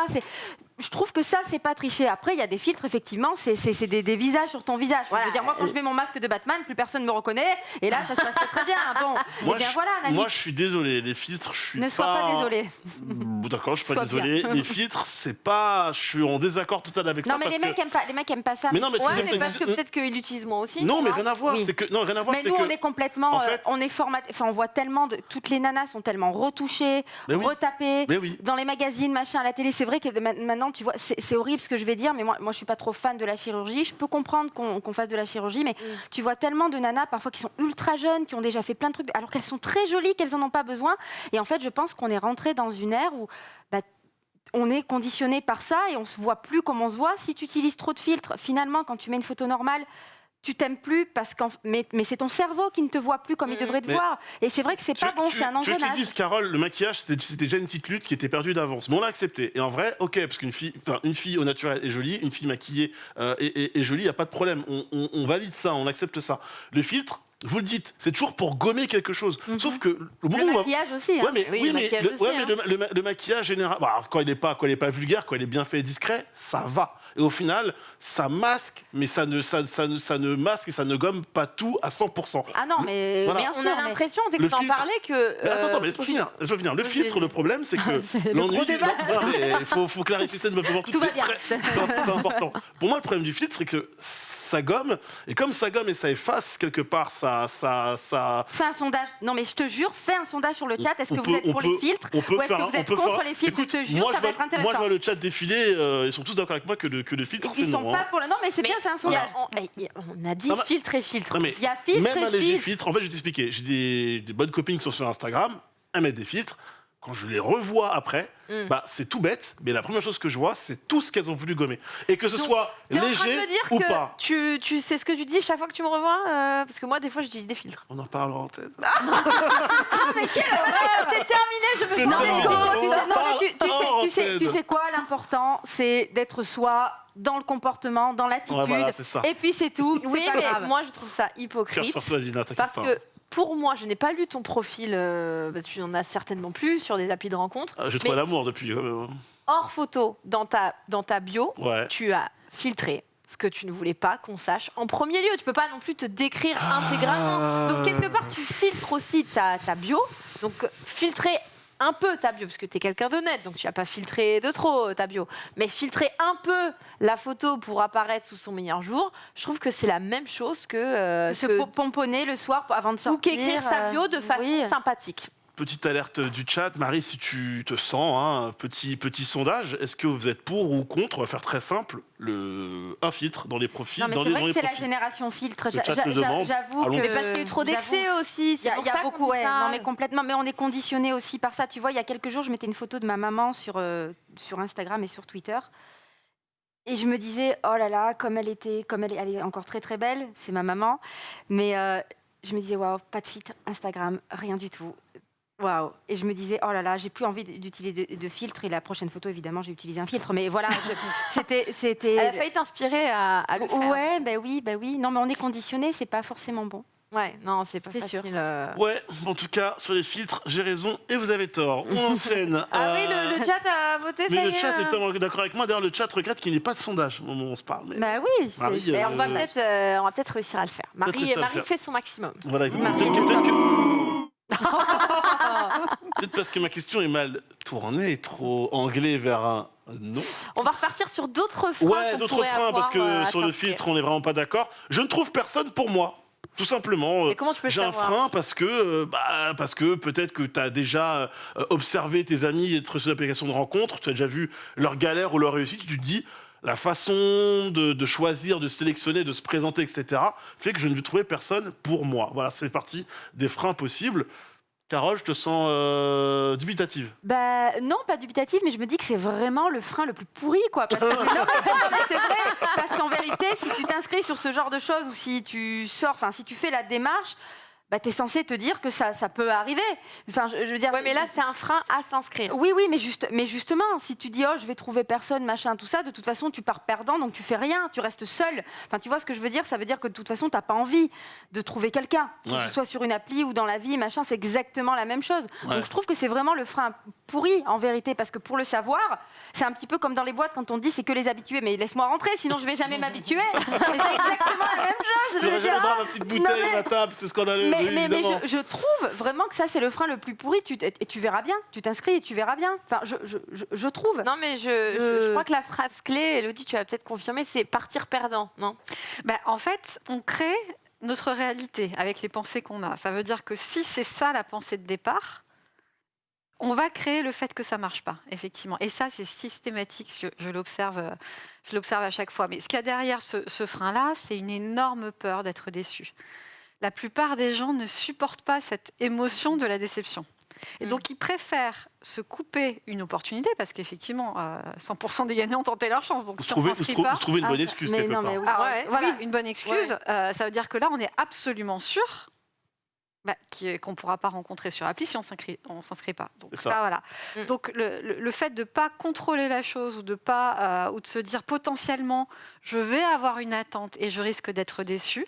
Speaker 3: Je trouve que ça c'est pas tricher. Après il y a des filtres effectivement, c'est, des, des visages sur ton visage.
Speaker 1: Voilà.
Speaker 3: Je veux dire moi quand je mets mon masque de Batman, plus personne me reconnaît et là ça se passe très, très bien. Bon,
Speaker 2: Moi,
Speaker 3: eh bien
Speaker 2: je,
Speaker 3: voilà,
Speaker 2: moi, je suis désolé, les filtres, je suis
Speaker 3: ne sois pas, désolé.
Speaker 2: Bon, D'accord, je suis pas
Speaker 3: Sois
Speaker 2: désolé. Les filtres, c'est pas. Je suis en désaccord total avec ça.
Speaker 3: Non mais
Speaker 2: parce
Speaker 3: les mecs
Speaker 2: que...
Speaker 3: aiment pas, les mecs aiment pas ça.
Speaker 2: Mais non, mais
Speaker 1: ouais, mais parce que
Speaker 2: Mm.
Speaker 1: peut-être qu'ils l'utilisent moi aussi.
Speaker 2: Non, mais rien à voir.
Speaker 3: Oui.
Speaker 2: C'est que non, rien à voir.
Speaker 3: Mais nous,
Speaker 2: que.
Speaker 3: on est complètement,
Speaker 2: en
Speaker 3: euh,
Speaker 2: fait-
Speaker 3: on est formaté. Enfin, on voit tellement de toutes les nanas sont tellement retouchées, retapées. Dans les magazines, machin, à la télé, c'est vrai que ma- maintenant, tu vois, c'est horrible ce que je vais dire, mais moi, moi, je suis pas trop fan de la chirurgie. Je peux comprendre qu'on fasse de la chirurgie, mais tu vois tellement de nanas parfois qui sont ultra jeunes, qui ont déjà fait plein de trucs, alors qu'elles sont très jolies, qu'elles en ont pas besoin. Et en fait, je pense qu'on est rentré dans une ère où bah, on est conditionné par ça et on se voit plus comme on se voit. Si tu utilises trop de filtres, finalement, quand tu mets une photo normale, tu t'aimes plus parce qu'en mais, mais c'est ton cerveau qui ne te voit plus comme il
Speaker 1: Mhm.
Speaker 3: devrait te
Speaker 2: Mais-
Speaker 3: voir. Et c'est vrai que c'est pas bon, c'est un
Speaker 2: que je te
Speaker 3: engrenage.
Speaker 2: dise, Carole, le maquillage, c'était déjà une petite lutte qui était perdue d'avance. Mais on l'a accepté. Et en vrai, ok, parce qu'une fille, enfin, une fille au naturel est jolie, une fille maquillée euh, est, est- est jolie, il n'y a pas de problème. On, on- on valide ça, on accepte ça. Le filtre, vous le dites, c'est toujours pour gommer quelque chose. Sauf que le
Speaker 3: maquillage aussi. hein.
Speaker 2: Ouais, mais,
Speaker 1: Oui,
Speaker 2: oui,
Speaker 1: le
Speaker 2: mais,
Speaker 1: maquillage
Speaker 2: le,
Speaker 1: aussi,
Speaker 2: ouais, mais
Speaker 1: hein.
Speaker 2: le, le ma- le maquillage général, bah, quand il n'est pas, quand il est pas vulgaire, quand il est bien fait et discret, ça va. Et au final, ça masque, mais ça ne, ça, ça ne, ça ne masque et ça ne gomme pas tout à 100%.
Speaker 3: Ah non, mais
Speaker 2: Voilà.
Speaker 3: bien
Speaker 1: On a l'impression, dès que t'en
Speaker 2: filtre.
Speaker 1: parlais, que.
Speaker 2: Mais attends,
Speaker 1: euh,
Speaker 2: attends, mais laisse-moi
Speaker 1: tu-
Speaker 2: finir, laisse-moi finir. Le filtre, le problème, c'est que l'ennui. Il faut, faut clarifier ça fois pour toutes.
Speaker 3: Tout va
Speaker 2: c'est
Speaker 3: bien.
Speaker 2: très- C'est c'est important. Pour moi, le problème du filtre, c'est que ça gomme, et comme ça gomme et ça efface quelque part, ça, ça, ça,
Speaker 3: Fais un sondage. Non, mais je te jure, fais un sondage sur le chat. Est-ce que
Speaker 2: peut-
Speaker 3: vous êtes pour
Speaker 2: peut-
Speaker 3: les filtres
Speaker 2: on peut
Speaker 3: ou est-ce que vous êtes contre
Speaker 2: faire-
Speaker 3: les filtres?
Speaker 2: Écoute,
Speaker 3: Je te jure,
Speaker 2: moi,
Speaker 3: ça
Speaker 2: je
Speaker 3: va
Speaker 2: vois,
Speaker 3: être intéressant.
Speaker 2: Moi, je vois le chat défiler, euh, ils sont tous d'accord avec moi que le, que le filtre, c'est
Speaker 3: Ils sont
Speaker 2: non.
Speaker 3: pas
Speaker 2: hein.
Speaker 3: pour le. Non, mais c'est bien, fais un
Speaker 1: Il y
Speaker 3: sondage.
Speaker 1: a- on, on a dit filtre et filtre.
Speaker 3: Il y a filtre
Speaker 2: même
Speaker 3: et
Speaker 2: un léger
Speaker 3: filtre.
Speaker 2: filtre, en fait, je vais t'expliquer. J'ai des, des bonnes copines qui sont sur Instagram, elles mettent des filtres. Quand je les revois après,
Speaker 1: Mm.
Speaker 2: bah, c'est tout bête, mais la première chose que je vois, c'est tout ce qu'elles ont voulu gommer. Et que ce
Speaker 1: Donc,
Speaker 2: soit
Speaker 1: T'es en train de
Speaker 2: léger
Speaker 1: me dire
Speaker 2: ou
Speaker 1: que
Speaker 2: pas.
Speaker 1: tu, tu sais ce que tu dis chaque fois que tu me revois euh, Parce que moi, des fois, j'utilise des filtres.
Speaker 2: On en parle en tête.
Speaker 1: c'est terminé, je me
Speaker 2: C'est
Speaker 1: sens
Speaker 3: Non, mais
Speaker 2: terminé.
Speaker 3: tu sais-
Speaker 2: On
Speaker 3: tu sais-
Speaker 2: en
Speaker 3: non, mais tu- tu sais- tu sais- tu
Speaker 2: antenne.
Speaker 3: sais quoi L'important, c'est d'être soi dans le comportement, dans l'attitude.
Speaker 2: Ouais, voilà,
Speaker 3: et puis c'est tout.
Speaker 1: Oui, mais
Speaker 3: grave.
Speaker 1: moi, je trouve ça hypocrite.
Speaker 2: sur toi, Dina, t'inquiète
Speaker 1: Parce
Speaker 2: pas.
Speaker 1: que pour moi, je n'ai pas lu ton profil, euh, parce que tu n'en as certainement plus sur des applis de rencontres.
Speaker 2: Ah, J'ai trouvé l'amour depuis. euh,
Speaker 1: Hors photo, dans ta, dans ta bio,
Speaker 2: Ouais.
Speaker 1: tu as filtré ce que tu ne voulais pas qu'on sache en premier lieu. Tu peux pas non plus te décrire
Speaker 2: Ah.
Speaker 1: intégralement. Donc quelque part, tu filtres aussi ta, ta bio. Donc filtrer un peu ta bio, parce que tu es quelqu'un de net, donc tu n'as pas filtré de trop ta bio. Mais filtrer un peu la photo pour apparaître sous son meilleur jour, je trouve que c'est la même chose que... euh,
Speaker 3: se
Speaker 1: que-
Speaker 3: pomponner le soir avant de
Speaker 1: ou
Speaker 3: sortir.
Speaker 1: qu'écrire sa
Speaker 3: euh,
Speaker 1: bio de façon
Speaker 3: oui.
Speaker 1: sympathique.
Speaker 2: Petite alerte du chat, Marie, si tu te sens, hein, petit, petit sondage, est-ce que vous êtes pour ou contre On va faire très simple, le, un filtre dans les profils.
Speaker 3: Non, mais c'est vrai que c'est la génération filtre. J'avoue que.
Speaker 1: Mais parce qu'il y a eu trop d'excès aussi.
Speaker 3: Il y a, y a beaucoup, ouais. Non, mais complètement. Mais on est conditionné aussi par ça. Tu vois, il y a quelques jours, je mettais une photo de ma maman sur, euh, sur Instagram et sur Twitter. Et je me disais, oh là là, comme elle était, comme elle est, elle est encore très très belle, c'est ma maman. Mais euh, je me disais, waouh, pas de filtre Instagram, rien du tout. Waouh. Et je me disais, oh là là, j'ai plus envie d'utiliser de, de filtre. Et la prochaine photo, évidemment, j'ai utilisé un filtre. Mais voilà, c'était. c'était...
Speaker 1: Elle a failli t'inspirer à, à le faire.
Speaker 3: Ouais, ben oui, ben oui. Non, mais on est conditionné, c'est pas forcément bon.
Speaker 1: Ouais, non, c'est pas
Speaker 3: C'est
Speaker 1: facile.
Speaker 3: sûr.
Speaker 1: euh.
Speaker 2: Ouais, en tout cas, sur les filtres, j'ai raison et vous avez tort. On enchaîne.
Speaker 1: Ah oui,
Speaker 2: Euh,
Speaker 1: le, le chat a voté,
Speaker 2: Mais
Speaker 1: ça
Speaker 2: le
Speaker 1: y est.
Speaker 2: chat est
Speaker 1: hein.
Speaker 2: totalement d'accord avec moi. D'ailleurs, le chat regrette qu'il n'y ait pas de sondage au moment où on se parle. Mais
Speaker 3: Bah oui. c'est-
Speaker 2: Marie,
Speaker 1: Et
Speaker 2: euh,
Speaker 1: on va peut-être euh, on va peut-être réussir à le faire. Marie,
Speaker 2: le
Speaker 1: Marie
Speaker 2: faire.
Speaker 1: fait son maximum.
Speaker 2: Voilà, peut-être que- peut-être parce que ma question est mal tournée, trop anglais vers un non.
Speaker 1: On va repartir sur d'autres freins.
Speaker 2: Ouais, d'autres freins, parce que
Speaker 1: euh,
Speaker 2: sur le filtre, on n'est vraiment pas d'accord. Je ne trouve personne pour moi. Tout simplement. J'ai un frein parce que, euh, bah, parce que peut-être que tu as déjà euh, observé tes amis être sur l'application de rencontre, tu as déjà vu leur galère ou leur réussite, tu te dis la façon de, choisir, de sélectionner, de se présenter, etc., fait que je ne vais trouver personne pour moi. Voilà, c'est partie des freins possibles. Carole, je te sens euh, dubitative.
Speaker 3: Bah non, pas dubitatif, mais je me dis que c'est vraiment le frein le plus pourri, quoi. Parce c'est vrai, parce qu'en vérité, si tu t'inscris sur ce genre de choses ou si tu sors, enfin si tu fais la démarche, bah t'es censé te dire que ça, ça peut arriver. Enfin, je, je veux dire.
Speaker 1: Ouais, mais là, c'est un frein à s'inscrire.
Speaker 3: Oui, oui, mais, juste, mais justement, si tu dis, oh, je vais trouver personne, machin, tout ça, de toute façon, tu pars perdant, donc tu fais rien, tu restes seul. Enfin, tu vois ce que je veux dire? Ça veut dire que de toute façon, tu n'as pas envie de trouver quelqu'un. Que ce soit sur une appli ou dans la vie, machin, c'est exactement la même chose.
Speaker 2: Ouais.
Speaker 3: Donc je trouve que c'est vraiment le frein pourri, en vérité, parce que pour le savoir, c'est un petit peu comme dans les boîtes quand on dit c'est que les habitués, mais laisse-moi rentrer, sinon je vais jamais m'habituer. Mais c'est exactement la même chose. je
Speaker 2: droit à ma petite bouteille,
Speaker 3: mais-
Speaker 2: ma table, c'est scandaleux.
Speaker 3: Mais,
Speaker 2: oui,
Speaker 3: mais, mais je, je trouve vraiment que ça, c'est le frein le plus pourri. Tu, et tu verras bien. Tu t'inscris et tu verras bien. Enfin, je, je, je, je trouve.
Speaker 1: Non, mais je, je,
Speaker 3: Je-
Speaker 1: je crois que la phrase clé, Elodie, tu vas peut-être confirmer, c'est partir perdant, non?
Speaker 4: Bah, en fait, on crée notre réalité avec les pensées qu'on a. Ça veut dire que si c'est ça la pensée de départ, on va créer le fait que ça marche pas, effectivement. Et ça, c'est systématique. Je, je l'observe, euh, je l'observe à chaque fois. Mais ce qu'il y a derrière ce, ce frein-là, c'est une énorme peur d'être déçu. La plupart des gens ne supportent pas cette émotion de la déception. Et
Speaker 1: Mm.
Speaker 4: donc, ils préfèrent se couper une opportunité parce qu'effectivement, euh, 100% des gagnants ont tenté leur chance. Donc,
Speaker 2: Vous
Speaker 4: si on
Speaker 2: trouvez, vous
Speaker 4: s'inscrit
Speaker 2: trouvez-
Speaker 4: pas,
Speaker 2: vous trouvez une
Speaker 3: Ah,
Speaker 2: bonne
Speaker 3: ça-
Speaker 2: excuse
Speaker 3: mais
Speaker 2: quelque
Speaker 3: non,
Speaker 2: part.
Speaker 3: mais oui.
Speaker 4: ah,
Speaker 1: Ouais,
Speaker 4: voilà,
Speaker 1: oui.
Speaker 4: une bonne excuse. Euh, ça veut dire que là, on est absolument sûr bah, qui- qu'on ne pourra pas rencontrer sur appli si on s'inscrit, on s'inscrit pas. Donc,
Speaker 2: ça.
Speaker 4: là, voilà.
Speaker 1: Mm.
Speaker 4: Donc le, le- le fait de ne pas contrôler la chose ou de pas euh, ou de se dire potentiellement je vais avoir une attente et je risque d'être déçu,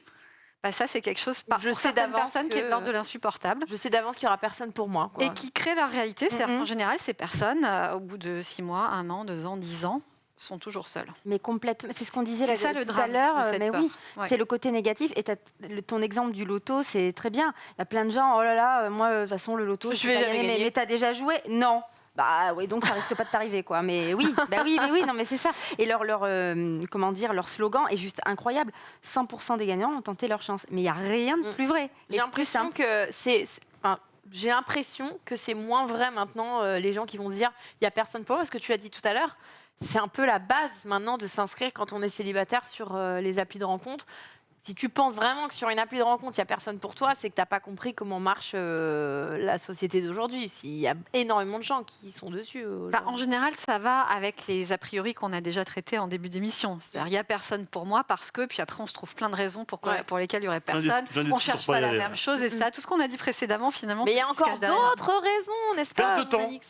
Speaker 4: bah, ça c'est quelque chose par
Speaker 1: Je
Speaker 4: pour
Speaker 1: sais
Speaker 4: certaines
Speaker 1: d'avance
Speaker 4: personnes qui est
Speaker 1: que-
Speaker 4: de l'ordre de l'insupportable.
Speaker 1: Je sais d'avance qu'il n'y aura personne pour moi. quoi.
Speaker 4: Et qui créent leur réalité. C'est-à-dire
Speaker 3: Mhm.
Speaker 4: qu'en général, ces personnes, euh, au bout de six mois, un an, deux ans, dix ans, sont toujours seules.
Speaker 3: Mais complètement. C'est ce qu'on disait
Speaker 4: C'est
Speaker 3: là,
Speaker 4: ça, le
Speaker 3: tout à
Speaker 4: drame
Speaker 3: l'heure. euh, Mais
Speaker 4: peur.
Speaker 3: oui,
Speaker 4: Ouais.
Speaker 3: c'est le côté négatif. Et t'as- le- ton exemple du loto, c'est très bien. Il y a plein de gens. Oh là là, euh, moi, de toute façon, le loto,
Speaker 1: Je vais jamais
Speaker 3: gagner. Mais,
Speaker 1: gagner.
Speaker 3: mais t'as déjà joué Non. Bah oui, donc ça risque pas de t'arriver, quoi. Mais oui, bah oui, mais oui, non, mais c'est ça. Et leur, leur euh, comment dire, leur slogan est juste incroyable. 100% des gagnants ont tenté leur chance. Mais il y a rien de
Speaker 1: Mm.
Speaker 3: plus vrai.
Speaker 1: J'ai l'impression que c'est. enfin, j'ai l'impression que c'est moins vrai maintenant, euh, les gens qui vont se dire il n'y a personne pour moi, parce que tu l'as dit tout à l'heure, c'est un peu la base maintenant de s'inscrire quand on est célibataire sur euh, les applis de rencontre. Si tu penses vraiment que sur une appli de rencontre, il n'y a personne pour toi, c'est que tu n'as pas compris comment marche euh, la société d'aujourd'hui. S'il y a énormément de gens qui sont dessus. euh,
Speaker 4: Bah, en général, ça va avec les a priori qu'on a déjà traités en début d'émission. C'est-à-dire, il n'y a personne pour moi parce que, puis après, on se trouve plein de raisons pour, quoi-
Speaker 1: Ouais.
Speaker 4: pour lesquelles il n'y aurait personne.
Speaker 2: plein
Speaker 4: On
Speaker 2: d'excuses
Speaker 4: cherche pas la
Speaker 2: aller,
Speaker 4: même chose. Et ça, tout ce qu'on a dit précédemment, finalement.
Speaker 1: Mais il y a encore d'autres raisons, n'est-ce
Speaker 2: Perte
Speaker 1: pas
Speaker 2: de temps.
Speaker 1: Manix?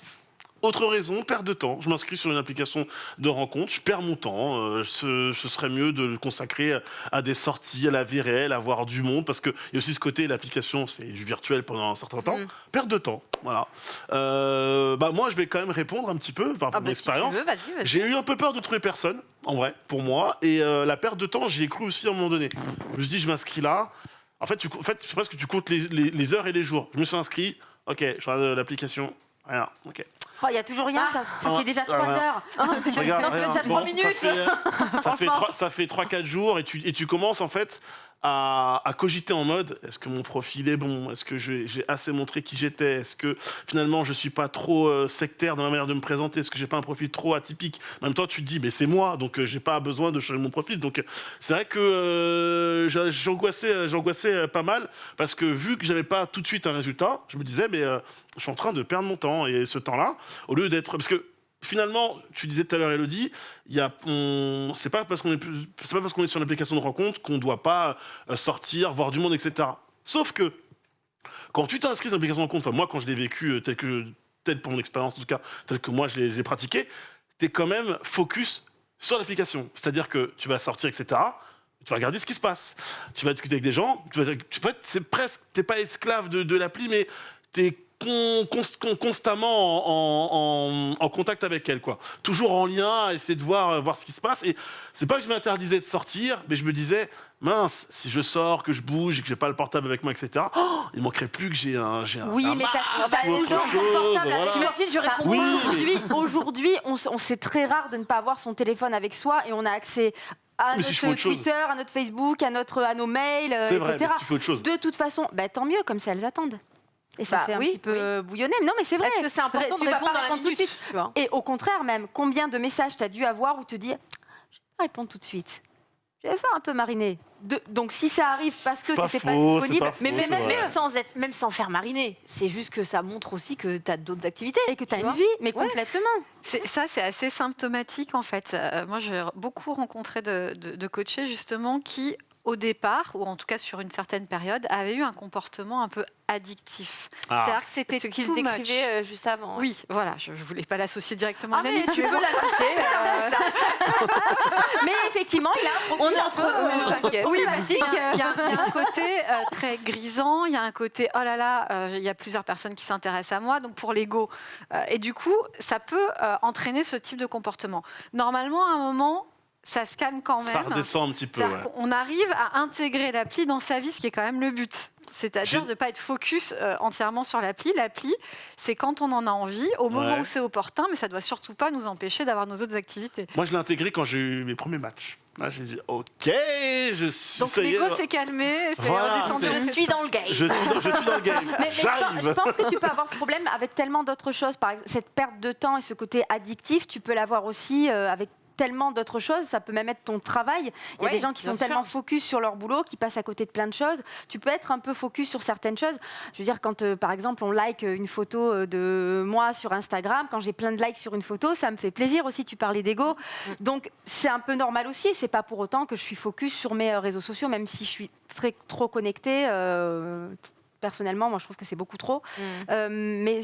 Speaker 2: Autre raison, perte de temps. Je m'inscris sur une application de rencontre, je perds mon temps. euh, ce, ce serait mieux de le consacrer à des sorties, à la vie réelle, à voir du monde, parce qu'il y a aussi ce côté, l'application, c'est du virtuel pendant un certain temps.
Speaker 1: Mm.
Speaker 2: Perte de temps, voilà. Euh, bah, moi, je vais quand même répondre un petit peu par
Speaker 1: Ah
Speaker 2: mon
Speaker 1: bah,
Speaker 2: expérience. J'ai eu un peu peur de trouver personne, en vrai, pour moi. Et euh, la perte de temps, j'y ai cru aussi à un moment donné. Je me suis dit, je m'inscris là. En fait, tu, en fait c'est presque que tu comptes les, les- les heures et les jours. Je me suis inscrit. Ok, je regarde l'application. Rien. Ok.
Speaker 3: Oh, Il y a toujours rien, ça, ça
Speaker 2: Ah,
Speaker 3: fait déjà
Speaker 2: ah,
Speaker 3: trois
Speaker 2: voilà.
Speaker 3: heures.
Speaker 2: Regarde,
Speaker 1: Non, ça fait déjà trois minutes.
Speaker 2: Ça fait, euh, ça fait,
Speaker 1: Franchement.
Speaker 2: trois- ça fait 3-4 jours et tu, et tu commences en fait à, cogiter en mode est-ce que mon profil est bon? Est-ce que j'ai assez montré qui j'étais? Est-ce que finalement je suis pas trop euh, sectaire dans ma manière de me présenter? Est-ce que j'ai pas un profil trop atypique? En même temps, tu te dis mais c'est moi, donc euh, j'ai pas besoin de changer mon profil. Donc euh, c'est vrai que j'a- j'angoissais, j'angoissais pas mal parce que vu que j'avais pas tout de suite un résultat, je me disais mais je suis en train de perdre mon temps et ce temps-là, au lieu d'être parce que finalement, tu disais tout à l'heure, Elodie, y a, c'est pas parce qu'on est, sur l'application de rencontre qu'on doit pas euh, sortir, voir du monde, etc. Sauf que quand tu t'inscris sur l'application de rencontre, moi quand je l'ai vécu euh, tel que, tel pour mon expérience en tout cas, tel que moi je l'ai, pratiqué, t'es quand même focus sur l'application. C'est-à-dire que tu vas sortir, etc. Tu vas regarder ce qui se passe. Tu vas discuter avec des gens. Tu vas, tu c'est presque, t'es pas esclave de, de l'appli, mais t'es con- const- con- constamment en, en- en contact avec elle, quoi. Toujours en lien, à essayer de voir, euh, voir ce qui se passe. Et c'est pas que je m'interdisais de sortir, mais je me disais, mince, si je sors, que je bouge et que j'ai pas le portable avec moi, etc. oh, il manquerait plus que j'ai un, j'ai un,
Speaker 3: Oui,
Speaker 2: un
Speaker 3: mais t'as toujours ton portable.
Speaker 2: voilà.
Speaker 3: Je réponds
Speaker 2: Oui, mais-
Speaker 3: Aujourd'hui, on, c'est très rare de ne pas avoir son téléphone avec soi et on a accès à
Speaker 2: Mais
Speaker 3: notre. Twitter, à notre Facebook, à, notre, à nos mails, euh,
Speaker 2: vrai, mais
Speaker 3: etc.
Speaker 2: si tu fais autre chose.
Speaker 3: De toute façon, bah, tant mieux, comme ça elles attendent. Et ça
Speaker 1: Bah
Speaker 3: fait un
Speaker 1: oui,
Speaker 3: petit peu
Speaker 1: oui.
Speaker 3: bouillonner. Non, mais c'est vrai.
Speaker 1: Est-ce que c'est important
Speaker 3: Tu
Speaker 1: de
Speaker 3: vas
Speaker 1: répondre
Speaker 3: pas
Speaker 1: dans la
Speaker 3: répondre tout de suite.
Speaker 1: tu vois
Speaker 3: Et au contraire, même, combien de messages tu as dû avoir où te dire Je vais pas répondre tout de suite. Je vais faire un peu mariner. De- donc si ça arrive parce que
Speaker 2: C'est pas
Speaker 3: tu n'étais pas disponible,
Speaker 2: pas
Speaker 1: Mais
Speaker 2: faux,
Speaker 1: même, sans être, même sans faire mariner, c'est juste que ça montre aussi que tu as d'autres activités.
Speaker 3: et que tu as une vie, mais
Speaker 1: Ouais.
Speaker 3: complètement.
Speaker 4: Ça, c'est assez symptomatique en fait. Euh, moi, j'ai beaucoup rencontré de, de, de coachés justement qui, au départ, ou en tout cas sur une certaine période, avaient eu un comportement un peu addictif.
Speaker 2: Ah.
Speaker 4: C'est-à-dire que c'était
Speaker 1: ce qu'il décrivait euh, juste avant.
Speaker 4: Oui, voilà, je ne voulais pas l'associer directement
Speaker 1: Ah,
Speaker 4: à
Speaker 1: mais tu l'associer. euh,
Speaker 3: Mais effectivement, il a un
Speaker 1: On est entre
Speaker 3: euh.
Speaker 4: Oui, il y, a- il y a il y a un côté euh, très grisant, il y a un côté oh là là, euh, il y a plusieurs personnes qui s'intéressent à moi, donc pour l'ego. Euh, et du coup, ça peut euh, entraîner ce type de comportement. Normalement, à un moment, ça se calme quand même.
Speaker 2: Ça redescend un petit peu. Ouais.
Speaker 4: qu'on arrive à intégrer l'appli dans sa vie, ce qui est quand même le but. C'est-à-dire de ne pas être focus euh, entièrement sur l'appli. L'appli, c'est quand on en a envie, au moment
Speaker 2: Ouais.
Speaker 4: où c'est opportun, mais ça doit surtout pas nous empêcher d'avoir nos autres activités.
Speaker 2: Moi, je l'ai intégré quand j'ai eu mes premiers matchs. Là, j'ai dit, ok, je suis.
Speaker 4: Donc l'ego s'est calmé, c'est
Speaker 2: Voilà,
Speaker 4: redescendu.
Speaker 1: Je suis dans le game.
Speaker 2: je suis, dans, je suis dans le game.
Speaker 3: Mais, mais je, pense, je pense que tu peux avoir ce problème avec tellement d'autres choses. Par exemple, cette perte de temps et ce côté addictif, tu peux l'avoir aussi euh, avec tellement d'autres choses. Ça peut même être ton travail. Il y a des gens qui sont
Speaker 1: sûr.
Speaker 3: tellement focus sur leur boulot, qui passent à côté de plein de choses. Tu peux être un peu focus sur certaines choses. Je veux dire, quand euh, par exemple on like une photo euh, de moi sur Instagram, quand j'ai plein de likes sur une photo, ça me fait plaisir aussi. Tu parlais d'ego. Donc c'est un peu normal aussi. C'est pas pour autant que je suis focus sur mes euh, réseaux sociaux, même si je suis très trop connectée. euh, personnellement, moi je trouve que c'est beaucoup trop.
Speaker 1: Mm.
Speaker 3: Euh, mais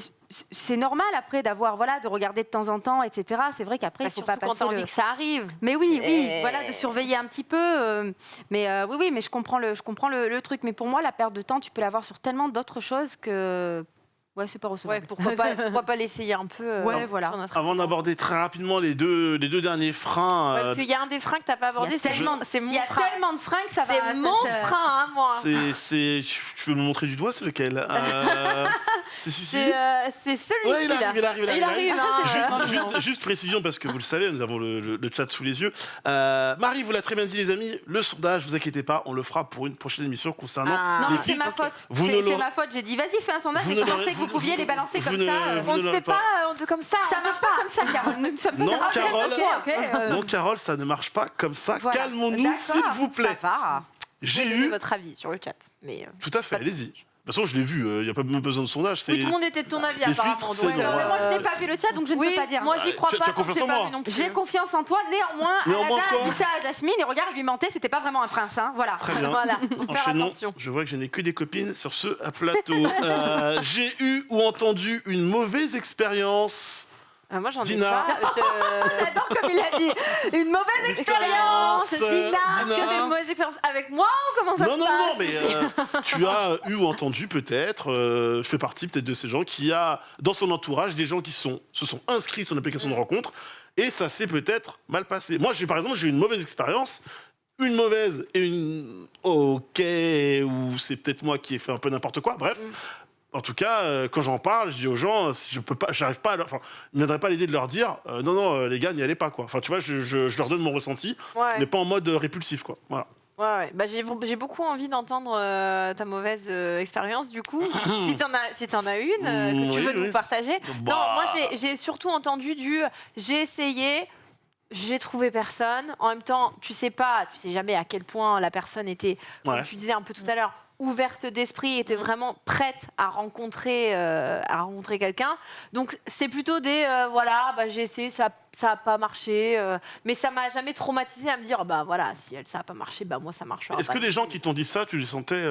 Speaker 3: c'est normal après d'avoir voilà de regarder de temps en temps, etc. C'est vrai qu'après
Speaker 1: Bah,
Speaker 3: il faut pas
Speaker 1: quand
Speaker 3: passer.
Speaker 1: envie
Speaker 3: le-
Speaker 1: que ça arrive.
Speaker 3: Mais oui, oui, voilà de surveiller un petit peu. euh, mais euh, oui, oui, mais je comprends le, je comprends le, le truc. Mais pour moi, la perte de temps, tu peux l'avoir sur tellement d'autres choses que ouais, c'est pas
Speaker 1: Ouais,
Speaker 3: recevable.
Speaker 1: pourquoi pas, pourquoi pas l'essayer un peu euh,
Speaker 3: Ouais, voilà.
Speaker 2: Avant d'aborder très rapidement les deux, les deux derniers freins,
Speaker 1: Ouais,
Speaker 2: euh,
Speaker 1: parce qu'il y a un des freins que t'as pas abordé, c'est
Speaker 3: tellement-
Speaker 1: c'est mon
Speaker 3: Il y a
Speaker 1: frein.
Speaker 3: tellement de freins que ça va.
Speaker 1: C'est mon
Speaker 3: ça-
Speaker 1: frein, hein, moi.
Speaker 2: c'est, c'est, tu veux me montrer du doigt, c'est lequel Euh, C'est celui-ci
Speaker 1: C'est euh, celui-ci
Speaker 2: Ouais, il arrive, il arrive, il arrive.
Speaker 1: Il arrive, hein,
Speaker 2: Juste,
Speaker 1: euh,
Speaker 2: juste- juste précision, parce que vous le savez, nous avons le, le- le chat sous les yeux. Euh, Marie vous l'a très bien dit, les amis, le sondage, vous inquiétez pas, on le fera pour une prochaine émission concernant.
Speaker 1: Ah.
Speaker 3: Non,
Speaker 2: Les
Speaker 3: mais c'est ma faute.
Speaker 2: Vous ne
Speaker 3: C'est ma faute. J'ai dit, vas-y, fais un sondage. Je pensais que vous- pouviez
Speaker 2: vous-
Speaker 3: les balancer comme
Speaker 2: ne-
Speaker 3: ça. euh,
Speaker 1: On
Speaker 2: ne
Speaker 1: fait pas, euh, on- comme ça.
Speaker 3: Ça
Speaker 1: on peut
Speaker 3: marche pas comme ça, Carole. Nous ne sommes pas
Speaker 2: Non,
Speaker 3: des racistes.
Speaker 2: Carole.
Speaker 3: Ok, ok, euh,
Speaker 2: Non, Carole, ça ne marche pas comme ça.
Speaker 3: voilà.
Speaker 2: Calmons-nous,
Speaker 3: D'accord,
Speaker 2: s'il vous plaît.
Speaker 3: Ça va.
Speaker 2: J'ai
Speaker 1: donné
Speaker 2: eu.
Speaker 1: votre avis sur le chat. Mais euh,
Speaker 2: Tout à fait, allez-y. De toute façon, je l'ai vu, il n'y a pas même besoin de sondage.
Speaker 1: oui, tout le monde était de ton avis
Speaker 2: les
Speaker 1: apparemment.
Speaker 2: filtres,
Speaker 1: donc,
Speaker 2: c'est
Speaker 1: euh,
Speaker 2: drôle.
Speaker 3: Mais moi, je n'ai pas vu le chat, donc je ne
Speaker 1: oui,
Speaker 3: peux pas dire.
Speaker 1: moi j'y crois
Speaker 2: Tu- tu
Speaker 1: pas.
Speaker 2: as confiance
Speaker 1: donc
Speaker 2: en
Speaker 1: j'ai pas
Speaker 2: moi
Speaker 1: vu non plus.
Speaker 3: J'ai confiance en toi, néanmoins,
Speaker 2: Néanmoins
Speaker 3: Alada
Speaker 2: quoi
Speaker 3: dit ça à Jasmine, et regarde, il lui mentait, c'était pas vraiment un prince, hein, voilà.
Speaker 2: Très bien.
Speaker 1: Voilà, faut faire
Speaker 2: Enchaînons.
Speaker 1: attention.
Speaker 2: Je vois que je n'ai que des copines sur ce plateau. Euh, J'ai eu ou entendu une mauvaise expérience.
Speaker 1: Euh, moi j'en ai
Speaker 2: Dina.
Speaker 1: pas. Je-
Speaker 3: J'adore comme il a dit. Une mauvaise expérience,
Speaker 2: Expérience,
Speaker 3: Dina.
Speaker 1: Est-ce que
Speaker 2: Dina.
Speaker 1: t'as une mauvaise expérience avec moi ou comment ça
Speaker 2: Non,
Speaker 1: se
Speaker 2: non,
Speaker 1: passe
Speaker 2: non, mais euh, tu as eu ou entendu peut-être, euh, je fais partie peut-être de ces gens qui a dans son entourage des gens qui sont, se sont inscrits sur une application de rencontre et ça s'est peut-être mal passé. Moi, j'ai par exemple, j'ai eu une mauvaise expérience, une mauvaise et une ok, ou c'est peut-être moi qui ai fait un peu n'importe quoi, bref. En tout cas, euh, quand j'en parle, je dis aux gens, si je peux pas, j'arrive pas, à leur- enfin, il viendrait pas l'idée de leur dire, euh, non, non, euh, les gars, n'y allez pas, quoi. Enfin, tu vois, je, je- je leur donne mon ressenti,
Speaker 1: Ouais.
Speaker 2: mais pas en mode euh, répulsif, quoi. Voilà.
Speaker 1: Ouais, ouais. Bah, j'ai, beaucoup envie d'entendre euh, ta mauvaise euh, expérience, du coup. si t'en as, si t'en as une, euh, que tu
Speaker 2: Oui,
Speaker 1: veux
Speaker 2: oui.
Speaker 1: nous partager.
Speaker 2: Bah.
Speaker 1: Non, moi, j'ai, j'ai surtout entendu du j'ai essayé, j'ai trouvé personne. En même temps, tu sais pas, tu sais jamais à quel point la personne était, comme
Speaker 2: Ouais.
Speaker 1: tu disais un peu tout à l'heure, ouverte d'esprit, était vraiment prête à rencontrer, euh, à rencontrer quelqu'un. Donc, c'est plutôt des euh, voilà, bah, j'ai essayé, ça ça a pas marché, euh, mais ça m'a jamais traumatisé à me dire bah voilà, si elle ça a pas marché, bah moi ça marchera.
Speaker 2: Est-ce que les gens qui t'ont dit ça, tu les sentais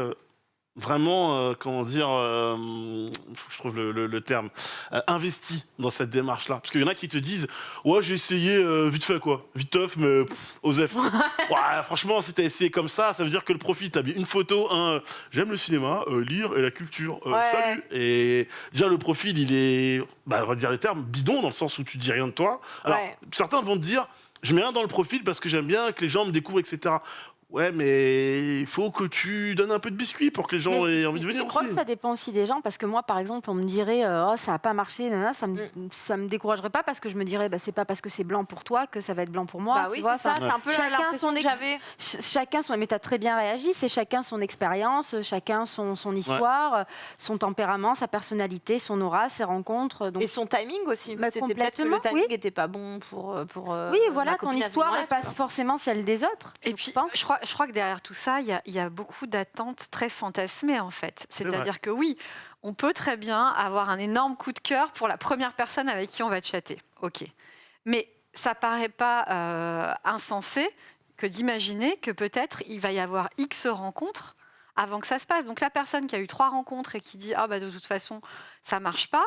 Speaker 2: vraiment, euh, comment dire, euh, faut que je trouve le, le- le terme, euh, investis dans cette démarche-là Parce qu'il y en a qui te disent, ouais, j'ai essayé euh, vite fait, quoi, vite teuf, mais pff, osef. ouais, franchement, si t'as essayé comme ça, ça veut dire que le profit, t'as mis une photo, un, j'aime le cinéma, euh, lire et la culture,
Speaker 1: Ouais.
Speaker 2: salut. Et déjà, le profil, il est, bah, on va dire les termes, bidon, dans le sens où tu dis rien de toi. Alors,
Speaker 1: Ouais.
Speaker 2: certains vont te dire, je mets rien dans le profil parce que j'aime bien que les gens me découvrent, etc. Ouais, mais il faut que tu donnes un peu de biscuit pour que les gens
Speaker 3: Mais
Speaker 2: aient envie de venir
Speaker 3: Je crois
Speaker 2: aussi.
Speaker 3: que ça dépend aussi des gens, parce que moi, par exemple, on me dirait, euh, oh, ça n'a pas marché, nanana, ça me,
Speaker 1: Mm.
Speaker 3: ça me découragerait pas, parce que je me dirais, bah, c'est pas parce que c'est blanc pour toi que ça va être blanc pour moi.
Speaker 1: Bah
Speaker 3: tu
Speaker 1: oui,
Speaker 3: vois,
Speaker 1: c'est ça, c'est un peu
Speaker 3: Chacun son
Speaker 1: que j'avais.
Speaker 3: ch- chacun son. Mais tu as très bien réagi, c'est chacun son expérience, chacun son, son histoire, son tempérament, sa personnalité, son aura, ses rencontres. Donc,
Speaker 1: Et son timing aussi.
Speaker 3: Bah,
Speaker 1: C'était peut-être que le
Speaker 3: complètement,
Speaker 1: timing
Speaker 3: oui.
Speaker 1: n'était pas bon pour. euh, pour euh,
Speaker 3: oui, voilà, ton histoire, passe
Speaker 1: vois.
Speaker 3: forcément celle des autres.
Speaker 4: Et puis, je crois, je crois que derrière tout ça, il y a, il y a beaucoup d'attentes très fantasmées, en fait. C'est-à-dire que oui, on peut très bien avoir un énorme coup de cœur pour la première personne avec qui on va chatter. OK. Mais ça paraît pas euh, insensé que d'imaginer que peut-être il va y avoir X rencontres avant que ça se passe. Donc la personne qui a eu trois rencontres et qui dit ah bah de toute façon ça marche pas,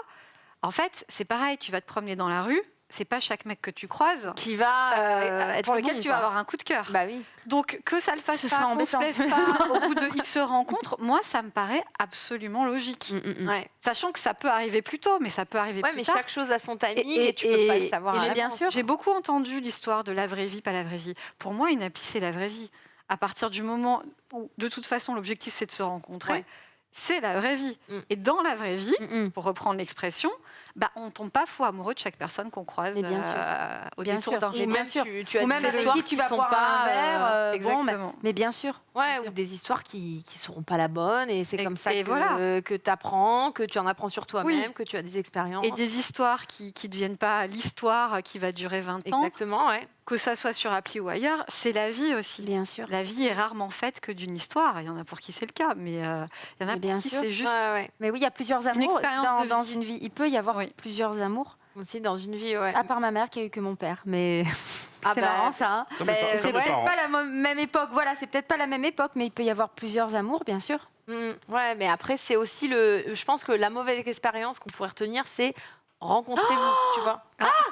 Speaker 4: en fait c'est pareil, tu vas te promener dans la rue, c'est pas chaque mec que tu croises
Speaker 1: Qui va euh,
Speaker 4: euh,
Speaker 1: être
Speaker 4: pour lequel
Speaker 1: bon,
Speaker 4: tu vas avoir un coup de cœur.
Speaker 1: Bah oui.
Speaker 4: Donc que ça le fasse
Speaker 3: Ce
Speaker 4: pas, qu'on se plaise pas au bout de X rencontres, moi ça me paraît absolument logique.
Speaker 3: Mm,
Speaker 1: Ouais.
Speaker 4: Sachant que ça peut arriver plus tôt, mais ça peut arriver
Speaker 1: Ouais,
Speaker 4: plus
Speaker 1: mais
Speaker 4: tard.
Speaker 1: chaque chose a son timing
Speaker 3: Et-
Speaker 1: et, tu peux pas le
Speaker 3: et-
Speaker 1: savoir.
Speaker 3: et
Speaker 1: à
Speaker 3: bien sûr.
Speaker 4: J'ai beaucoup entendu l'histoire de la vraie vie, pas la vraie vie. Pour moi, une appli, c'est la vraie vie. À partir du moment où, de toute façon, l'objectif, c'est de se rencontrer,
Speaker 1: Ouais.
Speaker 4: C'est la vraie vie.
Speaker 1: Mm.
Speaker 4: Et dans la vraie vie,
Speaker 3: mm, mm.
Speaker 4: pour reprendre l'expression, bah, on tombe pas fou amoureux de chaque personne qu'on croise
Speaker 3: bien sûr.
Speaker 4: euh, au
Speaker 3: Bien
Speaker 4: détour d'un
Speaker 3: bien sûr.
Speaker 1: tu, tu as
Speaker 3: Ou même
Speaker 1: des histoires
Speaker 3: qui
Speaker 1: qui
Speaker 3: vas
Speaker 1: sont
Speaker 3: boire
Speaker 1: pas
Speaker 3: un verre.
Speaker 1: euh,
Speaker 3: euh, bon, mais,
Speaker 4: Exactement.
Speaker 3: mais bien sûr.
Speaker 1: Ouais, ou des histoires qui qui seront pas la bonne et c'est comme ça que,
Speaker 4: voilà.
Speaker 1: que tu apprends, que tu en apprends sur toi-même,
Speaker 4: Oui.
Speaker 1: que tu as des expériences.
Speaker 4: Et des histoires qui ne deviennent pas l'histoire qui va durer 20 ans,
Speaker 1: Exactement, ouais.
Speaker 4: Que ça soit sur appli ou ailleurs, c'est la vie aussi.
Speaker 3: Bien sûr.
Speaker 4: La vie est rarement faite que d'une histoire. Il y en a pour qui c'est le cas, mais euh, il y en a
Speaker 3: Mais
Speaker 4: pour
Speaker 3: bien
Speaker 4: qui c'est juste.
Speaker 1: Ouais, ouais.
Speaker 3: Mais oui, il y a plusieurs amours dans, une vie. Il peut y avoir
Speaker 4: Oui.
Speaker 3: plusieurs amours,
Speaker 1: Aussi dans une vie, ouais.
Speaker 3: à part ma mère qui a eu que mon père. Mais
Speaker 1: Ah
Speaker 3: c'est
Speaker 1: bah,
Speaker 3: marrant ça. hein.
Speaker 1: Bah, c'est
Speaker 3: peut-être pas la même époque. Voilà, c'est peut-être pas la même époque, mais il peut y avoir plusieurs amours, bien sûr.
Speaker 1: Mm, ouais, mais après, c'est aussi le. Je pense que la mauvaise expérience qu'on pourrait retenir, c'est rencontrez-vous, tu vois.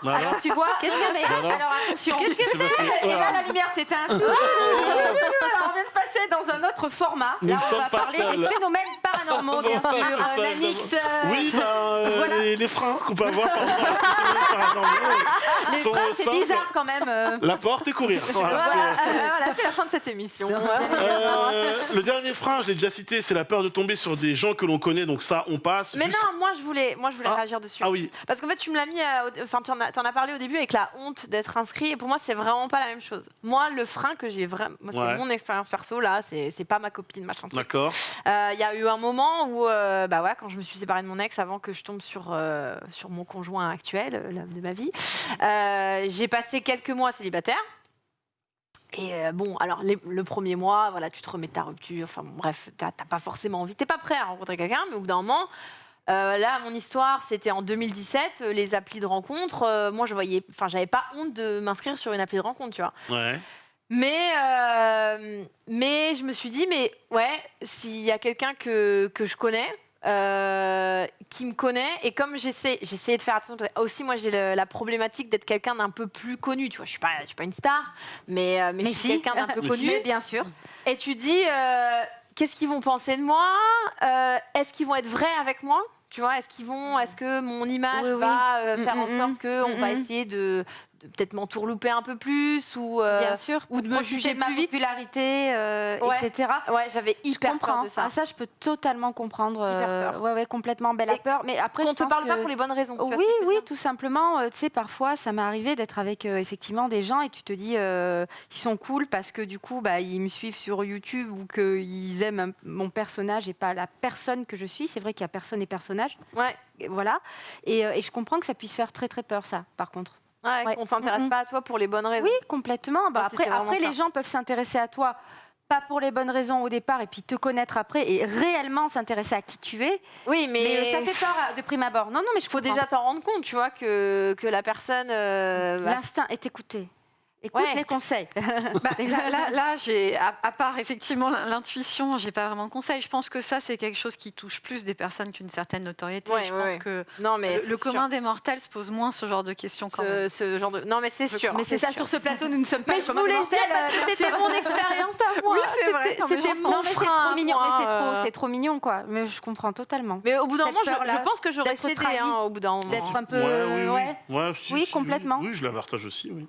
Speaker 2: Voilà.
Speaker 3: Alors tu vois, qu'est-ce que mais
Speaker 2: Voilà.
Speaker 3: Alors attention.
Speaker 2: Qu'est-ce que c'est
Speaker 3: Et là,
Speaker 2: Voilà.
Speaker 3: la lumière s'éteint. Alors, on vient de passer dans un autre format.
Speaker 2: Nous
Speaker 3: Là, on va parler
Speaker 2: seuls.
Speaker 3: des phénomènes paranormaux, bien sûr. Euh, Nanix, euh,
Speaker 2: Oui, ben, euh,
Speaker 3: Voilà.
Speaker 2: les, les freins qu'on peut avoir par paranormaux
Speaker 3: les
Speaker 2: sont
Speaker 3: freins, c'est bizarre quand même. euh.
Speaker 2: La porte et courir. Voilà.
Speaker 1: Voilà, euh, voilà, c'est la fin de cette émission.
Speaker 2: Euh, le dernier frein, je l'ai déjà cité, c'est la peur de tomber sur des gens que l'on connaît, donc ça, on passe.
Speaker 1: Mais
Speaker 2: Juste-
Speaker 1: non, moi je voulais, moi je voulais
Speaker 2: Ah.
Speaker 1: réagir dessus.
Speaker 2: Ah oui,
Speaker 1: Parce qu'en fait, tu me l'as mis, euh, enfin, tu en, as- t'en as parlé au début avec la honte d'être inscrit, et pour moi, c'est vraiment pas la même chose. Moi, le frein que j'ai vraiment, c'est
Speaker 2: Ouais.
Speaker 1: mon expérience perso, là, c'est pas ma copine, machin
Speaker 2: d'accord.
Speaker 1: Euh, Il y a eu un moment où, euh, bah ouais, quand je me suis séparée de mon ex, avant que je tombe sur, euh, sur mon conjoint actuel, l'homme de ma vie, j'ai passé quelques mois célibataire. Et euh, bon, alors les- le premier mois, voilà, tu te remets de ta rupture. Enfin bon, bref, t'as pas forcément envie. T'es pas prêt à rencontrer quelqu'un, mais au bout d'un moment, euh, là, mon histoire, c'était en 2017, euh, les applis de rencontre. euh, moi, je voyais, enfin, j'avais pas honte de m'inscrire sur une appli de rencontre, tu vois.
Speaker 2: Ouais.
Speaker 1: Mais, euh, mais je me suis dit, mais ouais, s'il y a quelqu'un que, que je connais, euh, qui me connaît, et comme j'essaie, j'essayais de faire attention, aussi moi j'ai la problématique d'être quelqu'un d'un peu plus connu, tu vois, je suis pas, je suis pas une star, mais, euh, mais,
Speaker 3: Mais
Speaker 1: je suis
Speaker 3: si.
Speaker 1: quelqu'un d'un peu
Speaker 2: Mais
Speaker 1: connu.
Speaker 2: si.
Speaker 3: Bien sûr.
Speaker 1: Et tu dis, euh, qu'est-ce qu'ils vont penser de moi? Euh, Est-ce qu'ils vont être vrais avec moi? Tu vois, est-ce qu'ils vont, est-ce que mon image
Speaker 3: Oui, oui.
Speaker 1: va euh,
Speaker 3: Mm,
Speaker 1: faire en sorte
Speaker 3: mm,
Speaker 1: que on
Speaker 3: mm,
Speaker 1: va essayer de, de peut-être m'entourlouper un peu plus ou euh,
Speaker 3: Bien sûr.
Speaker 1: ou de me juger
Speaker 3: de ma
Speaker 1: plus vite
Speaker 3: popularité, euh,
Speaker 1: Ouais.
Speaker 3: etc.
Speaker 1: Ouais, j'avais hyper peur de ça.
Speaker 3: Ah, ça, je peux totalement comprendre.
Speaker 1: Hyper
Speaker 3: euh,
Speaker 1: peur.
Speaker 3: ouais, ouais, complètement belle
Speaker 1: Et
Speaker 3: peur. Mais après,
Speaker 1: Qu'on
Speaker 3: je
Speaker 1: te
Speaker 3: pense
Speaker 1: parle pas
Speaker 3: que-
Speaker 1: pour les bonnes raisons.
Speaker 3: Oui, oui, tout simplement. euh, tu sais, parfois, ça m'est arrivé d'être avec euh, effectivement des gens et tu te dis, euh, ils sont cool parce que du coup, bah, ils me suivent sur YouTube ou qu'ils aiment mon personnage et pas la personne que je suis. C'est vrai qu'il y a personne et personnage.
Speaker 1: Ouais,
Speaker 3: voilà. Et, et je comprends que ça puisse faire très très peur, ça, par contre.
Speaker 1: Ouais,
Speaker 3: Ouais.
Speaker 1: qu'on s'intéresse pas à toi pour les bonnes raisons.
Speaker 3: Oui, complètement. Bah, après, après les gens peuvent s'intéresser à toi. Pas pour les bonnes raisons au départ, et puis te connaître après et réellement s'intéresser à qui tu es.
Speaker 1: Oui, mais,
Speaker 3: Mais, ça fait peur euh, de prime abord. Non, non, mais je
Speaker 1: faut
Speaker 3: comprends.
Speaker 1: déjà t'en rendre compte, tu vois, que, que la personne. euh, bah,
Speaker 3: L'instinct est écouté. Écoute
Speaker 1: Ouais.
Speaker 3: les conseils.
Speaker 4: Bah, là, là, là, j'ai, à, à part effectivement l'intuition, j'ai pas vraiment de conseil. Je pense que ça, c'est quelque chose qui touche plus des personnes qu'une certaine notoriété.
Speaker 1: Ouais,
Speaker 4: je
Speaker 1: ouais,
Speaker 4: pense
Speaker 1: ouais.
Speaker 4: que
Speaker 1: non, mais
Speaker 4: le,
Speaker 1: c'est
Speaker 4: commun des mortels se pose moins ce genre de questions quand même.
Speaker 1: Ce, genre de. Non, mais c'est sûr.
Speaker 3: mais c'est ça,
Speaker 1: sûr.
Speaker 3: sur ce plateau, nous ne sommes pas
Speaker 1: Mais
Speaker 3: le
Speaker 1: je
Speaker 3: commun
Speaker 1: voulais dire
Speaker 3: euh,
Speaker 1: c'était mon expérience à moi.
Speaker 4: Oui, c'est vrai.
Speaker 1: C'était- mon
Speaker 3: Non, mais c'est
Speaker 1: frein à
Speaker 3: trop mignon, c'est trop, c'est trop mignon, quoi. Mais je comprends totalement.
Speaker 1: Mais au bout d'un moment, je, pense que j'aurais cédé hein, au bout d'un moment.
Speaker 3: D'être un peu.
Speaker 2: Oui,
Speaker 3: complètement.
Speaker 2: Oui, je la partage aussi, oui.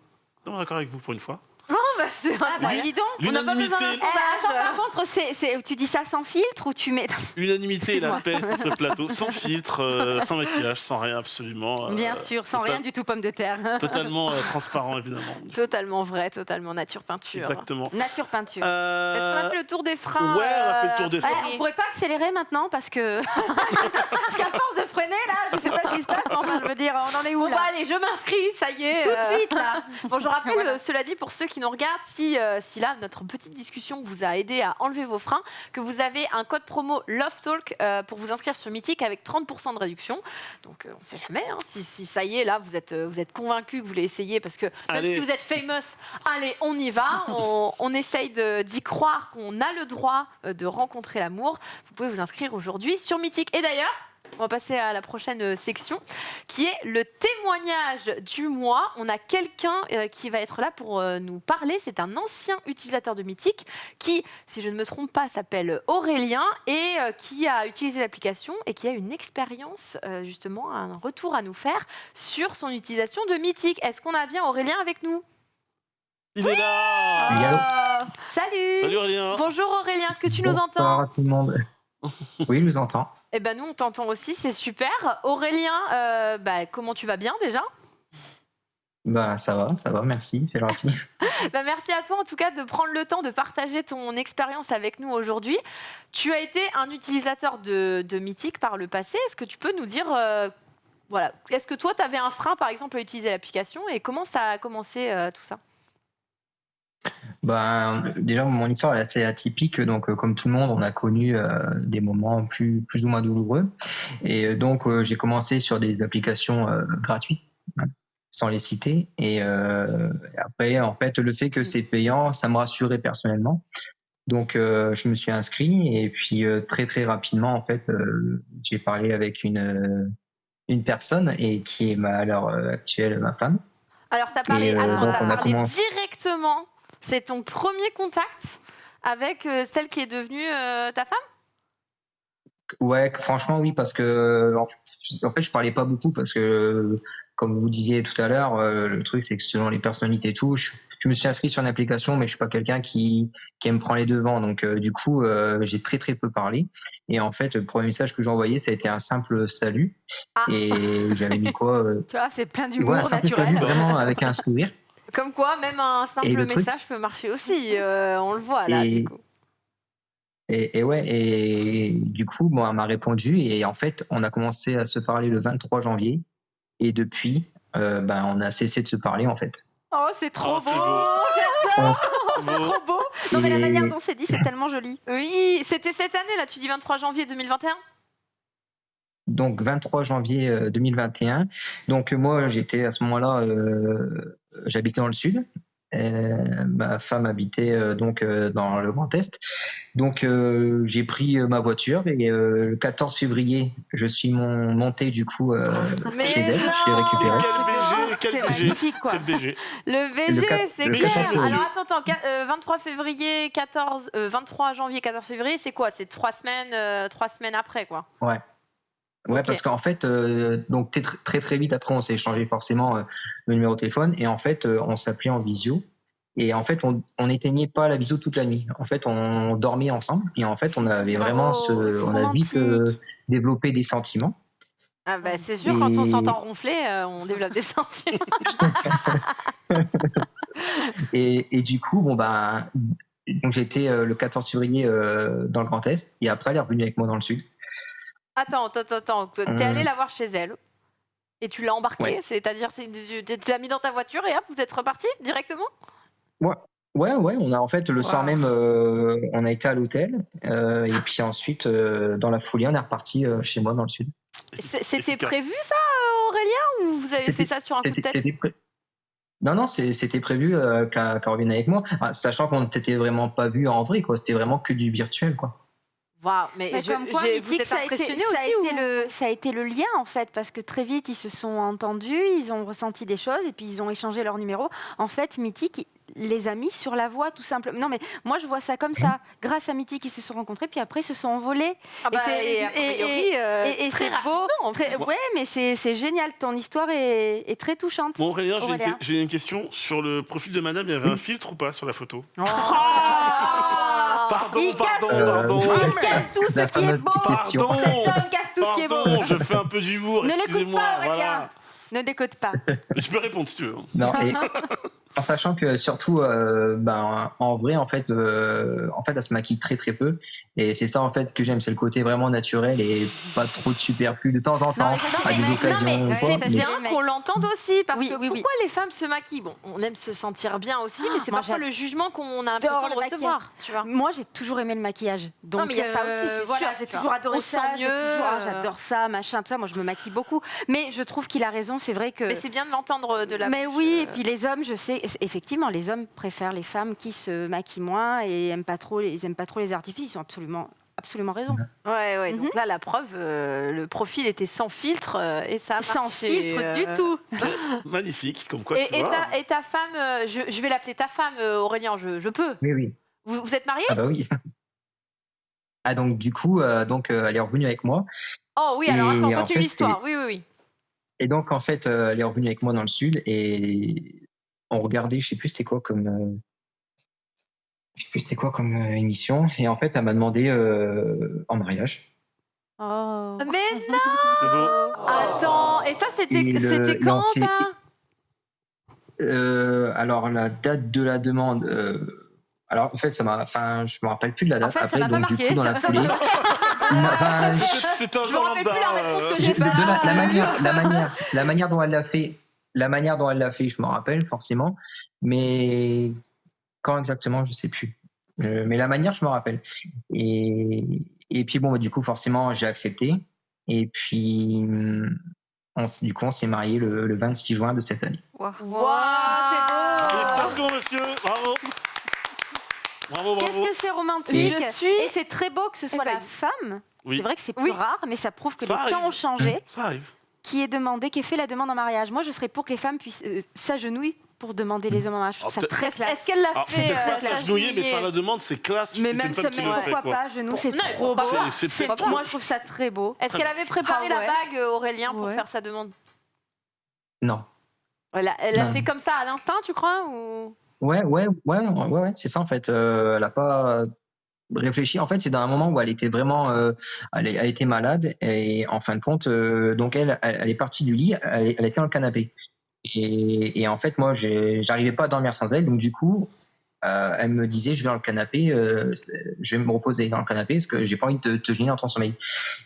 Speaker 2: Non, d'accord avec vous pour une fois.
Speaker 1: Bah, c'est
Speaker 3: Ah, bah, dis donc.
Speaker 1: On n'a pas besoin d'un
Speaker 2: L'unanimité,
Speaker 3: Eh, attends, par contre, c'est, c'est- tu dis ça sans filtre ou tu mets.
Speaker 2: l'unanimité et la paix sur ce plateau, sans filtre, euh, sans maquillage, sans rien absolument. euh,
Speaker 3: Bien sûr, sans
Speaker 2: total-
Speaker 3: rien du tout, pomme de terre.
Speaker 2: Totalement euh, transparent, évidemment.
Speaker 1: Totalement vrai, totalement nature peinture.
Speaker 2: Exactement.
Speaker 3: Nature peinture.
Speaker 2: Euh,
Speaker 1: Est-ce qu'on a fait le tour des freins
Speaker 2: ouais, on a fait le tour
Speaker 1: euh,
Speaker 2: des
Speaker 3: Ouais,
Speaker 2: freins.
Speaker 3: on pourrait pas accélérer maintenant parce que. parce qu'à force de freiner, là, je sais pas ce qui se passe, mais enfin, je veux dire, on en est où
Speaker 1: Bon,
Speaker 3: là
Speaker 1: bah allez, je m'inscris, ça y est.
Speaker 3: Tout de
Speaker 1: euh,
Speaker 3: suite, là
Speaker 1: Bon, je rappelle,
Speaker 3: Voilà.
Speaker 1: euh, cela dit, pour ceux qui nous regardent, si, euh, si là, notre petite discussion vous a aidé à enlever vos freins, que vous avez un code promo Love Talk euh, pour vous inscrire sur Mythique avec 30% de réduction. Donc, euh, on ne sait jamais, hein, si, si ça y est, là, vous êtes, euh, vous êtes convaincu que vous voulez essayer, parce que même
Speaker 2: Allez.
Speaker 1: si vous êtes famous, allez, on y va. On, on essaye d'y croire qu'on a le droit de rencontrer l'amour. Vous pouvez vous inscrire aujourd'hui sur Mythique. Et d'ailleurs, on va passer à la prochaine section qui est le témoignage du mois. On a quelqu'un euh, qui va être là pour euh, nous parler. C'est un ancien utilisateur de Mythique qui, si je ne me trompe pas, s'appelle Aurélien et euh, qui a utilisé l'application et qui a une expérience, euh, justement, un retour à nous faire sur son utilisation de Mythique. Est-ce qu'on a bien Aurélien avec nous?
Speaker 2: Il est là
Speaker 1: Ah, Salut
Speaker 2: Salut Aurélien
Speaker 1: Bonjour Aurélien, est-ce que tu nous entends
Speaker 6: Bonsoir à tout le monde. Oui, je vous entends.
Speaker 1: Eh ben nous, on t'entend aussi, c'est super. Aurélien, euh, bah, comment tu vas bien déjà?
Speaker 6: Bah, ça va, ça va, merci, c'est gentil.
Speaker 1: Bah, merci à toi en tout cas de prendre le temps de partager ton expérience avec nous aujourd'hui. Tu as été un utilisateur de, de Mythique par le passé. Est-ce que tu peux nous dire, euh, voilà, est-ce que toi tu avais un frein par exemple à utiliser l'application et comment ça a commencé euh, tout ça?
Speaker 6: Bah, déjà, mon histoire est assez atypique, donc euh, comme tout le monde, on a connu euh, des moments plus, plus ou moins douloureux. Et euh, donc, euh, j'ai commencé sur des applications gratuites, hein, sans les citer. Et après, en fait, le fait que c'est payant, ça me rassurait personnellement. Donc, je me suis inscrit et puis très très rapidement, en fait, j'ai parlé avec une une personne et qui est ma, à l'heure actuelle ma femme.
Speaker 1: Alors tu as parlé,
Speaker 6: Et,
Speaker 1: attends,
Speaker 6: donc,
Speaker 1: parlé
Speaker 6: commencé-
Speaker 1: directement, c'est ton premier contact avec euh, celle qui est devenue euh, ta femme?
Speaker 6: Ouais, franchement, oui, parce que en fait, je parlais pas beaucoup parce que, comme vous disiez tout à l'heure, euh, le truc c'est que selon les personnalités et tout, je, je me suis inscrit sur une application, mais je suis pas quelqu'un qui qui aime prendre les devants, donc euh, du coup, euh, j'ai très très peu parlé. Et en fait, le premier message que j'ai envoyé, ça a été un simple salut,
Speaker 1: Ah.
Speaker 6: et j'avais mis quoi euh,
Speaker 3: Tu vois, c'est plein d'humour
Speaker 6: ouais,
Speaker 3: naturel.
Speaker 6: salut, vraiment avec un sourire.
Speaker 1: Comme quoi, même un simple
Speaker 6: truc-
Speaker 1: message peut marcher aussi. euh, on le voit là,
Speaker 6: Et-
Speaker 1: du coup.
Speaker 6: Et, et ouais, et du coup, bon, elle m'a répondu et en fait, on a commencé à se parler le 23 janvier et depuis, euh, ben, on a cessé de se parler en fait.
Speaker 1: Oh, c'est trop
Speaker 2: Oh,
Speaker 1: beau
Speaker 2: c'est beau.
Speaker 6: On,
Speaker 2: Bravo.
Speaker 1: Trop beau.
Speaker 3: Non, mais la manière dont c'est dit, c'est tellement joli.
Speaker 1: Oui, c'était cette année, là, tu dis 23 janvier 2021
Speaker 6: Donc 23 janvier euh, 2021. Donc euh, moi j'étais à ce moment-là, euh, j'habitais dans le sud. Euh, ma femme habitait euh, donc euh, dans le Grand Est. Donc euh, j'ai pris euh, ma voiture et euh, le 14 février je suis mon, monté du coup euh,
Speaker 1: Mais
Speaker 6: chez elle. Je l'ai récupéré.
Speaker 2: Quel BG, quel
Speaker 1: C'est
Speaker 2: BG,
Speaker 1: magnifique, quoi.
Speaker 2: quel BG.
Speaker 1: Le VG, c'est
Speaker 6: le
Speaker 1: clair.
Speaker 6: 14 février.
Speaker 1: Alors attends, attends, qua- euh, 23 février, 14, euh, 23 janvier, 14 février, c'est quoi? C'est trois semaines, euh, trois semaines après, quoi.
Speaker 6: Ouais. Ouais, parce qu'en fait, euh, donc très, très très vite après, on s'est échangé forcément euh, le numéro de téléphone et en fait, euh, on s'appelait en visio. Et en fait, on on n'éteignait pas la visio toute la nuit. En fait, on dormait ensemble et en fait, on avait vraiment ce,
Speaker 3: c'est
Speaker 6: on a vite développé des sentiments.
Speaker 1: Ah bah, c'est sûr, quand on s'entend ronfler, on développe des sentiments.
Speaker 6: Et, et du coup, bon ben, donc j'étais le 14 février dans le Grand Est et après, elle est revenue avec moi dans le Sud.
Speaker 1: Attends, attends, attends. T'es
Speaker 6: Hum.
Speaker 1: allé la voir chez elle et tu l'as embarqué,
Speaker 6: Ouais.
Speaker 1: c'est-à-dire c'est- tu l'as mis dans ta voiture et hop, vous êtes reparti directement?
Speaker 6: Ouais, ouais, on a en fait le soir même, euh, on a été à l'hôtel euh, et puis ensuite, euh, dans la foulée, on est reparti euh, chez moi dans le Sud.
Speaker 1: C'était prévu ça, euh, Aurélien, ou vous avez fait ça sur un coup de tête?
Speaker 6: Non, non, c'était prévu euh, qu'elle qu'elle revienne avec moi, Ah, sachant qu'on ne s'était vraiment pas vu en vrai, quoi. C'était vraiment que du virtuel, quoi.
Speaker 1: Waouh, mais,
Speaker 3: Mais
Speaker 1: je,
Speaker 3: comme quoi,
Speaker 1: j'ai- vous êtes
Speaker 3: ça a été,
Speaker 1: impressionné
Speaker 3: ça a
Speaker 1: aussi
Speaker 3: été
Speaker 1: ou-
Speaker 3: le, ça a été le lien en fait, parce que très vite ils se sont entendus, ils ont ressenti des choses et puis ils ont échangé leurs numéros. En fait, Mythique les a mis sur la voie tout simplement. Non mais moi je vois ça comme ça. Grâce à Mythique, ils se sont rencontrés, puis après ils se sont envolés.
Speaker 1: Ah bah,
Speaker 3: Et c'est-
Speaker 1: et a
Speaker 3: et-
Speaker 1: priori, euh,
Speaker 3: et et
Speaker 1: très
Speaker 3: c'est
Speaker 1: rapidement,
Speaker 3: beau.
Speaker 1: en
Speaker 3: Très-
Speaker 1: plus.
Speaker 3: ouais, mais c'est c'est génial. Ton histoire est, est très touchante.
Speaker 2: Bon, Aurélien, j'ai une, question. Sur le profil de madame, il y avait un filtre ou pas sur la photo?
Speaker 1: Ah.
Speaker 2: Pardon,
Speaker 3: Il
Speaker 2: pardon,
Speaker 3: casse
Speaker 6: tout.
Speaker 2: pardon.
Speaker 3: Il casse tout ce qui est beau.
Speaker 2: Pardon.
Speaker 3: Cet homme casse tout ce qui est beau.
Speaker 2: Pardon, je fais un peu d'humour,
Speaker 3: Ne l'écoute pas, Aurélien.
Speaker 2: Voilà.
Speaker 3: Ne décode pas.
Speaker 2: Je peux répondre si tu veux.
Speaker 6: Non, et en sachant que surtout, euh, ben, en vrai, en fait, euh, en fait, elle se maquille très très peu. Et c'est ça en fait que j'aime, c'est le côté vraiment naturel et pas trop de superflu de temps en temps.
Speaker 3: Non,
Speaker 6: à
Speaker 3: c'est-
Speaker 6: des
Speaker 3: non,
Speaker 6: occasions
Speaker 3: c'est-
Speaker 1: C'est bien qu'on l'entende aussi, parce
Speaker 3: Oui,
Speaker 1: que
Speaker 3: oui, oui.
Speaker 1: pourquoi les femmes se maquillent? Bon, on aime se sentir bien aussi, mais c'est
Speaker 3: moi,
Speaker 1: parfois le jugement qu'on a l'impression de
Speaker 3: le
Speaker 1: recevoir. Tu vois
Speaker 3: Moi, j'ai toujours aimé le maquillage. Donc,
Speaker 1: mais il y a ça aussi, c'est
Speaker 3: voilà,
Speaker 1: sûr,
Speaker 3: J'ai toujours adoré
Speaker 1: On
Speaker 3: ça.
Speaker 1: sent
Speaker 3: j'ai
Speaker 1: mieux,
Speaker 3: toujours- ah,
Speaker 1: euh.
Speaker 3: J'adore ça, machin, tout ça. Moi, je me maquille beaucoup. Mais je trouve qu'il a raison. C'est vrai que.
Speaker 1: Mais c'est bien de l'entendre de la
Speaker 3: Mais
Speaker 1: bouche,
Speaker 3: oui,
Speaker 1: euh,
Speaker 3: et puis les hommes, je sais, effectivement, les hommes préfèrent les femmes qui se maquillent moins et aiment pas trop, ils aiment pas trop les artifices. Ils ont absolument, absolument raison.
Speaker 1: Ouais, ouais.
Speaker 3: Mhm.
Speaker 1: Donc là, la preuve, euh, le profil était sans filtre euh, et ça a
Speaker 3: Sans
Speaker 1: marché,
Speaker 3: filtre
Speaker 1: euh,
Speaker 3: du tout.
Speaker 2: Magnifique, comme quoi
Speaker 1: Et,
Speaker 2: tu
Speaker 1: et
Speaker 2: vois.
Speaker 1: ta, et ta femme, euh, je, je vais l'appeler ta femme, euh, Aurélien, je, je peux.
Speaker 6: Oui, oui.
Speaker 1: Vous, vous êtes mariés?
Speaker 6: Ah bah oui. Ah donc du coup, euh, donc euh, elle est revenue avec moi.
Speaker 1: Oh oui, alors attends,
Speaker 6: en
Speaker 1: continue l'histoire. Oui, oui, oui.
Speaker 6: Et donc en fait, euh, elle est revenue avec moi dans le sud et on regardait, je sais plus c'est quoi comme, euh, je sais plus c'est quoi comme euh, émission. Et en fait, elle m'a demandé euh, en mariage.
Speaker 3: Oh.
Speaker 1: Mais non
Speaker 2: C'est beau.
Speaker 1: Attends, et ça, c'était
Speaker 6: Et le-
Speaker 1: c'était quand ça
Speaker 6: Euh, alors la date de la demande. euh, alors en fait, ça m'a, enfin, je me rappelle plus de la date.
Speaker 3: En fait, ça
Speaker 6: Après,
Speaker 3: m'a pas
Speaker 6: donc du
Speaker 3: marqué.
Speaker 6: coup, dans la foulée, enfin,
Speaker 2: C'était- C'est un
Speaker 1: Je me
Speaker 2: jour
Speaker 1: rappelle
Speaker 2: lambda.
Speaker 1: plus la réponse que j'ai
Speaker 6: de la,
Speaker 1: faite.
Speaker 6: la manière, la manière, la manière dont elle l'a fait, la manière dont elle l'a fait, je me rappelle forcément, mais quand exactement, je sais plus. Euh, mais la manière, je me rappelle. Et, et puis bon, bah, du coup, forcément, j'ai accepté. Et puis, on, du coup, on s'est marié le, le 26 juin de cette année.
Speaker 4: Waouh.
Speaker 1: Waouh, c'est beau
Speaker 2: monsieur. Bravo. Bravo,
Speaker 3: Qu'est-ce
Speaker 2: bravo.
Speaker 3: que c'est romantique
Speaker 1: Je suis-
Speaker 3: Et c'est très beau que ce soit
Speaker 1: Eh ben,
Speaker 3: la femme.
Speaker 2: Oui,
Speaker 3: C'est vrai que c'est plus
Speaker 1: Oui.
Speaker 3: rare, mais ça prouve que
Speaker 2: Ça
Speaker 3: les temps ont changé.
Speaker 2: ça arrive.
Speaker 3: Qui est demandé, qui ait fait la demande en mariage. Moi, je serais pour que les femmes puissent euh, s'agenouiller pour demander les hommes en mariage. Je trouve ça très classe.
Speaker 1: Est-ce qu'elle l'a
Speaker 2: Alors,
Speaker 1: fait
Speaker 2: peut-être pas
Speaker 1: euh,
Speaker 2: s'agenouiller, mais faire la demande, c'est classe.
Speaker 3: Mais même ça, mais pourquoi
Speaker 2: quoi.
Speaker 3: pas Genoux, c'est trop beau.
Speaker 2: C'est-
Speaker 3: moi, je trouve ça très beau.
Speaker 1: Est-ce qu'elle avait préparé
Speaker 3: Ah
Speaker 1: la bague, euh, Aurélien, pour faire sa demande
Speaker 6: Non.
Speaker 1: Elle a, elle a
Speaker 6: Non.
Speaker 1: fait comme ça à l'instinct, tu crois ou...
Speaker 6: Ouais, ouais, ouais, ouais, ouais, c'est ça en fait. Euh, elle a pas réfléchi. En fait, c'est dans un moment où elle était vraiment, euh, elle, elle était malade et en fin de compte, euh, donc elle, elle, elle est partie du lit, elle, est- elle était dans le canapé. Et, et en fait, moi, j'arrivais pas à dormir sans elle, donc du coup, euh, elle me disait, je vais dans le canapé, euh, je vais me reposer dans le canapé parce que j'ai pas envie de te, gêner dans ton sommeil.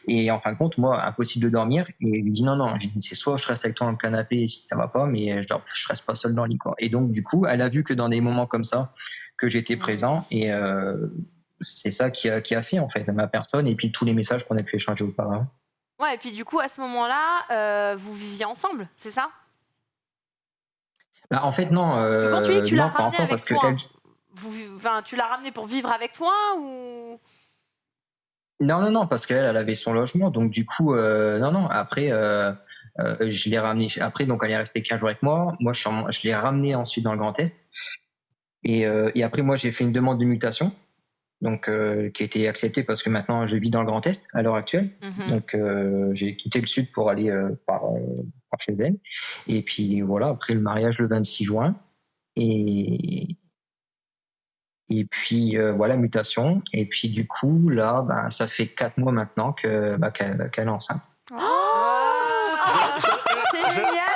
Speaker 6: Et en fin de compte, moi, impossible de dormir. Et elle me dit non, non. C'est soit je reste avec toi dans le canapé si ça va pas, mais genre je reste pas seul dans le lit quoi. Et donc du coup, elle a vu que dans des moments comme ça, que j'étais présent et euh, c'est ça qui a, qui a fait en fait ma personne et puis tous les messages qu'on a pu échanger auparavant.
Speaker 1: Ouais, et puis du coup, à ce moment-là, euh, vous viviez ensemble, c'est ça?
Speaker 6: Bah, en fait, non.
Speaker 1: Quand tu dis que tu l'as ramené avec
Speaker 6: parce que
Speaker 1: toi,
Speaker 6: elle-
Speaker 1: vous, vi- enfin, tu l'as ramené pour vivre avec toi ou?
Speaker 6: Non, non, non, parce qu'elle, elle avait son logement, donc du coup, euh, non, non. Après, euh, euh, je l'ai ramené. Après, donc, elle est restée 15 jours avec moi. Moi, je, l'ai ramenée ensuite dans le Grand Est. Et, et après, moi, j'ai fait une demande de mutation, donc euh, qui a été acceptée parce que maintenant, je vis dans le Grand Est à l'heure actuelle.
Speaker 1: Mhm.
Speaker 6: Donc, euh, j'ai quitté le Sud pour aller euh, par, euh, par chez elle. Et puis voilà, après le mariage le 26 juin. Et, et puis euh, voilà, mutation. Et puis du coup, là, ben, ça fait quatre mois maintenant que bah, qu'elle qu'elle est enceinte.
Speaker 3: Génial.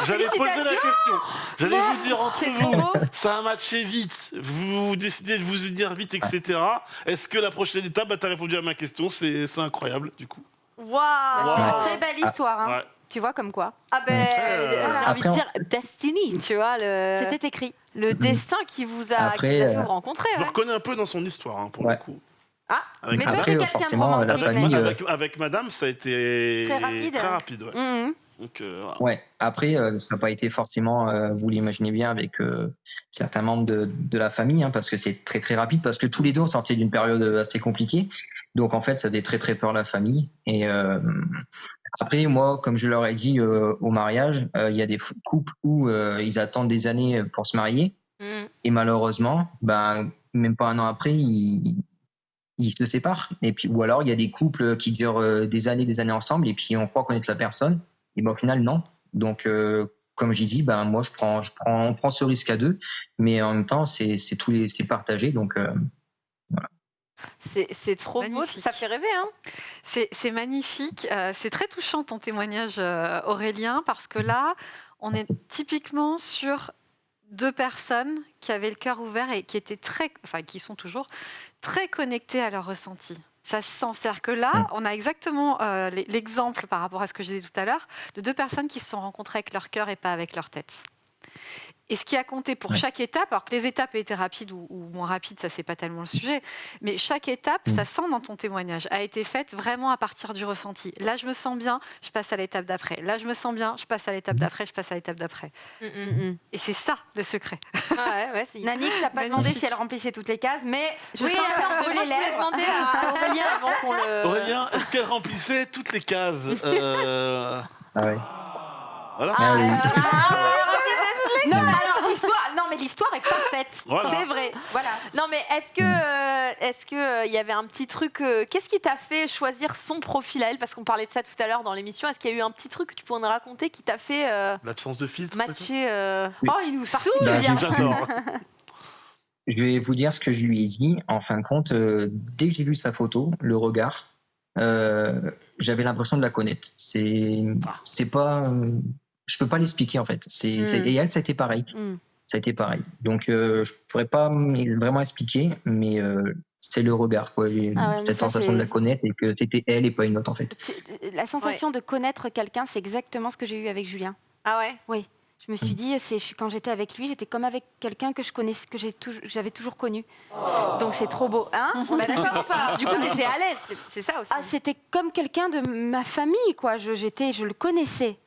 Speaker 2: J'allais poser la question. J'allais vous dire entre vous, ça a matché vite. Vous décidez de vous unir vite, etc. Est-ce que la prochaine étape, bah, t'as répondu à ma question, c'est incroyable du coup.
Speaker 1: Waouh
Speaker 2: Wow.
Speaker 3: C'est une très belle histoire. hein.
Speaker 2: Ouais.
Speaker 3: Tu vois comme quoi
Speaker 1: Ah ben,
Speaker 2: euh,
Speaker 1: j'ai envie
Speaker 6: Après,
Speaker 1: de
Speaker 6: on-
Speaker 1: dire destiny, tu vois, le,
Speaker 3: C'était écrit.
Speaker 1: le destin qui vous a,
Speaker 6: Après,
Speaker 1: qui vous a fait
Speaker 6: euh,
Speaker 1: vous rencontrer.
Speaker 2: Je me
Speaker 1: ouais.
Speaker 2: reconnais un peu dans son histoire, hein, pour
Speaker 6: Ouais.
Speaker 2: le coup.
Speaker 1: Ah,
Speaker 2: Avec,
Speaker 3: Mais toi, quelqu'un de romantique,
Speaker 6: euh,
Speaker 2: avec, avec madame, ça a été
Speaker 3: Très rapide.
Speaker 2: très rapide, ouais.
Speaker 3: Mhm.
Speaker 2: Donc, euh, voilà.
Speaker 6: Ouais. Après, euh, ça n'a pas été forcément, euh, vous l'imaginez bien, avec euh, certains membres de, de la famille, hein, parce que c'est très très rapide, parce que tous les deux on sortait d'une période assez compliquée. Donc en fait, ça faisait très très peur la famille. Et euh, après, moi, comme je leur ai dit euh, au mariage, euh, il y a des couples où euh, ils attendent des années pour se marier,
Speaker 1: Mhm.
Speaker 6: et malheureusement, ben même pas un an après, ils, ils se séparent. Et puis ou alors il y a des couples qui durent euh, des années, des années ensemble, et puis on croit connaître la personne, et ben au final non. Donc euh, comme j'ai dit, ben moi je prends, je prends, on prend ce risque à deux, mais en même temps c'est c'est tous les, c'est partagé, donc euh,
Speaker 1: c'est c'est trop beau,
Speaker 4: Magnifique.
Speaker 1: ça fait rêver. Hein
Speaker 4: C'est c'est magnifique. euh, c'est très touchant ton témoignage, euh, Aurélien, parce que là, on est typiquement sur deux personnes qui avaient le cœur ouvert et qui étaient très, enfin, qui sont toujours très connectées à leur ressenti. Ça se sent. C'est-à-dire que là,
Speaker 6: Mm.
Speaker 4: on a exactement euh, l'e- l'exemple par rapport à ce que je disais tout à l'heure de deux personnes qui se sont rencontrées avec leur cœur et pas avec leur tête. Et ce qui a compté pour
Speaker 6: Ouais.
Speaker 4: chaque étape, alors que les étapes étaient rapides ou, ou moins rapides, ça c'est pas tellement le sujet, mais chaque étape,
Speaker 6: Mm.
Speaker 4: ça sent dans ton témoignage, a été faite vraiment à partir du ressenti. Là, je me sens bien, je passe à l'étape d'après. Là, je me sens bien, je passe à l'étape d'après, je passe à l'étape d'après.
Speaker 1: Mhm.
Speaker 4: Et c'est ça le secret.
Speaker 1: Ah ouais, ouais,
Speaker 3: Nanix n'a pas demandé si elle remplissait toutes les cases, mais je
Speaker 1: Oui, alors,
Speaker 3: peu
Speaker 1: moi,
Speaker 3: les
Speaker 1: je
Speaker 3: lèvres.
Speaker 1: demander à Aurélien avant qu'on le.
Speaker 2: Aurélien, est-ce qu'elle remplissait toutes les cases Euh,
Speaker 6: ah ouais.
Speaker 2: Voilà.
Speaker 6: Ah oui.
Speaker 3: Non, mais alors l'histoire, non, mais l'histoire est parfaite.
Speaker 2: Voilà.
Speaker 3: C'est vrai. Voilà.
Speaker 1: Non, mais est-ce que, euh, est-ce que euh, il y avait un petit truc euh, Qu'est-ce qui t'a fait choisir son profil à elle? Parce qu'on parlait de ça tout à l'heure dans l'émission. Est-ce qu'il y a eu un petit truc que tu pourrais nous raconter qui t'a fait euh,
Speaker 2: L'absence de filtre.
Speaker 1: matcher euh,
Speaker 6: Oui.
Speaker 1: Oh, il nous saoule,
Speaker 6: Bah.
Speaker 2: J'adore.
Speaker 6: Je vais vous dire ce que je lui ai dit. En fin de compte, euh, dès que j'ai vu sa photo, le regard, euh, j'avais l'impression de la connaître. C'est, c'est pas, euh, je peux pas l'expliquer en fait. C'est, c'est-
Speaker 1: Mm.
Speaker 6: et elle, ça a été pareil.
Speaker 1: Mm.
Speaker 6: Ça a été pareil. Donc, euh, je pourrais pas vraiment expliquer, mais euh, c'est le regard, quoi.
Speaker 3: Ah ouais,
Speaker 6: cette sensation de la connaître et que c'était elle et pas une autre en fait.
Speaker 3: Tu- La sensation de connaître quelqu'un, c'est exactement ce que j'ai eu avec Julien.
Speaker 1: Ah ouais?
Speaker 3: Je me suis dit, c'est je- quand j'étais avec lui, j'étais comme avec quelqu'un que je connaissais, que j'avais toujours connu. Donc c'est trop beau, hein? On est d'accord ou pas
Speaker 1: Du coup, t'étais à l'aise, c'est- ça aussi.
Speaker 3: Ah, c'était comme quelqu'un de ma famille, quoi. Je, j'étais, je le connaissais.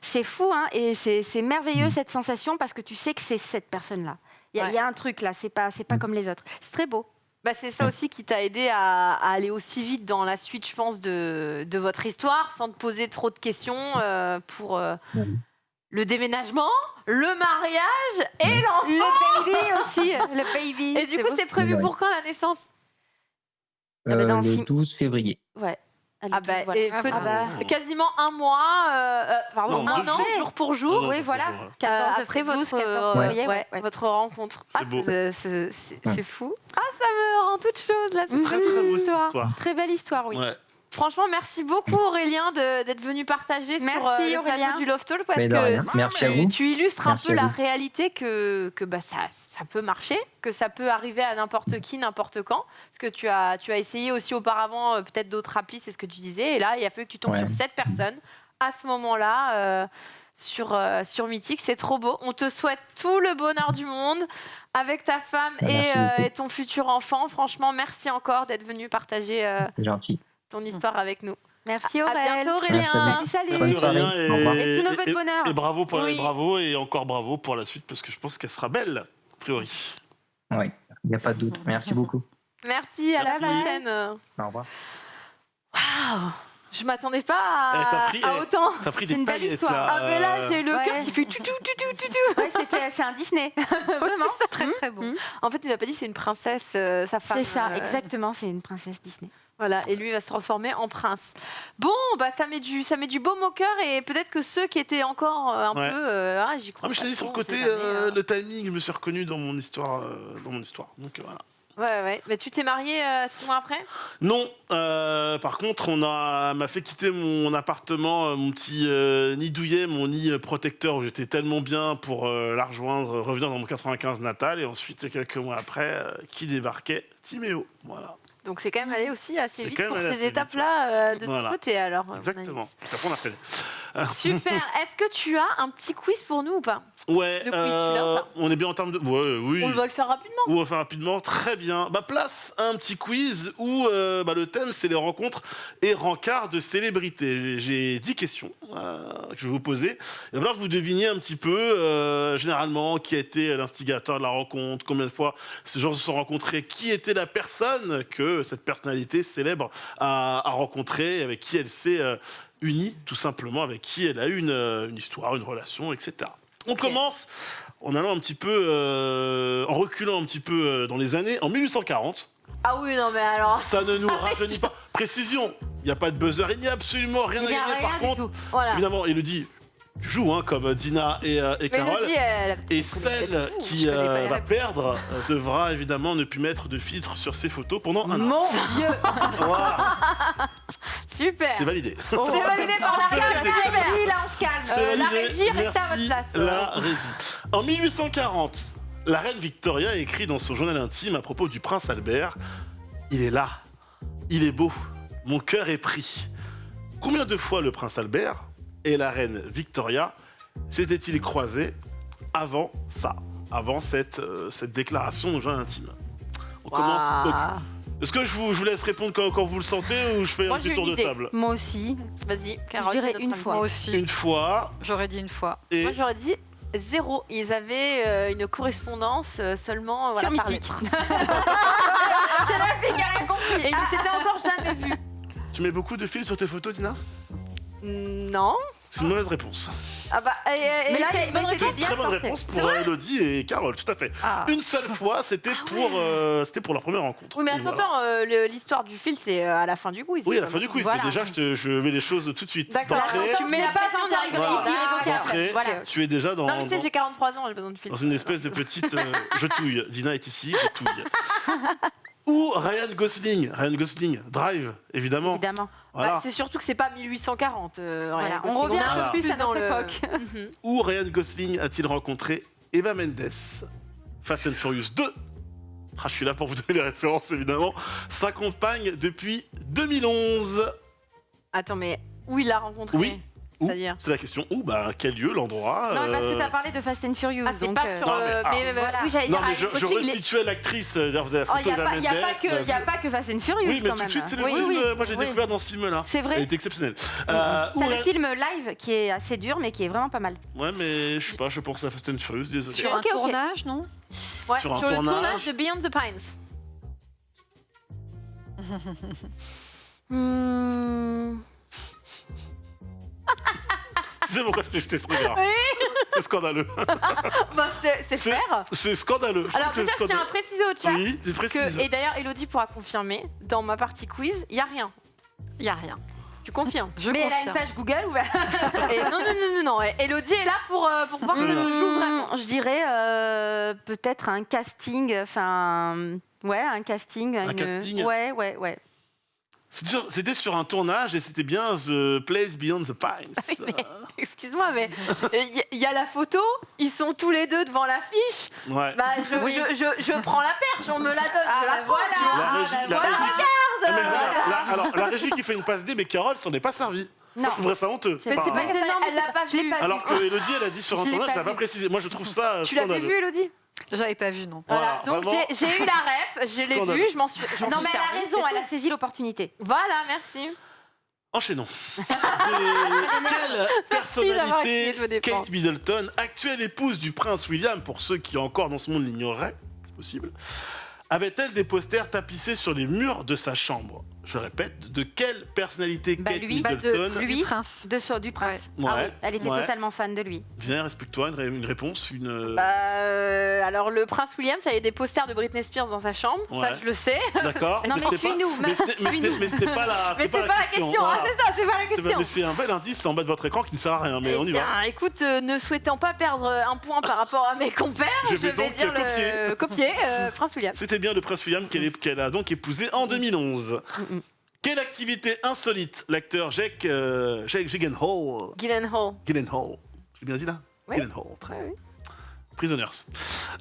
Speaker 3: C'est fou, hein Et c'est, merveilleux cette sensation parce que tu sais que c'est cette personne-là. Il y, a-
Speaker 1: Ouais.
Speaker 3: il y a un truc là, c'est pas, pas comme les autres. C'est très beau.
Speaker 1: Bah, c'est ça aussi qui t'a aidé à, à aller aussi vite dans la suite, je pense, de, de votre histoire, sans te poser trop de questions euh, pour euh, le déménagement, le mariage et l'enfant.
Speaker 3: Le baby aussi, le baby.
Speaker 1: Et du coup, c'est prévu
Speaker 6: Ouais.
Speaker 1: pour quand la naissance?
Speaker 3: Ah bah, dans
Speaker 6: Euh,
Speaker 3: six-
Speaker 6: le 12 février.
Speaker 3: Ouais. Ah,
Speaker 1: Ah bah,
Speaker 3: douze, voilà.
Speaker 1: et
Speaker 4: Ah
Speaker 3: Ah bah.
Speaker 1: quasiment un mois, euh, euh, pardon,
Speaker 2: Non,
Speaker 1: un an,
Speaker 2: jours.
Speaker 1: jour pour jour.
Speaker 3: Oui, voilà.
Speaker 2: toujours, ouais.
Speaker 3: 14 de
Speaker 1: après votre,
Speaker 3: 14
Speaker 1: euh,
Speaker 3: février,
Speaker 1: ouais,
Speaker 3: ouais, ouais.
Speaker 1: votre rencontre. Ah,
Speaker 2: beau.
Speaker 1: c'est- c'est fou. Ah, ça me rend toute chose là. C'est
Speaker 3: Mhm.
Speaker 1: très
Speaker 2: Très très
Speaker 1: belle histoire.
Speaker 3: Très belle histoire, oui.
Speaker 1: Franchement, merci beaucoup Aurélien de- d'être venu partager
Speaker 3: Merci,
Speaker 1: sur euh, le plateau du Love Talk parce que.
Speaker 6: Merci à
Speaker 1: tu,
Speaker 6: vous.
Speaker 1: tu illustres
Speaker 6: Merci
Speaker 1: un peu la réalité que, que bah, ça, ça peut marcher, que ça peut arriver à n'importe qui, n'importe quand. Parce que tu as, tu as essayé aussi auparavant euh, peut-être d'autres applis, c'est ce que tu disais. Et là, il a fallu que tu tombes
Speaker 6: Ouais.
Speaker 1: sur cette personne à ce moment-là. euh, sur, euh, sur Mythique. C'est trop beau. On te souhaite tout le bonheur du monde avec ta femme et,
Speaker 6: Merci
Speaker 1: euh, et ton futur enfant. Franchement, merci encore d'être venu partager euh,
Speaker 6: C'est gentil.
Speaker 1: Ton histoire avec nous.
Speaker 3: Merci
Speaker 1: À
Speaker 3: Aurèle.
Speaker 1: bientôt,
Speaker 6: Merci à
Speaker 1: Aurélien.
Speaker 6: vous.
Speaker 3: Salut,
Speaker 2: Merci. Aurélien
Speaker 6: Au revoir.
Speaker 3: Et tous nos vœux de
Speaker 2: et-
Speaker 3: bonheur.
Speaker 2: et bravo, pour,
Speaker 1: Oui.
Speaker 2: bravo et encore bravo pour la suite parce que je pense qu'elle sera belle, a priori.
Speaker 6: Oui, il n'y a pas de doute. Merci beaucoup.
Speaker 1: Merci, à la
Speaker 2: Merci.
Speaker 1: prochaine.
Speaker 6: Au revoir.
Speaker 1: Waouh Je m'attendais pas à,
Speaker 2: Eh, t'as pris-
Speaker 1: à
Speaker 2: eh,
Speaker 1: autant.
Speaker 2: T'as pris
Speaker 3: C'est
Speaker 2: des
Speaker 3: une belle histoire.
Speaker 2: là.
Speaker 1: Ah, mais là,
Speaker 2: euh,
Speaker 1: j'ai le
Speaker 3: Ouais.
Speaker 1: cœur qui fait tout, tout, tout, tout, tout, tout.
Speaker 3: Ouais, c'était- c'est un Disney. Vraiment.
Speaker 4: C'est très très beau.
Speaker 3: Mmh.
Speaker 1: En fait, il n'a pas dit c'est une princesse, euh, sa femme.
Speaker 3: C'est ça,
Speaker 1: euh,
Speaker 3: exactement. C'est une princesse Disney.
Speaker 1: Voilà, et lui va se transformer en prince. Bon, bah ça met du, ça met du baume au cœur et peut-être que ceux qui étaient encore euh, un
Speaker 2: Ouais.
Speaker 1: peu, euh, ah, j'y
Speaker 2: Ah,
Speaker 1: crois.
Speaker 2: mais je t'ai dit sur le côté,
Speaker 1: jamais,
Speaker 2: euh,
Speaker 1: hein.
Speaker 2: le timing, je me suis reconnu dans mon histoire. euh, dans mon histoire. Donc voilà.
Speaker 1: Ouais, ouais. Mais tu t'es marié euh, six mois après?
Speaker 2: Non, euh, par contre, on a m'a fait quitter mon appartement, euh, mon petit euh, nid douillet, mon nid protecteur où j'étais tellement bien pour la rejoindre, revenir dans mon 95 natal. Et ensuite, quelques mois après, qui débarquait? Timéo. Voilà,
Speaker 1: Donc c'est quand même allé aussi assez vite pour ces étapes-là de
Speaker 2: Voilà.
Speaker 1: ton côté alors.
Speaker 2: exactement. Après, on a fait.
Speaker 1: Super. Est-ce que tu as un petit quiz pour nous ou pas
Speaker 2: Ouais,
Speaker 1: Le quiz, tu l'as ou
Speaker 2: euh,
Speaker 1: pas
Speaker 2: on est bien en termes de. Ouais, oui.
Speaker 1: On va le faire rapidement.
Speaker 2: On va faire rapidement, très bien. Bah, place à un petit quiz où euh, bah, le thème c'est les rencontres et rencarts de célébrités. J'ai- J'ai 10 questions euh, que je vais vous poser. Il va falloir que vous deviniez un petit peu, généralement, qui a été l'instigateur de la rencontre, combien de fois ces gens se sont rencontrés, qui était la personne que cette personnalité célèbre a, a rencontrée, avec qui elle s'est unie, tout simplement, avec qui elle a eu une, une histoire, une relation, etc. On commence en allant un petit peu, euh, en reculant un petit peu euh, dans les années, en 1840.
Speaker 1: Ah oui, non mais alors.
Speaker 2: Ça ne nous rajeunit pas. Précision, il n'y a pas de buzzer, il n'y a absolument rien
Speaker 3: Il
Speaker 2: à gagner.
Speaker 3: rien
Speaker 2: Par contre,
Speaker 3: tout.
Speaker 1: Voilà.
Speaker 2: évidemment, Elodie joue hein, comme Dina et, euh, et Carole.
Speaker 1: Elle.
Speaker 2: Et celle
Speaker 1: tout,
Speaker 2: qui euh, va perdre euh, devra évidemment ne plus mettre de filtre sur ses photos pendant un an.
Speaker 3: Mon Dieu.
Speaker 2: Voilà,
Speaker 1: Super.
Speaker 2: c'est validé.
Speaker 1: C'est validé par la
Speaker 2: C'est
Speaker 1: régie,
Speaker 3: là, on se calme.
Speaker 1: Euh, la régie, restez à votre place.
Speaker 2: La régie. En 1840, la reine Victoria écrit dans son journal intime à propos du prince Albert Il est là, il est beau, mon cœur est pris. Combien de fois le prince Albert et la reine Victoria s'étaient-ils croisés avant ça, avant cette, euh, cette déclaration au journal intime? On commence.
Speaker 1: Waouh.
Speaker 2: ok. Est-ce que je vous, je vous laisse répondre quand, quand vous le sentez ou je fais
Speaker 1: Moi,
Speaker 2: un petit tour
Speaker 1: une
Speaker 2: de
Speaker 1: idée.
Speaker 2: table?
Speaker 3: Moi aussi.
Speaker 1: Vas-y,
Speaker 3: Je
Speaker 1: Carole.
Speaker 3: dirais
Speaker 1: notre
Speaker 3: une fois.
Speaker 4: Moi aussi.
Speaker 2: Une fois
Speaker 4: J'aurais dit une fois.
Speaker 2: et
Speaker 1: Moi, j'aurais dit zéro. Ils avaient euh, une correspondance euh, seulement voilà,
Speaker 3: Sur Mythique.
Speaker 1: C'est la fille qui a rien compris. Et ils s'étaient encore jamais vus.
Speaker 2: tu mets beaucoup de fils sur tes photos, Dina
Speaker 1: Non.
Speaker 2: C'est une mauvaise réponse.
Speaker 1: Ah bah, et, et
Speaker 3: Mais
Speaker 1: là,
Speaker 3: c'est-
Speaker 1: une bonne
Speaker 3: mais
Speaker 2: C'est
Speaker 3: c'est
Speaker 1: réponse.
Speaker 2: une très bonne réponse pour
Speaker 1: vrai
Speaker 2: Elodie et Carole, tout à fait.
Speaker 4: Ah.
Speaker 2: Une seule fois, c'était pour, euh, c'était pour leur première rencontre.
Speaker 1: Oui, mais attends,
Speaker 2: voilà.
Speaker 1: attends, euh, l'histoire du fil, c'est euh, à la fin du quiz.
Speaker 2: Oui, à la fin du quiz,
Speaker 3: Voilà.
Speaker 2: mais déjà, je, te- je mets les choses tout de suite.
Speaker 1: D'accord.
Speaker 2: D'entrée,
Speaker 1: Tu mets la
Speaker 3: pas
Speaker 1: irrévocable.
Speaker 3: Voilà.
Speaker 2: tu es déjà dans,
Speaker 1: Non, mais tu sais,
Speaker 2: dans-
Speaker 1: j'ai 43 ans, j'ai besoin de fil.
Speaker 2: dans une espèce de petite euh, je touille. Dina est ici, je touille. Ou Ryan Gosling. Ryan Gosling, Drive, évidemment.
Speaker 3: Évidemment.
Speaker 2: Voilà.
Speaker 1: Bah, c'est surtout que c'est pas 1840. euh,
Speaker 3: Voilà,
Speaker 1: Ryan
Speaker 3: on
Speaker 1: Gosling.
Speaker 3: revient
Speaker 2: un peu
Speaker 3: plus à
Speaker 1: dans
Speaker 3: notre époque.
Speaker 1: Mhm.
Speaker 2: Où Ryan Gosling a-t-il rencontré Eva Mendes? Fast and Furious 2. Ah, je suis là pour vous donner les références, évidemment. Sa compagne depuis 2011.
Speaker 1: Attends, mais où il l'a rencontré?
Speaker 2: Oui.
Speaker 1: C'est-à-dire
Speaker 2: C'est la question. Où Bah, quel lieu, l'endroit
Speaker 3: Non, mais parce que
Speaker 2: euh,
Speaker 3: tu as parlé de Fast and Furious.
Speaker 1: Ah, c'est
Speaker 3: donc,
Speaker 1: pas
Speaker 3: euh,
Speaker 1: sur.
Speaker 2: Non, mais-
Speaker 1: euh,
Speaker 2: ah.
Speaker 1: mais,
Speaker 3: Voilà.
Speaker 1: oui, j'allais
Speaker 2: Non,
Speaker 1: dire
Speaker 2: mais je,
Speaker 1: Ryan
Speaker 2: je
Speaker 1: les-
Speaker 2: resituais l'actrice. euh, D'ailleurs, vous avez la
Speaker 3: Oh,
Speaker 2: photo
Speaker 3: il n'y a,
Speaker 2: Eva
Speaker 3: pas- y a
Speaker 2: Mendes.
Speaker 3: pas que-
Speaker 2: euh,
Speaker 3: y a pas que Fast and Furious
Speaker 2: Oui, mais
Speaker 3: quand
Speaker 2: tout
Speaker 3: même.
Speaker 2: de suite, c'est le
Speaker 3: oui,
Speaker 2: film.
Speaker 3: oui,
Speaker 2: euh, Moi, j'ai
Speaker 3: oui.
Speaker 2: découvert dans ce film-là.
Speaker 3: C'est vrai.
Speaker 2: Il est exceptionnel. Euh, où
Speaker 3: T'as le film live qui est assez dur, mais qui est vraiment pas mal.
Speaker 2: Ouais, mais je sais pas, je pense à Fast and Furious, désolé.
Speaker 4: Sur un
Speaker 3: ok.
Speaker 4: tournage, non
Speaker 1: Ouais,
Speaker 2: sur
Speaker 1: sur,
Speaker 2: un
Speaker 1: le
Speaker 2: tournage.
Speaker 1: tournage de Beyond the Pines.
Speaker 3: Hmm,
Speaker 2: Tu sais pourquoi je t'ai jeté ce regard C'est scandaleux.
Speaker 1: bah, c'est faire.
Speaker 2: C'est scandaleux. Je
Speaker 1: Alors déjà, je tiens à préciser au chat
Speaker 2: Oui,
Speaker 1: que, et d'ailleurs, Elodie pourra confirmer, dans ma partie quiz, il n'y a rien.
Speaker 4: Il n'y a rien.
Speaker 1: Tu confirmes
Speaker 4: Je
Speaker 3: mais elle a une page Google ouverte.
Speaker 1: Non, non, non, non, non. Elodie est là pour, euh, pour voir que je joue vraiment.
Speaker 3: Hmm, Je dirais euh, peut-être un casting, enfin, ouais, un casting.
Speaker 2: Un
Speaker 3: une-
Speaker 2: casting
Speaker 3: Ouais, ouais, ouais.
Speaker 2: C'était sur- un tournage et c'était bien The Place Beyond the Pines.
Speaker 1: Excuse-moi, mais il y, y a la photo, ils sont tous les deux devant l'affiche.
Speaker 2: Ouais.
Speaker 1: Bah, je, je, je, je prends la perche, on me la donne,
Speaker 3: Ah,
Speaker 1: je la
Speaker 3: voilà.
Speaker 2: La régie- la
Speaker 3: voilà.
Speaker 2: régie-
Speaker 1: Regarde
Speaker 2: Ah. Alors, la régie qui fait une passe D, mais Carole s'en est pas servie.
Speaker 3: Non.
Speaker 2: Je trouverais ça honteux.
Speaker 3: Mais c'est pas
Speaker 2: hein.
Speaker 3: que ça,
Speaker 1: Elle
Speaker 3: elle
Speaker 1: l'a
Speaker 3: l'a
Speaker 1: pas vu.
Speaker 2: Alors que Elodie, elle a dit sur Internet,
Speaker 3: pas
Speaker 2: je l'ai pas
Speaker 3: vu.
Speaker 2: précisé. Moi, je trouve ça
Speaker 1: Tu l'avais vu, Elodie?
Speaker 4: J'avais pas vu, non.
Speaker 1: Voilà,
Speaker 2: Voilà,
Speaker 1: donc j'ai eu la ref, je l'ai vue, je m'en suis. je
Speaker 3: Non, mais elle a raison,
Speaker 1: c'est
Speaker 3: elle a saisi l'opportunité.
Speaker 1: Voilà, merci.
Speaker 2: Enchaînons. Quelle personnalité. Kate Middleton, actuelle épouse du prince William, pour ceux qui encore dans ce monde l'ignoreraient, c'est possible, avait-elle des posters tapissés sur les murs de sa chambre? Je répète, de quelle personnalité
Speaker 3: Bah,
Speaker 2: Kate
Speaker 3: lui. Bah, de
Speaker 2: Middleton
Speaker 3: lui.
Speaker 4: Du prince.
Speaker 3: De du prince.
Speaker 2: Ouais.
Speaker 3: Ah
Speaker 2: Ouais.
Speaker 3: oui, elle était
Speaker 2: Ouais.
Speaker 3: totalement fan de lui.
Speaker 2: Dina, respecte-toi, une, ré- une réponse, une... euh,
Speaker 1: Bah, euh, alors, le prince William, ça avait des posters de Britney Spears dans sa chambre, ça je le sais.
Speaker 2: D'accord
Speaker 3: Non, mais
Speaker 2: pas-
Speaker 3: suis-nous,
Speaker 2: Mais c'était- mais mais pas la
Speaker 1: Mais c'est pas, la question, c'est ça, c'est pas la question.
Speaker 2: mais c'est un bel indice en bas de votre écran qui ne sert à rien, mais
Speaker 1: Eh
Speaker 2: on y va.
Speaker 1: écoute, euh, ne souhaitant pas perdre un point par rapport à mes compères,
Speaker 2: Je vais
Speaker 1: dire le copier, Prince William.
Speaker 2: C'était bien le prince William qu'elle a donc épousé en 2011. Quelle activité insolite l'acteur Jake, euh, Jake Gyllenhaal,
Speaker 1: Gyllenhaal.
Speaker 2: Gyllenhaal, j'ai bien dit là
Speaker 1: Oui.
Speaker 2: Gyllenhaal, très
Speaker 1: oui.
Speaker 2: Prisoners,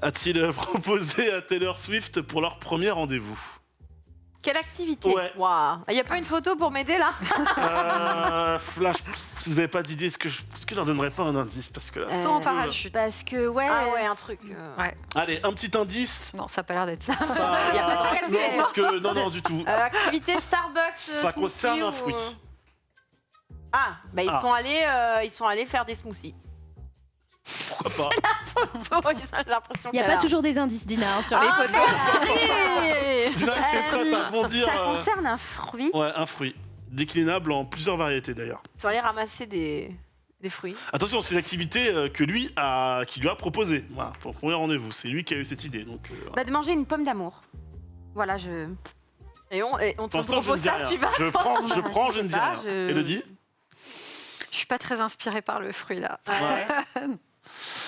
Speaker 2: a-t-il euh, proposé à Taylor Swift pour leur premier rendez-vous?
Speaker 1: Quelle activité
Speaker 2: Ouais.
Speaker 1: Waouh. Il n'y a pas une photo pour m'aider là
Speaker 2: euh, là, je- si vous n'avez pas d'idée, est-ce que, je, est-ce que je leur donnerais pas un indice parce que là,
Speaker 3: Euh,
Speaker 4: Saut en parachute.
Speaker 3: Parce que, ouais.
Speaker 1: Ah ouais, un truc. euh,
Speaker 4: Ouais.
Speaker 2: Allez, un petit indice.
Speaker 4: Non, ça a pas l'air d'être ça.
Speaker 2: Ça...
Speaker 1: Y a pas de
Speaker 2: non, parce que non, non, du tout.
Speaker 1: euh, activité Starbucks. euh,
Speaker 2: Ça
Speaker 1: smoothie
Speaker 2: concerne un fruit.
Speaker 1: Ah, bah ils
Speaker 2: Ah.
Speaker 1: sont allés, euh, ils sont allés faire des smoothies.
Speaker 2: Pourquoi pas
Speaker 1: J'ai l'impression
Speaker 5: Il n'y a pas toujours des indices, Dina, hein, sur les
Speaker 1: Ah,
Speaker 5: photos.
Speaker 2: Dina qui est prête à rebondir.
Speaker 3: Ça
Speaker 2: euh,
Speaker 3: concerne un fruit.
Speaker 2: Ouais, un fruit. Déclinable en plusieurs variétés d'ailleurs.
Speaker 1: Ils sont allés ramasser des, des fruits.
Speaker 2: Attention, c'est l'activité euh, que lui a, qui lui a proposé. Voilà, pour le premier rendez-vous. C'est lui qui a eu cette idée. Donc, euh.
Speaker 3: Bah, de manger une pomme d'amour. Voilà, je.
Speaker 1: Et on, et on te
Speaker 2: Pour l'instant, je ne
Speaker 1: propose
Speaker 2: dis
Speaker 1: ça,
Speaker 2: rien.
Speaker 1: tu vas
Speaker 2: Je prends, je prends, je ne dis
Speaker 1: pas,
Speaker 2: rien.
Speaker 1: je-
Speaker 2: Elodie
Speaker 4: Je suis pas très inspirée par le fruit là.
Speaker 2: Ouais.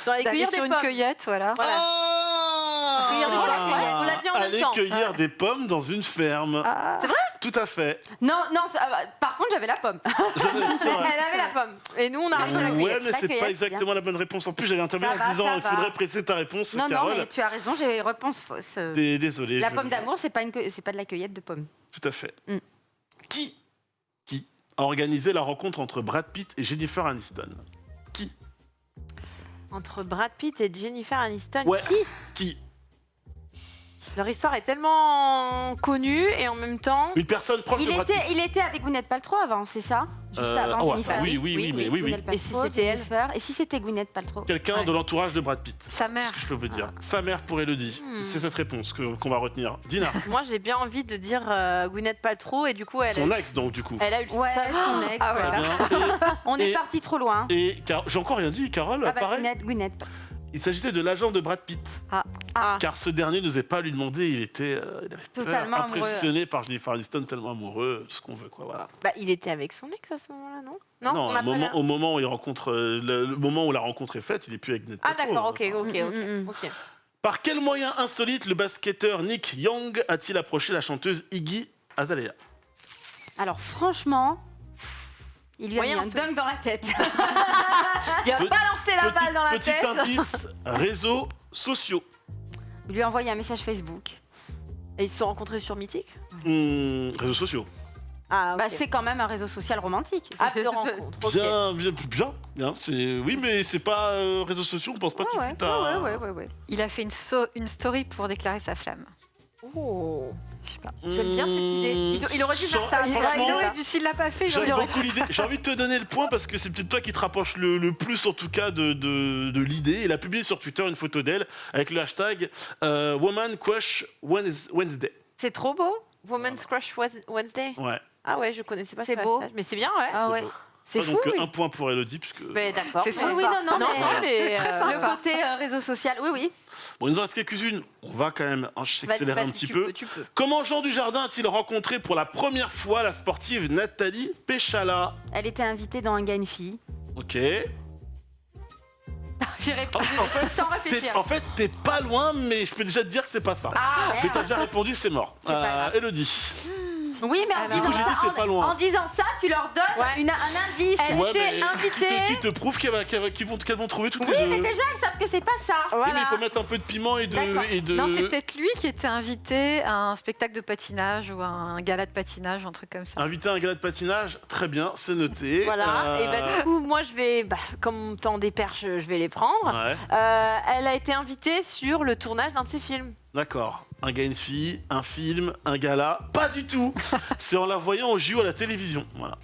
Speaker 4: Sur
Speaker 1: des
Speaker 4: une
Speaker 1: pommes.
Speaker 4: cueillette, voilà.
Speaker 1: Voilà.
Speaker 2: Ah
Speaker 1: Cueillir des pommes, ouais, on l'a dit en même
Speaker 2: Aller
Speaker 1: temps.
Speaker 2: cueillir
Speaker 1: Ouais.
Speaker 2: des pommes dans une ferme.
Speaker 4: Ah.
Speaker 1: C'est vrai?
Speaker 2: Tout à fait.
Speaker 3: Non, non, ça- bah, par contre, j'avais la pomme.
Speaker 2: J'avais-.
Speaker 1: Elle avait la pomme. Et nous, on a arrêté la
Speaker 2: Ouais,
Speaker 1: cueillette.
Speaker 2: mais
Speaker 3: la
Speaker 2: c'est pas exactement la bonne réponse. En plus, j'allais intervenir
Speaker 3: Ça
Speaker 2: en disant il faudrait presser ta réponse,
Speaker 3: Non, non, mais tu as raison, j'ai réponse fausse. Euh,
Speaker 2: Dé- Désolé.
Speaker 3: La pomme d'amour, c'est pas, une de la cueillette de pommes.
Speaker 2: Tout à fait.
Speaker 3: Mm.
Speaker 2: Qui Qui a organisé la rencontre entre Brad Pitt et Jennifer Aniston?
Speaker 1: Entre Brad Pitt et Jennifer Aniston,
Speaker 2: Ouais.
Speaker 1: qui
Speaker 2: Qui
Speaker 1: Leur histoire est tellement connue et en même temps.
Speaker 2: Une personne proche
Speaker 3: Il
Speaker 2: de Brad
Speaker 3: était, il était avec Gwyneth Paltrow avant, c'est ça? Juste
Speaker 2: Euh,
Speaker 3: avant
Speaker 2: ah
Speaker 3: Jennifer.
Speaker 2: ça, oui, oui, oui, mais oui, oui.
Speaker 1: Et si c'était elle?
Speaker 3: Et si c'était Gwyneth Paltrow?
Speaker 2: Quelqu'un
Speaker 1: Ouais.
Speaker 2: de l'entourage de Brad Pitt.
Speaker 4: Sa mère.
Speaker 2: Je peux vous dire. Sa mère pour Elodie.
Speaker 1: Hmm.
Speaker 2: C'est cette réponse que- qu'on va retenir. Dina,
Speaker 1: Moi, j'ai bien envie de dire euh, Gwyneth Paltrow et du coup, elle
Speaker 2: son
Speaker 1: a,
Speaker 2: ex donc du coup.
Speaker 1: elle a eu
Speaker 3: Ouais,
Speaker 1: ça-
Speaker 3: son ex.
Speaker 4: Ah ouais.
Speaker 3: On est parti trop loin.
Speaker 2: Et, et Car- j'ai encore rien dit, Carole,
Speaker 3: Ah bah,
Speaker 2: pareil?
Speaker 3: Gwyneth, Gwyneth.
Speaker 2: Il s'agissait de l'agent de Brad Pitt.
Speaker 1: Ah.
Speaker 2: Car ce dernier n'osait pas lui demander, il était euh, il avait peur,
Speaker 3: Totalement
Speaker 2: impressionné par Jennifer Aniston, tellement amoureux, tout ce qu'on veut quoi. Voilà.
Speaker 1: Bah, il était avec son ex à ce moment-là, non? Non, on
Speaker 2: au moment,
Speaker 1: la-
Speaker 2: au moment où il rencontre, euh, le, le moment où la rencontre est faite, il est plus avec Gwyneth
Speaker 1: Ah, d'accord,
Speaker 2: hein.
Speaker 1: ok, ok, ok.
Speaker 3: Mm, mm, mm.
Speaker 1: ok.
Speaker 2: Par quel moyen insolite le basketteur Nick Young a-t-il approché la chanteuse Iggy Azalea?
Speaker 3: Alors franchement, il lui a
Speaker 1: Moyen
Speaker 3: mis un dunk dans la tête.
Speaker 1: Il a
Speaker 2: Pe-
Speaker 1: balancé la
Speaker 2: Petit,
Speaker 1: balle dans la
Speaker 2: petit
Speaker 1: tête.
Speaker 2: indice, réseaux sociaux.
Speaker 3: Il lui a envoyé un message Facebook.
Speaker 1: Et ils se sont rencontrés sur Mythique
Speaker 2: Hmm, réseaux sociaux.
Speaker 1: Ah.
Speaker 3: Bah, c'est quand même un réseau social romantique.
Speaker 1: App de rencontre.
Speaker 2: Bien, bien, bien, oui, mais c'est pas euh, réseaux sociaux. On pense pas
Speaker 3: Ouais,
Speaker 2: tout de
Speaker 3: ouais,
Speaker 2: suite à.
Speaker 3: ouais, ouais, ouais, ouais.
Speaker 4: Il a fait une, so- une story pour déclarer sa flamme.
Speaker 1: Oh.
Speaker 4: Je sais pas.
Speaker 1: J'aime bien cette idée. Il, il aurait dû faire ça. Il aurait dû-
Speaker 4: s'il l'a pas fait,
Speaker 2: J'aime beaucoup l'idée. J'ai envie de te donner le point parce que c'est peut-être toi qui te rapproche le, le plus, en tout cas, de, de, de l'idée. Il a publié sur Twitter une photo d'elle avec le hashtag euh, Woman Crush Wednes- Wednesday.
Speaker 1: C'est trop beau. Woman's Crush Wed- Wednesday.
Speaker 2: Ouais.
Speaker 1: Ah ouais, je connaissais pas
Speaker 3: C'est
Speaker 1: ce
Speaker 3: beau.
Speaker 1: hashtag. Mais c'est bien, ouais.
Speaker 3: Ah ouais.
Speaker 2: beau.
Speaker 1: C'est
Speaker 2: Ouais,
Speaker 1: fou.
Speaker 2: Donc euh,
Speaker 1: oui.
Speaker 2: un point pour Elodie puisque.
Speaker 1: Mais d'accord.
Speaker 4: C'est sympa.
Speaker 3: Oui, non, non,
Speaker 1: Non,
Speaker 3: mais-
Speaker 1: non, mais,
Speaker 4: très
Speaker 1: euh,
Speaker 4: sympa.
Speaker 3: Le côté euh, réseau social, oui, oui.
Speaker 2: Bon, il nous en reste quelques-unes. On va quand même hein,
Speaker 1: vas-y,
Speaker 2: accélérer un petit
Speaker 1: tu
Speaker 2: peu.
Speaker 1: peux, tu peux.
Speaker 2: Comment Jean Dujardin a-t-il rencontré pour la première fois la sportive Nathalie Péchala?
Speaker 3: Elle était invitée dans Un gars, une fille.
Speaker 2: Ok.
Speaker 3: J'ai répondu
Speaker 2: En fait,
Speaker 3: sans
Speaker 2: T'es-
Speaker 3: réfléchir.
Speaker 2: en fait, t'es pas loin, mais je peux déjà te dire que c'est pas ça.
Speaker 3: Ah,
Speaker 2: Mais t'as déjà répondu, c'est mort. Euh. Elodie.
Speaker 3: Oui, mais en
Speaker 4: Alors-
Speaker 3: disant,
Speaker 2: dit,
Speaker 3: ça,
Speaker 2: c'est
Speaker 3: en-
Speaker 2: pas loin.
Speaker 3: en disant ça, tu leur donnes
Speaker 1: Ouais.
Speaker 3: une- un indice.
Speaker 1: Elle
Speaker 2: Ouais,
Speaker 1: était invitée.
Speaker 2: Qui, te- te prouve qu'elles vont, qu'elles vont trouver toutes
Speaker 3: Oui,
Speaker 2: les deux
Speaker 3: mais déjà, ils savent que c'est pas ça.
Speaker 2: Oui, mais il faut mettre un peu de piment et de.
Speaker 3: D'accord.
Speaker 2: Et de...
Speaker 4: Non, c'est peut-être lui qui était invité à un spectacle de patinage ou à un gala de patinage, un truc comme ça.
Speaker 2: Inviter à un gala de patinage, très bien, c'est noté.
Speaker 1: Voilà,
Speaker 2: Euh,
Speaker 1: et bah, du coup, moi je vais, bah, comme temps des perches, je vais les prendre.
Speaker 2: Ouais,
Speaker 1: Euh, elle a été invitée sur le tournage d'un de ses films.
Speaker 2: D'accord. Un gars, une fille, un film, un gala. Pas du tout C'est en la voyant au JO à la télévision. Voilà.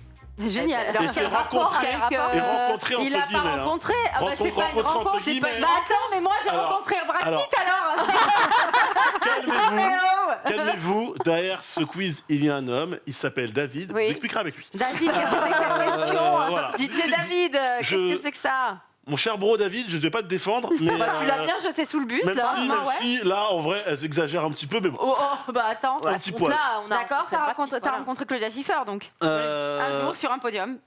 Speaker 3: Génial.
Speaker 1: Alors,
Speaker 2: Et c'est rencontré-
Speaker 1: avec,
Speaker 3: et
Speaker 1: euh,
Speaker 2: rencontré entre
Speaker 3: Il a pas
Speaker 2: guillemets, hein.
Speaker 3: rencontré. Ah bah, c'est pas une
Speaker 2: rencontre
Speaker 3: c'est pas-. Bah attends, mais moi j'ai
Speaker 2: Alors-
Speaker 3: rencontré Brad
Speaker 2: alors-
Speaker 3: Pitt alors.
Speaker 2: Calmez-vous
Speaker 3: Oh
Speaker 2: Calmez-vous, derrière ce quiz, il y a un homme, il s'appelle David,
Speaker 1: Oui.
Speaker 2: l'expliquerai avec lui.
Speaker 3: David, qu'est-ce que c'est que cette question
Speaker 2: Euh, voilà.
Speaker 1: DJ David, euh,
Speaker 2: Je-
Speaker 1: qu'est-ce que c'est que ça?
Speaker 2: Mon cher bro David, je ne vais pas te défendre, mais.
Speaker 1: Bah, Tu l'as
Speaker 2: euh,
Speaker 1: bien jeté sous le bus
Speaker 2: Même
Speaker 1: là.
Speaker 2: si,
Speaker 3: bah
Speaker 2: même
Speaker 3: ouais.
Speaker 2: si, là, en vrai, elle s'exagère un petit peu, mais bon.
Speaker 3: Oh, oh, bah attends.
Speaker 2: Un petit poil.
Speaker 1: là, on a
Speaker 3: D'accord, t'as rencontré,
Speaker 1: voilà.
Speaker 3: Claudia Schiffer donc.
Speaker 2: Euh,
Speaker 3: Un jour sur un podium.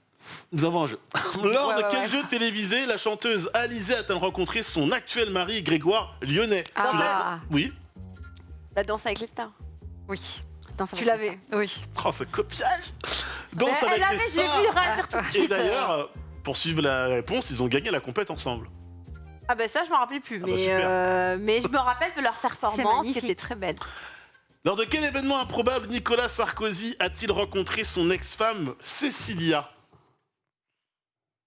Speaker 2: Nous avons un jeu. Lors
Speaker 3: Ouais,
Speaker 2: de quel
Speaker 3: ouais.
Speaker 2: jeu télévisé la chanteuse Alizée a-t-elle rencontré son actuel mari Grégoire Lyonnais?
Speaker 4: Ah.
Speaker 2: Oui.
Speaker 1: La danse avec les stars.
Speaker 4: Oui,
Speaker 3: va
Speaker 1: Tu l'avais.
Speaker 4: oui.
Speaker 2: Oh, ce copiage Danse
Speaker 1: Mais
Speaker 2: avec
Speaker 1: elle
Speaker 2: les
Speaker 1: avait, j'ai
Speaker 2: stars.
Speaker 1: vu réagir tout de
Speaker 2: Et
Speaker 1: suite.
Speaker 2: d'ailleurs, euh, pour suivre la réponse, ils ont gagné la compète ensemble.
Speaker 1: Ah ben ça, je m'en rappelais plus,
Speaker 2: Ah bah,
Speaker 1: mais, euh, mais je me rappelle de leur performance qui était très belle.
Speaker 2: Lors de quel événement improbable Nicolas Sarkozy a-t-il rencontré son ex-femme Cécilia?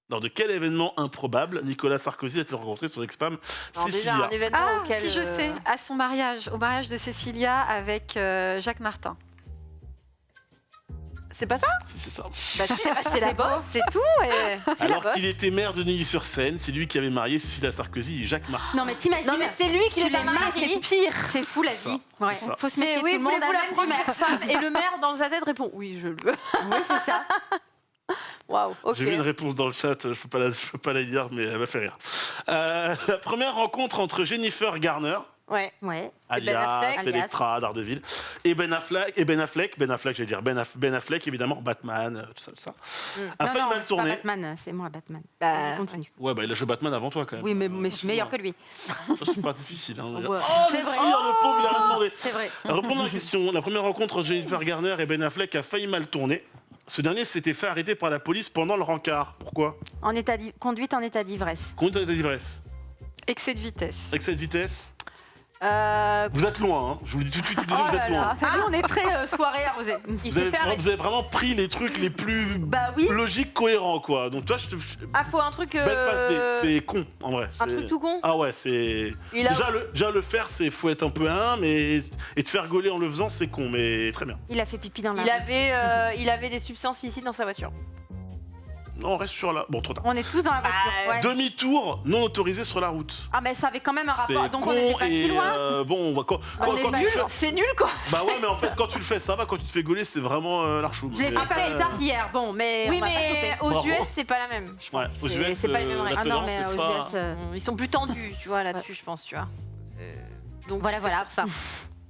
Speaker 2: Lors de quel événement improbable Nicolas Sarkozy a-t-il rencontré son ex-femme
Speaker 1: Alors déjà,
Speaker 2: Cécilia?
Speaker 1: un événement
Speaker 4: Ah,
Speaker 1: auquel...
Speaker 4: si je
Speaker 1: euh,
Speaker 4: sais, à son mariage, au mariage de Cécilia avec euh, Jacques Martin.
Speaker 1: C'est pas ça
Speaker 2: c'est ça.
Speaker 1: Bah si, bah, c'est la bosse, c'est tout. et- C'est la
Speaker 2: Alors
Speaker 1: bosse.
Speaker 2: qu'il était maire de Neuilly-sur-Seine, c'est lui qui avait marié Cécilia Sarkozy et Jacques Martin.
Speaker 3: Non mais t'imagines.
Speaker 1: Non mais c'est lui qui
Speaker 3: Tu
Speaker 1: les a mariés, c'est pire.
Speaker 3: c'est fou la vie.
Speaker 2: ça,
Speaker 3: Ouais.
Speaker 2: ça.
Speaker 3: Faut se méfier
Speaker 1: oui,
Speaker 3: tout le monde, la même du maire.
Speaker 1: première femme Et le maire dans sa tête répond oui, je le veux.
Speaker 3: Oui, c'est ça.
Speaker 1: Waouh, ok.
Speaker 2: J'ai vu une réponse dans le chat, je peux pas la, je peux pas la lire, mais elle m'a fait rire. Euh, la première rencontre entre Jennifer Garner,
Speaker 1: Ouais.
Speaker 3: Ouais.
Speaker 1: Ben
Speaker 2: alias. Electra d'Ardeville, et Ben Affleck, et Ben Affleck, Ben Affleck, j'allais dire Ben, Aff- Ben Affleck, évidemment, Batman, euh, tout ça, tout ça.
Speaker 3: Non,
Speaker 2: failli
Speaker 3: non,
Speaker 2: mal
Speaker 3: pas
Speaker 2: tourner.
Speaker 3: Batman, c'est moi Batman.
Speaker 1: Bah,
Speaker 3: continue.
Speaker 2: Ouais, bah il a joué Batman avant toi quand même.
Speaker 3: Oui, mais,
Speaker 2: Euh,
Speaker 3: mais je suis meilleur que lui.
Speaker 2: Ça, c'est pas difficile. Hein,
Speaker 1: Ouais.
Speaker 2: Oh,
Speaker 3: C'est
Speaker 2: le
Speaker 3: vrai.
Speaker 2: tir, le pauvre, il a rien demandé.
Speaker 3: C'est vrai.
Speaker 2: Répondons à la question. La première rencontre entre Jennifer Garner et Ben Affleck a failli mal tourner. Ce dernier s'était fait arrêter par la police pendant le rencard. Pourquoi?
Speaker 3: En état conduite en état d'ivresse.
Speaker 2: Conduite à l'état d'ivresse.
Speaker 4: Excès de vitesse.
Speaker 2: Avec cette vitesse,
Speaker 1: Euh,
Speaker 2: vous êtes loin. Hein. Je vous le dis tout de suite,
Speaker 3: Oh
Speaker 2: vous êtes loin.
Speaker 3: Enfin, nous, on est très euh, soirée arrosée.
Speaker 1: il
Speaker 2: Vous avez,
Speaker 1: fait
Speaker 2: vous avez vraiment pris les trucs les plus
Speaker 3: Bah oui.
Speaker 2: logiques, cohérents, quoi. Donc toi, je te... je-
Speaker 1: Ah, faut un truc. Euh,
Speaker 2: C'est con, en vrai.
Speaker 1: Un truc tout con.
Speaker 2: Ah ouais, c'est...
Speaker 1: Il a-
Speaker 2: Déjà, le, déjà, le faire, c'est faut être un peu un, mais... Et te faire gauler en le faisant, c'est con, mais très bien.
Speaker 3: Il a fait pipi dans la
Speaker 1: Il
Speaker 3: rue.
Speaker 1: avait, euh, il avait des substances illicites dans sa voiture.
Speaker 2: Non, on reste sur la... Bon, trop tard.
Speaker 3: On est tous dans la voiture. Ouais.
Speaker 2: Demi-tour non autorisé sur la route.
Speaker 3: Ah, mais ça avait quand même un rapport. Donc on était pas si loin.
Speaker 2: euh, bon, on va quand, quand-
Speaker 1: On est
Speaker 2: quand tu
Speaker 1: nul,
Speaker 2: fais-
Speaker 1: c'est nul quoi.
Speaker 2: Bah ouais, mais en fait, quand tu le fais, ça va. Quand tu te fais gauler, c'est vraiment euh, l'archoum.
Speaker 3: Je l'ai
Speaker 2: Mais
Speaker 3: fait plus tard qu'hier. Bon, mais.
Speaker 1: Oui,
Speaker 3: on va pas
Speaker 1: mais
Speaker 3: choper.
Speaker 1: aux
Speaker 2: Bravo.
Speaker 1: US, c'est pas la même. Je
Speaker 2: Ouais,
Speaker 1: pense.
Speaker 2: aux
Speaker 1: C'est-
Speaker 2: US,
Speaker 1: c'est pas les mêmes
Speaker 2: euh,
Speaker 1: règles.
Speaker 2: la
Speaker 3: Ah non,
Speaker 2: tolérance,
Speaker 3: mais
Speaker 2: c'est
Speaker 3: aux
Speaker 2: pas-
Speaker 3: US. euh,
Speaker 1: Ils sont plus tendus, tu vois, là-dessus, je pense, tu vois. Euh, donc
Speaker 3: Voilà,
Speaker 1: c'est
Speaker 3: voilà.
Speaker 1: pour ça.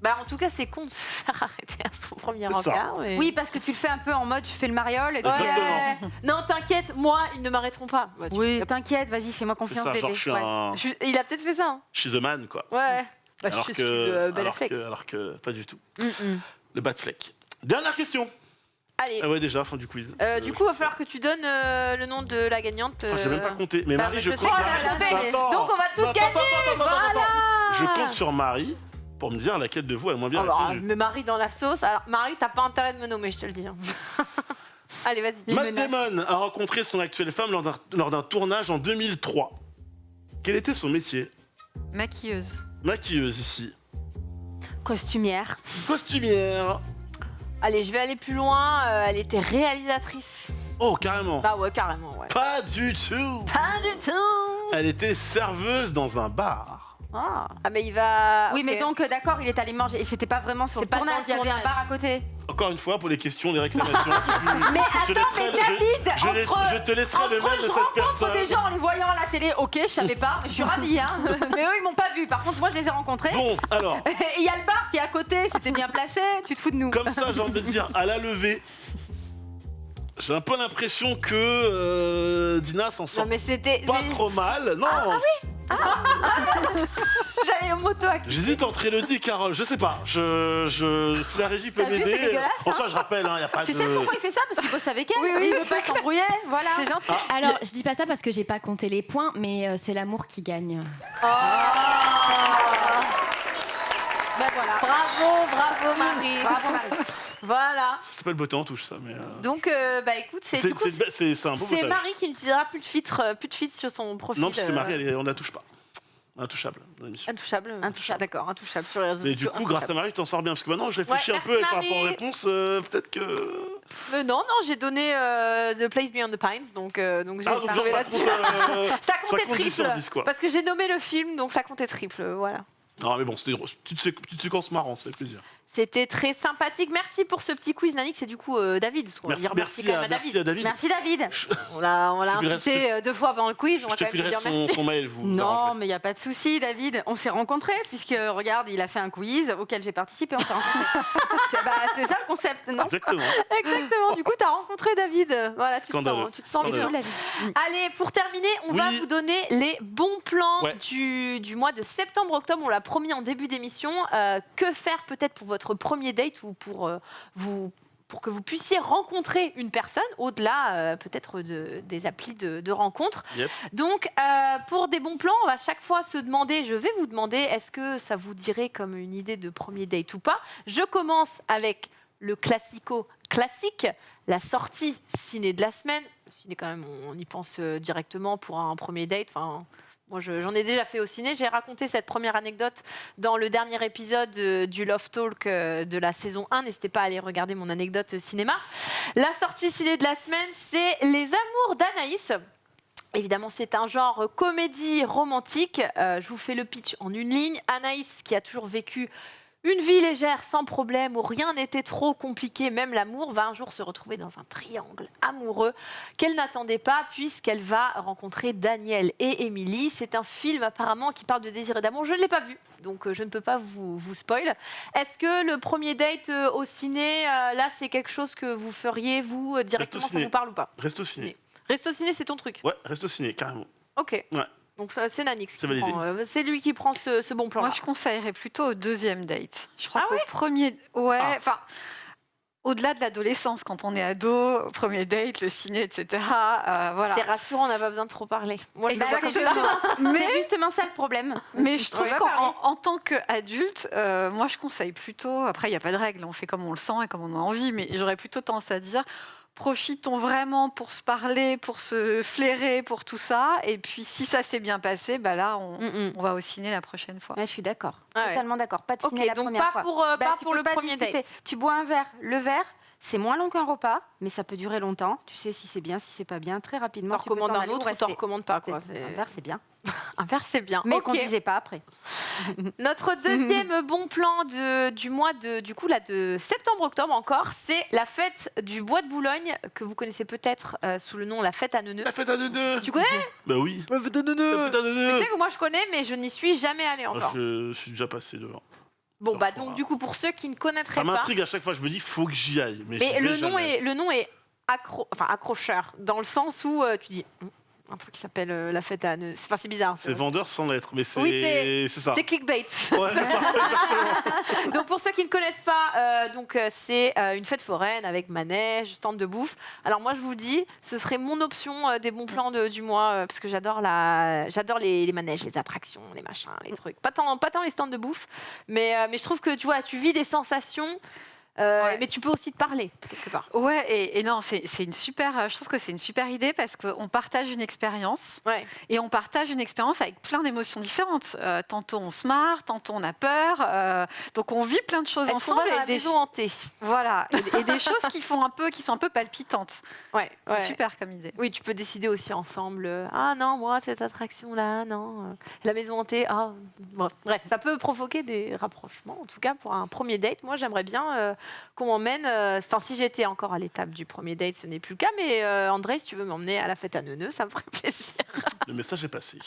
Speaker 1: Bah, en tout cas, c'est con de se faire arrêter à son premier
Speaker 2: C'est ça.
Speaker 1: rencard. mais-
Speaker 3: Oui, parce que tu le fais un peu en mode je fais le mariole. Et puis,
Speaker 2: Exactement.
Speaker 1: Non, t'inquiète, moi, ils ne m'arrêteront pas. Bah, tu-
Speaker 3: Oui, t'inquiète, vas-y, fais-moi
Speaker 2: C'est
Speaker 3: confiance,
Speaker 2: ça,
Speaker 3: bébé.
Speaker 2: genre je suis
Speaker 3: Ouais.
Speaker 2: un.
Speaker 1: Je- Il a peut-être fait ça. hein.
Speaker 2: She's a man, quoi.
Speaker 1: Ouais. Bah,
Speaker 2: alors
Speaker 1: je
Speaker 2: que,
Speaker 1: suis de Ben
Speaker 2: alors,
Speaker 1: Affleck.
Speaker 2: que, alors que pas du tout.
Speaker 3: Mm, mm.
Speaker 2: Le bad fleck. Dernière question.
Speaker 1: Allez.
Speaker 2: Ah ouais, déjà, fin du quiz.
Speaker 1: Euh,
Speaker 2: Euh,
Speaker 1: du
Speaker 2: je
Speaker 1: coup, il va falloir que tu donnes euh, le nom de la gagnante.
Speaker 2: Ah, J'ai même pas
Speaker 1: euh,
Speaker 2: compté. Mais
Speaker 1: bah,
Speaker 2: Marie, je,
Speaker 1: je sais
Speaker 2: compte.
Speaker 1: que.
Speaker 2: Attends.
Speaker 1: Donc, on va toutes
Speaker 2: Attends,
Speaker 1: gagner.
Speaker 2: attends, attends, attends, attends.
Speaker 1: Voilà.
Speaker 2: Je compte sur Marie pour me dire laquelle de vous a le moins bien
Speaker 1: bah,
Speaker 2: répondu.
Speaker 1: me Marie dans la sauce. Alors, Marie, t'as pas intérêt de me nommer, je te le dis. hein. Allez, vas-y.
Speaker 2: Matt Damon a rencontré son actuelle femme lors d'un- lors d'un tournage en 2003. Quel était son métier?
Speaker 4: Maquilleuse.
Speaker 2: Maquilleuse ici.
Speaker 3: Costumière.
Speaker 2: Costumière.
Speaker 1: Allez, je vais aller plus loin. Euh, elle était réalisatrice.
Speaker 2: Oh, carrément.
Speaker 1: Bah ouais, carrément, ouais.
Speaker 2: Pas du tout.
Speaker 1: Pas du tout.
Speaker 2: Elle était serveuse dans un bar.
Speaker 3: Ah.
Speaker 1: Ah, mais il va.
Speaker 3: Oui, mais donc, d'accord, il est allé manger. Et c'était pas vraiment sur le
Speaker 1: pas
Speaker 3: tournage,
Speaker 1: dans le
Speaker 3: il y avait un bar à côté.
Speaker 2: Encore une fois, pour les questions, les réclamations.
Speaker 3: Mais
Speaker 2: je te
Speaker 3: attends,
Speaker 2: laisserai,
Speaker 3: mais
Speaker 2: je-
Speaker 3: David,
Speaker 2: je, les-
Speaker 3: entre-
Speaker 2: je te laisserai le
Speaker 3: Entre
Speaker 2: mail de
Speaker 3: je
Speaker 2: cette
Speaker 3: rencontre
Speaker 2: personne.
Speaker 3: des gens en les voyant à la télé, ok, je savais pas, mais je suis ravie, hein. mais eux, ils m'ont pas vu. Par contre, moi, je les ai rencontrés.
Speaker 2: Bon, alors,
Speaker 3: Et il y a le bar qui est à côté, c'était bien placé, tu te fous de nous.
Speaker 2: comme ça, j'ai envie de dire, à la levée, j'ai un peu l'impression que euh, Dina s'en
Speaker 1: Non,
Speaker 2: sort
Speaker 1: mais c'était.
Speaker 2: pas
Speaker 1: mais-
Speaker 2: trop mal. Non,
Speaker 1: J'allais au moto à
Speaker 2: J'hésite entre Elodie et Carole, je sais pas. Je, je, si la régie peut
Speaker 3: T'as vu,
Speaker 2: m'aider. En soi, je rappelle, il n'y a pas
Speaker 3: Tu
Speaker 2: de.
Speaker 3: sais pourquoi il fait ça? Parce qu'il bosse avec elle.
Speaker 1: Oui, oui,
Speaker 3: il veut pas s'embrouiller. Voilà.
Speaker 1: C'est gentil.
Speaker 2: Ah,
Speaker 5: Alors, je dis pas ça parce que j'ai pas compté les points, mais euh, c'est l'amour qui gagne.
Speaker 3: Ben voilà.
Speaker 1: Bravo, bravo Marie.
Speaker 3: Bravo Marie.
Speaker 1: Voilà.
Speaker 2: Ça s'appelle beauté en touche, ça. Mais euh,
Speaker 1: Donc, euh, bah écoute, c'est
Speaker 2: c'est c'est- c'est- c'est
Speaker 1: c'est. Marie qui n'utilisera plus de filtre, euh, plus de filtre sur son profil.
Speaker 2: Non, parce que
Speaker 1: euh,
Speaker 2: Marie, elle est- on la touche pas. Intouchable.
Speaker 1: Intouchable.
Speaker 3: Intouchable.
Speaker 1: D'accord, intouchable sur les réseaux
Speaker 2: Mais du coup, grâce à. Marie, tu t'en sors bien. Parce que maintenant, je réfléchis
Speaker 1: Ouais,
Speaker 2: un peu et par rapport aux réponses, euh, peut-être que.
Speaker 1: Mais non, non, j'ai donné euh, The Place Beyond the Pines, donc, euh, donc j'ai
Speaker 2: Ah, ça
Speaker 1: là-dessus.
Speaker 2: euh,
Speaker 1: Ça comptait
Speaker 2: compte 10 sur
Speaker 1: triple.
Speaker 2: 10, quoi.
Speaker 1: Parce que j'ai nommé le film, donc ça comptait triple. Voilà.
Speaker 2: Non, mais bon, c'était une petite, sé- petite séquence marrante, ça fait plaisir.
Speaker 1: C'était très sympathique. Merci pour ce petit quiz, Nanik. C'est du coup euh, David. parce qu'on va
Speaker 2: Merci,
Speaker 1: dire
Speaker 2: merci, à, merci
Speaker 1: David.
Speaker 2: à David.
Speaker 3: Merci David.
Speaker 1: On l'a on invité euh, deux fois pendant le quiz. On
Speaker 2: Je
Speaker 1: va
Speaker 2: te
Speaker 1: quand même
Speaker 2: filerai
Speaker 1: dire
Speaker 2: son,
Speaker 1: merci.
Speaker 2: son mail, vous.
Speaker 3: Non, mais il n'y a pas de souci, David. On s'est rencontrés, puisque regarde, il a fait un quiz auquel j'ai participé. On s'est rencontrés. Bah, c'est ça le concept, non
Speaker 2: Exactement.
Speaker 1: Exactement. Du coup, tu as rencontré David. Voilà, tu te
Speaker 2: Scandaleux.
Speaker 1: sens, tu te sens. Allez, pour terminer, on va vous donner les bons plans
Speaker 2: Ouais.
Speaker 1: du, du mois de septembre-octobre. On l'a promis en début d'émission. Euh, que faire peut-être pour votre premier date ou pour, euh, vous, pour que vous puissiez rencontrer une personne au-delà euh, peut-être de- des applis de, de rencontre.
Speaker 2: Yep.
Speaker 1: Donc, euh, pour des bons plans, on va chaque fois se demander, je vais vous demander, est-ce que ça vous dirait comme une idée de premier date ou pas? Je commence avec le classico classique, la sortie ciné de la semaine. Le ciné, quand même, on y pense directement pour un premier date. Enfin, moi, je- j'en ai déjà fait au ciné. J'ai raconté cette première anecdote dans le dernier épisode euh, du Love Talk euh, de la saison 1. N'hésitez pas à aller regarder mon anecdote euh, cinéma. La sortie ciné de la semaine, c'est Les Amours d'Anaïs. Évidemment, c'est un genre comédie romantique. Je vous fais le pitch en une ligne. Anaïs, qui a toujours vécu une vie légère, sans problème, où rien n'était trop compliqué, même l'amour, va un jour se retrouver dans un triangle amoureux qu'elle n'attendait pas, puisqu'elle va rencontrer Daniel et Émilie. C'est un film apparemment qui parle de désir et d'amour. Je ne l'ai pas vu, donc euh, je ne peux pas vous, vous spoil. Est-ce que le premier date euh, au ciné, euh, là, c'est quelque chose que vous feriez, vous, directement, ça
Speaker 2: ciné.
Speaker 1: vous parle ou pas
Speaker 2: Reste au ciné.
Speaker 1: Resto ciné, c'est ton truc
Speaker 2: Ouais, reste au ciné, carrément.
Speaker 1: Ok.
Speaker 2: Ouais.
Speaker 1: Donc c'est Nanix qui prend, euh, C'est lui qui prend ce, ce bon plan.
Speaker 4: Moi, je conseillerais plutôt au deuxième date. Je crois
Speaker 1: Ah
Speaker 4: qu'au premier, ouais,
Speaker 2: Ah.
Speaker 4: enfin. Au-delà de l'adolescence, quand on est ado, premier date, le ciné, etc. euh, voilà.
Speaker 1: C'est rassurant, on n'a pas besoin de trop parler. Moi, ça.
Speaker 3: C'est justement, c'est justement ça le problème.
Speaker 4: Mais je trouve qu'en
Speaker 1: pareil.
Speaker 4: en, en tant qu'adulte, euh, moi je conseille plutôt, après il n'y a pas de règle, on fait comme on le sent et comme on a envie, mais j'aurais plutôt tendance à dire profitons vraiment pour se parler, pour se flairer, pour tout ça. Et puis si ça s'est bien passé, bah là on,
Speaker 3: Mm, mm.
Speaker 4: on va au ciné la prochaine fois.
Speaker 3: Je suis d'accord.
Speaker 1: Ah ouais.
Speaker 3: Totalement d'accord. Pas de ciné la
Speaker 1: donc
Speaker 3: première
Speaker 1: pas
Speaker 3: fois.
Speaker 1: pour, euh,
Speaker 3: Bah,
Speaker 1: pas pour le
Speaker 3: pas
Speaker 1: premier
Speaker 3: discuter.
Speaker 1: date.
Speaker 3: Tu bois un verre. Le verre, c'est moins long qu'un repas, mais ça peut durer longtemps. Tu sais si c'est bien, si c'est pas bien. Très rapidement,
Speaker 1: Tu recommandes un autre ou t'en recommandes pas. Quoi.
Speaker 3: Un verre, c'est bien.
Speaker 1: Un verre, c'est bien.
Speaker 3: Mais
Speaker 1: Ok.
Speaker 3: conduisez pas après.
Speaker 1: Notre deuxième bon plan de- du mois de, du coup, là, de septembre-octobre encore, c'est la fête du Bois de Boulogne, que vous connaissez peut-être euh, sous le nom la fête à Neuneu.
Speaker 2: La fête à deux
Speaker 1: Tu connais?
Speaker 2: Bah oui.
Speaker 1: La fête à
Speaker 2: La fête à
Speaker 1: Tu sais que moi je connais, mais je n'y suis jamais allée
Speaker 2: Moi,
Speaker 1: encore.
Speaker 2: je, je suis déjà passé devant.
Speaker 1: Bon, bah donc du coup, pour ceux qui ne connaîtraient
Speaker 2: Ça
Speaker 1: pas,
Speaker 2: m'intrigue à chaque fois, je me dis, faut que j'y aille. Mais,
Speaker 1: le nom,
Speaker 2: jamais.
Speaker 1: est, le nom est accro, enfin, accrocheur, dans le sens où euh, tu dis un truc qui s'appelle euh, la fête à Neuneu. Enfin, c'est bizarre.
Speaker 2: C'est vendeur sans lettres, mais c'est
Speaker 1: Oui,
Speaker 2: ça.
Speaker 1: C'est clickbait.
Speaker 2: Ouais, ça,
Speaker 1: donc pour ceux qui ne connaissent pas, euh, donc euh, c'est euh, une fête foraine avec manège, stand de bouffe. Alors moi je vous dis, ce serait mon option des bons plans de- du mois parce que j'adore la, j'adore les, les manèges, les attractions, les machins, les trucs. Pas tant, pas tant les stands de bouffe, mais mais je trouve que tu vois, tu vis des sensations. Euh,
Speaker 4: Ouais.
Speaker 1: Mais tu peux aussi te parler quelque part.
Speaker 4: Ouais, et, et non, c'est une super. euh, Je trouve que c'est une super idée parce qu'on partage une expérience
Speaker 1: Ouais.
Speaker 4: et on partage une expérience avec plein d'émotions différentes. Euh, tantôt on se marre, tantôt on a peur. euh, donc on vit plein de choses ensemble et
Speaker 1: la
Speaker 4: des
Speaker 1: maison hantée?
Speaker 4: Voilà et, et des choses qui font un peu, qui sont un peu palpitantes.
Speaker 1: Ouais.
Speaker 4: C'est
Speaker 1: ouais.
Speaker 4: super comme idée.
Speaker 1: Oui, tu peux décider aussi ensemble. Ah non, moi, cette attraction-là, non. euh, La maison hantée, ah. Bref, bref, ça peut provoquer des rapprochements. En tout cas, pour un premier date, moi, j'aimerais bien qu'on m'emmène. euh, Enfin, si j'étais encore à l'étape du premier date, ce n'est plus le cas. Mais euh, André, si tu veux m'emmener à la fête à Neuneu, ça me ferait plaisir.
Speaker 2: Le message est passé.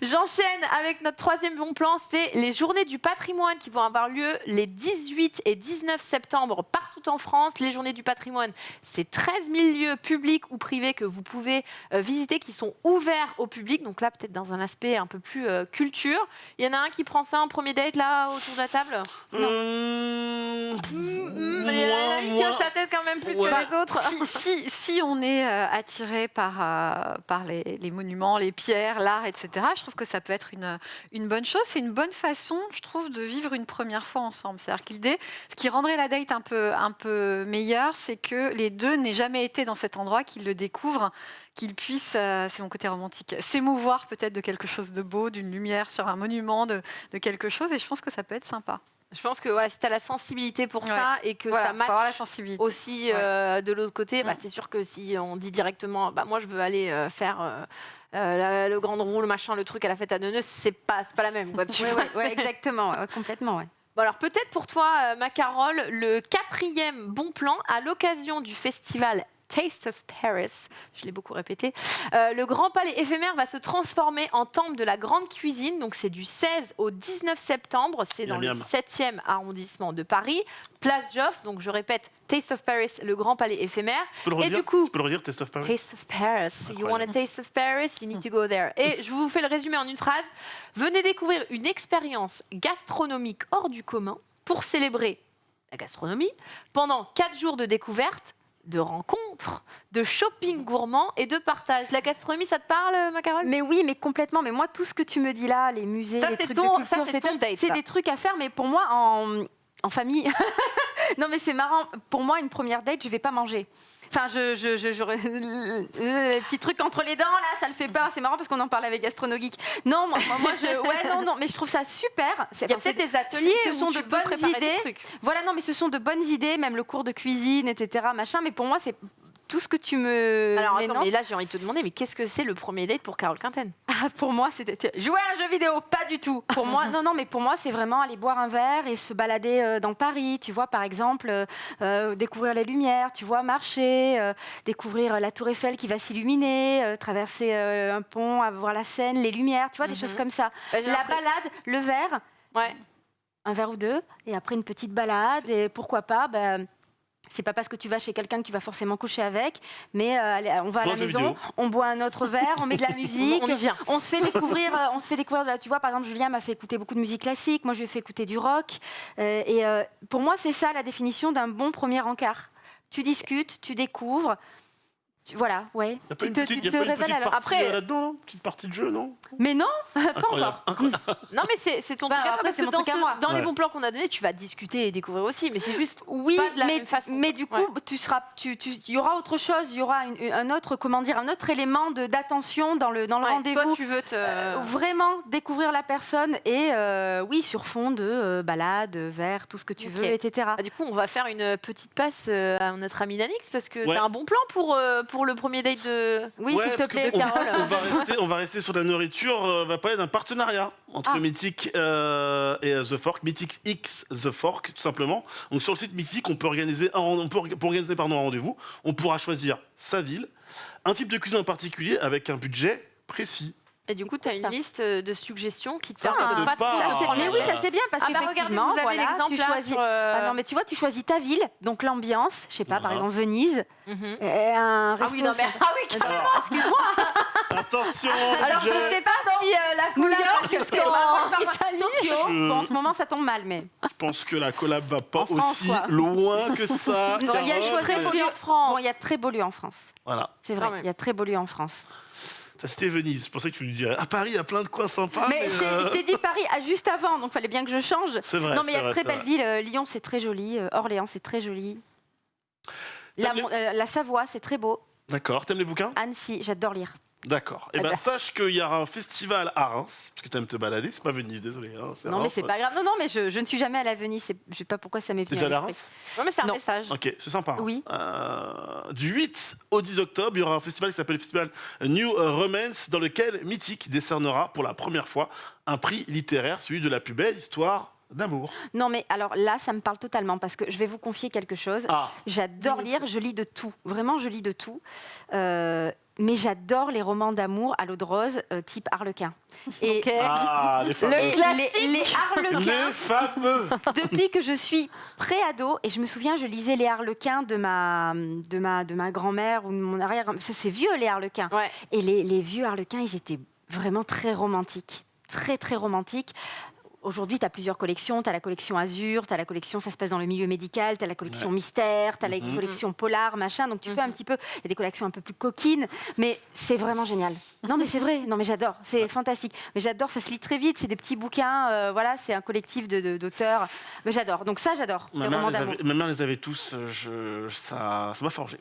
Speaker 1: J'enchaîne avec notre troisième bon plan, c'est les journées du patrimoine qui vont avoir lieu les 18 et 19 septembre partout en France. Les journées du patrimoine, c'est 13 000 lieux publics ou privés que vous pouvez euh, visiter qui sont ouverts au public. Donc là, peut-être dans un aspect un peu plus euh, culture. Il y en a un qui prend ça en premier date là autour de la table?
Speaker 2: Hum,
Speaker 1: Hum, Il y en a
Speaker 2: moi,
Speaker 1: une qui
Speaker 2: moi-
Speaker 1: hoche la tête quand même plus
Speaker 2: Ouais.
Speaker 1: que les autres.
Speaker 4: si, si, si on est euh, attiré par, euh, par les, les monuments, les pierres, l'art, etc., je trouve que ça peut être une, une bonne chose. C'est une bonne façon, je trouve, de vivre une première fois ensemble. C'est-à-dire que l'idée, ce qui rendrait la date un peu, un peu meilleure, c'est que les deux n'aient jamais été dans cet endroit, qu'ils le découvrent, qu'ils puissent, euh, c'est mon côté romantique, s'émouvoir peut-être de quelque chose de beau, d'une lumière sur un monument, de, de quelque chose. Et je pense que ça peut être sympa.
Speaker 1: Je pense que voilà, si tu as la sensibilité pour
Speaker 4: Ouais.
Speaker 1: ça et que
Speaker 4: Voilà,
Speaker 1: ça matche
Speaker 4: la sensibilité.
Speaker 1: aussi euh, de l'autre côté, bah,
Speaker 4: Mm.
Speaker 1: c'est sûr que si on dit directement, bah, moi je veux aller euh, faire euh, le grand roue, le machin, le truc à la fête à Neuneu, c'est pas, c'est pas la même. Quoi, tu vois,
Speaker 3: exactement, complètement. Ouais.
Speaker 1: Bon, alors peut-être pour toi, ma Carole, le quatrième bon plan à l'occasion du festival Taste of Paris, je l'ai beaucoup répété, euh, le Grand Palais éphémère va se transformer en temple de la grande cuisine. Donc c'est du 16 au 19 septembre, c'est dans
Speaker 2: Miam,
Speaker 1: le
Speaker 2: miam.
Speaker 1: 7e arrondissement de Paris, place Joffre. Donc je répète, Taste of Paris, le Grand Palais éphémère.
Speaker 2: Tu peux le
Speaker 1: Et du coup,
Speaker 2: Tu peux le redire, Test of Paris
Speaker 1: Taste of Paris. You want a taste of Paris? You need to go there. Et je vous fais le résumé en une phrase. Venez découvrir une expérience gastronomique hors du commun pour célébrer la gastronomie pendant quatre jours de découverte, de rencontres, de shopping gourmand et de partage. La gastronomie, ça te parle, ma Carole
Speaker 3: Mais oui, mais complètement. Mais moi, tout ce que tu me dis là, les musées,
Speaker 1: Ça,
Speaker 3: les
Speaker 1: c'est
Speaker 3: trucs
Speaker 1: ton-
Speaker 3: de
Speaker 1: ça,
Speaker 3: culture,
Speaker 1: c'est
Speaker 3: des trucs à faire. Mais pour moi, en, en famille, non, mais c'est marrant. Pour moi, une première date, je vais pas manger. Enfin, je, je, je, je- petit truc entre les dents là, ça le fait pas. C'est marrant parce qu'on en parle avec Gastronogeek. Non, moi, moi, je, ouais, non, non, mais je trouve ça super.
Speaker 1: Il y a peut-être des ateliers
Speaker 3: ce
Speaker 1: où
Speaker 3: sont
Speaker 1: tu
Speaker 3: de bonnes idées. Voilà, non, mais ce sont de bonnes idées, même le cours de cuisine, etc. Machin. Mais pour moi, c'est tout ce que tu me.
Speaker 1: Alors attends, mais là j'ai envie de te demander, mais qu'est-ce que c'est le premier date pour Carole Quinten?
Speaker 3: Ah, pour moi, c'était jouer à un jeu vidéo, pas du tout. Pour moi, non, non, mais pour moi, c'est vraiment aller boire un verre et se balader euh, dans Paris. Tu vois, par exemple, euh, euh, découvrir les lumières, tu vois, marcher, euh, découvrir la Tour Eiffel qui va s'illuminer, traverser un pont, à voir la Seine, les lumières, tu vois, des
Speaker 1: Mhm.
Speaker 3: choses comme ça.
Speaker 1: Bah,
Speaker 3: La balade, le verre,
Speaker 1: Ouais.
Speaker 3: un verre ou deux, et après une petite balade, et pourquoi pas, ben, c'est pas parce que tu vas chez quelqu'un que tu vas forcément coucher avec, mais euh, allez, on va à la maison,
Speaker 2: vidéo.
Speaker 3: on boit un autre verre, on met de la musique,
Speaker 1: On vient.
Speaker 3: on se fait découvrir, euh, on se fait découvrir. Tu vois, par exemple, Julien m'a fait écouter beaucoup de musique classique. Moi, je lui ai fait écouter du rock. Euh, et euh, pour moi, c'est ça la définition d'un bon premier encart. Tu discutes, tu découvres. Tu- voilà, ouais.
Speaker 2: Y a pas
Speaker 3: Tu te,
Speaker 2: petite,
Speaker 3: tu
Speaker 2: y a
Speaker 3: te
Speaker 2: pas
Speaker 3: révèles
Speaker 1: Après-
Speaker 2: euh, là-dedans, là Petite partie de jeu, non?
Speaker 3: Mais non, pas encore.
Speaker 1: Non, mais c'est c'est ton
Speaker 3: Bah,
Speaker 1: truc
Speaker 3: après,
Speaker 1: parce
Speaker 3: c'est
Speaker 1: que
Speaker 3: mon
Speaker 1: dans,
Speaker 3: truc à
Speaker 1: ce-
Speaker 3: moi.
Speaker 1: dans les bons plans qu'on a donnés, tu vas discuter et découvrir aussi, mais c'est juste
Speaker 3: Oui,
Speaker 1: pas de la
Speaker 3: mais,
Speaker 1: même façon.
Speaker 3: mais du coup,
Speaker 1: Ouais.
Speaker 3: tu seras, tu, tu- il y aura autre chose, il y aura une- un autre, comment dire, un autre élément de d'attention dans le dans le
Speaker 1: Ouais,
Speaker 3: rendez-vous.
Speaker 1: Toi, tu veux te.
Speaker 3: Euh, vraiment découvrir la personne et euh, oui sur fond de euh, balade, verre, tout ce que tu veux, etc.
Speaker 1: Ah, du coup, on va faire une petite passe à notre ami Nanix parce que
Speaker 2: Ouais.
Speaker 1: t'as un bon plan pour, euh, pour le premier date de.
Speaker 3: Oui,
Speaker 2: Ouais,
Speaker 3: s'il te
Speaker 2: parce que
Speaker 3: plaît,
Speaker 2: on,
Speaker 3: Carole.
Speaker 2: on va rester, on va rester sur la nourriture. euh, On va parler d'un partenariat entre
Speaker 3: Ah.
Speaker 2: Mythic euh, et euh, The Fork. Mythic X The Fork, tout simplement. Donc sur le site Mythic, on peut organiser un, rend- on peut, pour organiser pardon, un rendez-vous. On pourra choisir sa ville, un type de cuisine en particulier avec un budget précis.
Speaker 1: Et du coup, tu as une
Speaker 3: Ça.
Speaker 1: liste euh, de suggestions qui te
Speaker 2: Ça,
Speaker 1: permettent
Speaker 2: ça
Speaker 1: de
Speaker 2: te
Speaker 1: pas te prendre
Speaker 3: mais oui, ça c'est bien parce
Speaker 1: Ah bah
Speaker 3: qu'effectivement,
Speaker 1: vous avez
Speaker 3: voilà,
Speaker 1: l'exemple
Speaker 3: tu choisis.
Speaker 1: sur, euh,
Speaker 3: Ah non, mais tu vois, tu choisis ta ville, donc l'ambiance, je sais pas, par exemple Venise,
Speaker 1: Mhm.
Speaker 3: et un
Speaker 1: Ah
Speaker 3: resto.
Speaker 1: oui, non, mais. Ah oui, carrément, excuse-moi.
Speaker 2: Attention,
Speaker 1: Alors, je
Speaker 2: budget.
Speaker 1: sais pas si euh, la
Speaker 3: New
Speaker 1: collab jusqu'en.
Speaker 2: Je-
Speaker 3: Bon, en ce moment, ça tombe mal, mais
Speaker 2: Je pense que la collab va pas aussi
Speaker 3: quoi.
Speaker 2: loin que ça.
Speaker 3: Il y a
Speaker 2: mais-
Speaker 3: pour lui-
Speaker 1: en France.
Speaker 3: bon, il y a très beau lieu en France.
Speaker 2: Voilà.
Speaker 3: C'est vrai, il y a très beau lieu en France.
Speaker 2: Ça, C'était Venise. Je pensais que tu nous dirais. À Paris, il y a plein de coins sympas.
Speaker 3: mais
Speaker 2: mais,
Speaker 3: je t'ai-
Speaker 2: euh,
Speaker 3: je t'ai dit Paris ah, juste avant, donc fallait bien que je change.
Speaker 2: C'est vrai.
Speaker 3: non, mais il y a de très belles villes. Euh, Lyon, c'est très joli. Euh, Orléans, c'est très joli. La,
Speaker 2: les-
Speaker 3: euh, la Savoie, c'est très beau.
Speaker 2: D'accord. T'aimes les bouquins?
Speaker 3: Annecy, j'adore lire.
Speaker 2: D'accord. Eh
Speaker 3: Eh
Speaker 2: ben,
Speaker 3: ben.
Speaker 2: sache qu'il y aura un festival à Reims, parce que tu aimes te balader. C'est pas Venise, désolé. hein,
Speaker 3: Non, mais c'est pas grave. Non, non, mais je, je ne suis jamais allée à Venise. c'est- Je sais pas pourquoi ça m'est venu.
Speaker 2: déjà
Speaker 3: à
Speaker 2: à. Reims
Speaker 1: Non, mais c'est un
Speaker 3: Non.
Speaker 1: message.
Speaker 2: Ok, c'est sympa.
Speaker 3: Oui.
Speaker 2: Euh, du 8 au 10 octobre, il y aura un festival qui s'appelle le festival New Romance, dans lequel Mythique décernera pour la première fois un prix littéraire, celui de la plus belle histoire D'amour.
Speaker 3: Non, mais alors là, ça me parle totalement parce que je vais vous confier quelque chose.
Speaker 2: Ah,
Speaker 3: J'adore lire, je lis de tout. Vraiment, je lis de tout. Euh, mais j'adore les romans d'amour à l'eau de rose, euh, type Harlequin. Et
Speaker 2: ah les fameux.
Speaker 3: les, les- les Harlequins,
Speaker 2: Les fameux.
Speaker 3: depuis que je suis pré-ado, et je me souviens, je lisais les Harlequins de ma, de ma, de ma grand-mère ou de mon arrière Ça, C'est vieux, les Harlequins.
Speaker 1: Ouais.
Speaker 3: Et les, les vieux Harlequins, ils étaient vraiment très romantiques. Très, très romantiques. Aujourd'hui, tu as plusieurs collections. Tu as la collection Azur, tu as la collection Ça se passe dans le milieu médical, tu as la collection Mystère, tu as la
Speaker 2: Mhm.
Speaker 3: collection Polar, machin. Donc, tu peux
Speaker 1: Mhm.
Speaker 3: un petit peu. Il y a des collections un peu plus coquines, mais c'est vraiment génial. Non, mais c'est vrai. Non, mais j'adore. C'est fantastique. Mais j'adore. Ça se lit très vite. C'est des petits bouquins. euh, voilà, c'est un collectif de- de- d'auteurs. Mais j'adore. Donc, ça, j'adore.
Speaker 2: Ma mère, les avait, ma mère les avait tous, euh, je, ça ça m'a forgé.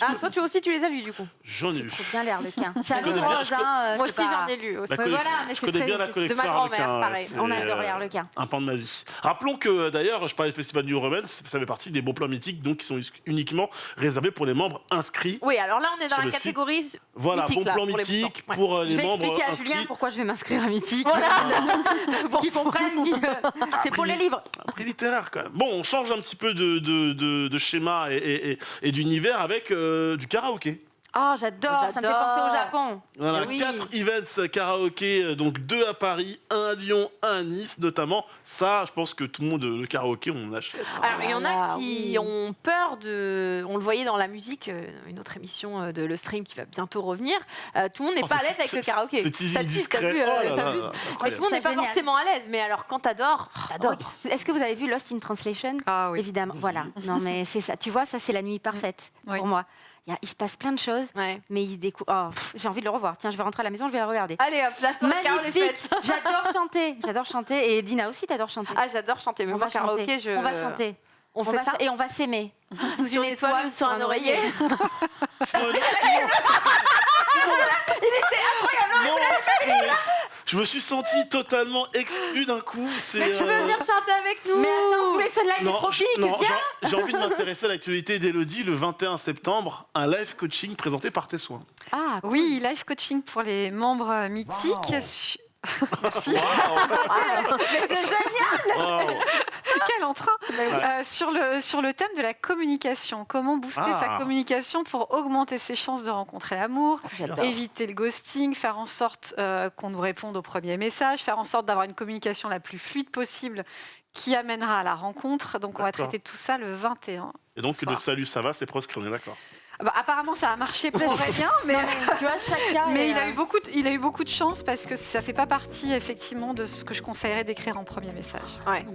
Speaker 1: Ah, toi, tu aussi, tu les as lus du coup.
Speaker 2: J'en ai
Speaker 3: C'est trop bien, Harlequins. C'est à
Speaker 2: connais
Speaker 3: l'eau de
Speaker 2: bien,
Speaker 3: rose,
Speaker 2: je connais-
Speaker 3: hein, euh,
Speaker 1: Moi
Speaker 3: c'est
Speaker 1: aussi, j'en ai lu
Speaker 3: voilà, mais c'est très-
Speaker 2: bien la
Speaker 3: de
Speaker 2: collection
Speaker 1: ma grand-mère, pareil.
Speaker 2: c'est,
Speaker 3: On adore les
Speaker 2: euh,
Speaker 3: Harlequins.
Speaker 2: Un pan de ma vie. Rappelons que d'ailleurs, je parlais du festival New Romance, ça fait partie des bons plans mythiques, donc qui sont uniquement réservés pour les membres inscrits.
Speaker 1: Oui, alors là, on est dans la
Speaker 2: le site.
Speaker 1: catégorie.
Speaker 2: Voilà,
Speaker 1: Mythique,
Speaker 2: bon
Speaker 1: là,
Speaker 2: plan
Speaker 1: pour les moutons. Ouais.
Speaker 2: pour euh,
Speaker 3: Je
Speaker 2: les
Speaker 3: vais
Speaker 2: membres
Speaker 3: expliquer à
Speaker 2: inscrits.
Speaker 3: Julien pourquoi je vais m'inscrire à Mythique. pour qu'il comprenne que c'est pour les livres.
Speaker 2: Un prix littéraire quand même. Bon, on change un petit peu de, de, de- de schéma et, et- et- et d'univers avec euh, du karaoké.
Speaker 3: Oh, j'adore, ça me fait penser au Japon.
Speaker 2: Voilà,
Speaker 1: Eh oui.
Speaker 2: quatre events karaoké, euh, donc deux à Paris, un à Lyon, un à Nice notamment. Ça, je pense que tout le monde, le karaoké, on achète.
Speaker 1: Alors, il y en a
Speaker 3: Voilà,
Speaker 1: qui
Speaker 3: oui.
Speaker 1: ont peur de. On le voyait dans la musique, euh, une autre émission euh, de Le Stream qui va bientôt revenir. Euh, tout le monde n'est
Speaker 2: Oh,
Speaker 1: pas à l'aise avec le karaoké.
Speaker 2: Ce teasing
Speaker 1: Ça tease, t'as
Speaker 2: discret.
Speaker 1: vu, euh,
Speaker 2: Oh là
Speaker 1: ça
Speaker 2: là
Speaker 1: amuse.
Speaker 2: là,
Speaker 1: Mais tout le monde n'est
Speaker 3: C'est
Speaker 1: pas forcément à l'aise. Mais alors, quand t'adores, t'adores.
Speaker 3: Oh, Est-ce que vous avez vu Lost in Translation?
Speaker 4: Ah oui.
Speaker 3: Évidemment, voilà. Non, mais c'est ça. Tu vois, ça, c'est la nuit parfaite
Speaker 4: Oui.
Speaker 3: pour moi. Il, y a- il se passe plein de choses,
Speaker 1: Ouais.
Speaker 3: mais il découvre. Oh, j'ai envie de le revoir. Tiens, je vais rentrer à la maison, je vais la regarder.
Speaker 1: Allez hop, la soirée
Speaker 3: Magnifique
Speaker 1: faite.
Speaker 3: J'adore chanter. J'adore chanter. Et Dina aussi, t'adores chanter.
Speaker 1: Ah, j'adore chanter. Mais
Speaker 3: on
Speaker 1: moi,
Speaker 3: va chanter.
Speaker 1: karaoké, je.
Speaker 3: On va chanter.
Speaker 1: On
Speaker 3: On
Speaker 1: fait
Speaker 3: va
Speaker 1: ça.
Speaker 3: et on va s'aimer. Sous
Speaker 1: une étoile ou sur un oreiller.
Speaker 2: Sinon- sinon- Non, c'est- Je me suis senti totalement exclu d'un coup. C'est,
Speaker 1: Mais tu veux
Speaker 2: euh,
Speaker 1: venir chanter avec nous
Speaker 3: Mais attends, sous les sunlight des
Speaker 2: Non,
Speaker 3: viens
Speaker 2: j'ai- envie de m'intéresser à l'actualité d'Elodie le 21 septembre, un live coaching présenté par tes soins.
Speaker 3: Ah,
Speaker 4: Oui, live coaching pour les membres mythiques. Su-
Speaker 2: Wow.
Speaker 4: Quel entrain Euh, sur, le, sur le thème de la communication. Comment booster
Speaker 2: Ah.
Speaker 4: sa communication pour augmenter ses chances de rencontrer l'amour, éviter le ghosting, faire en sorte euh, qu'on nous réponde au premier message, faire en sorte d'avoir une communication la plus fluide possible qui amènera à la rencontre. Donc on va traiter tout ça le 21.
Speaker 2: Et donc le salut, ça va, c'est proscrit, on est d'accord.
Speaker 4: Bah, apparemment ça a marché pour Aurélien, mais...
Speaker 3: tu vois, chacun.
Speaker 4: Mais
Speaker 3: est,
Speaker 4: il a,
Speaker 3: euh,
Speaker 4: eu beaucoup de, il a eu beaucoup de chance parce que ça fait pas partie effectivement de ce que je conseillerais d'écrire en premier message.
Speaker 1: Ouais.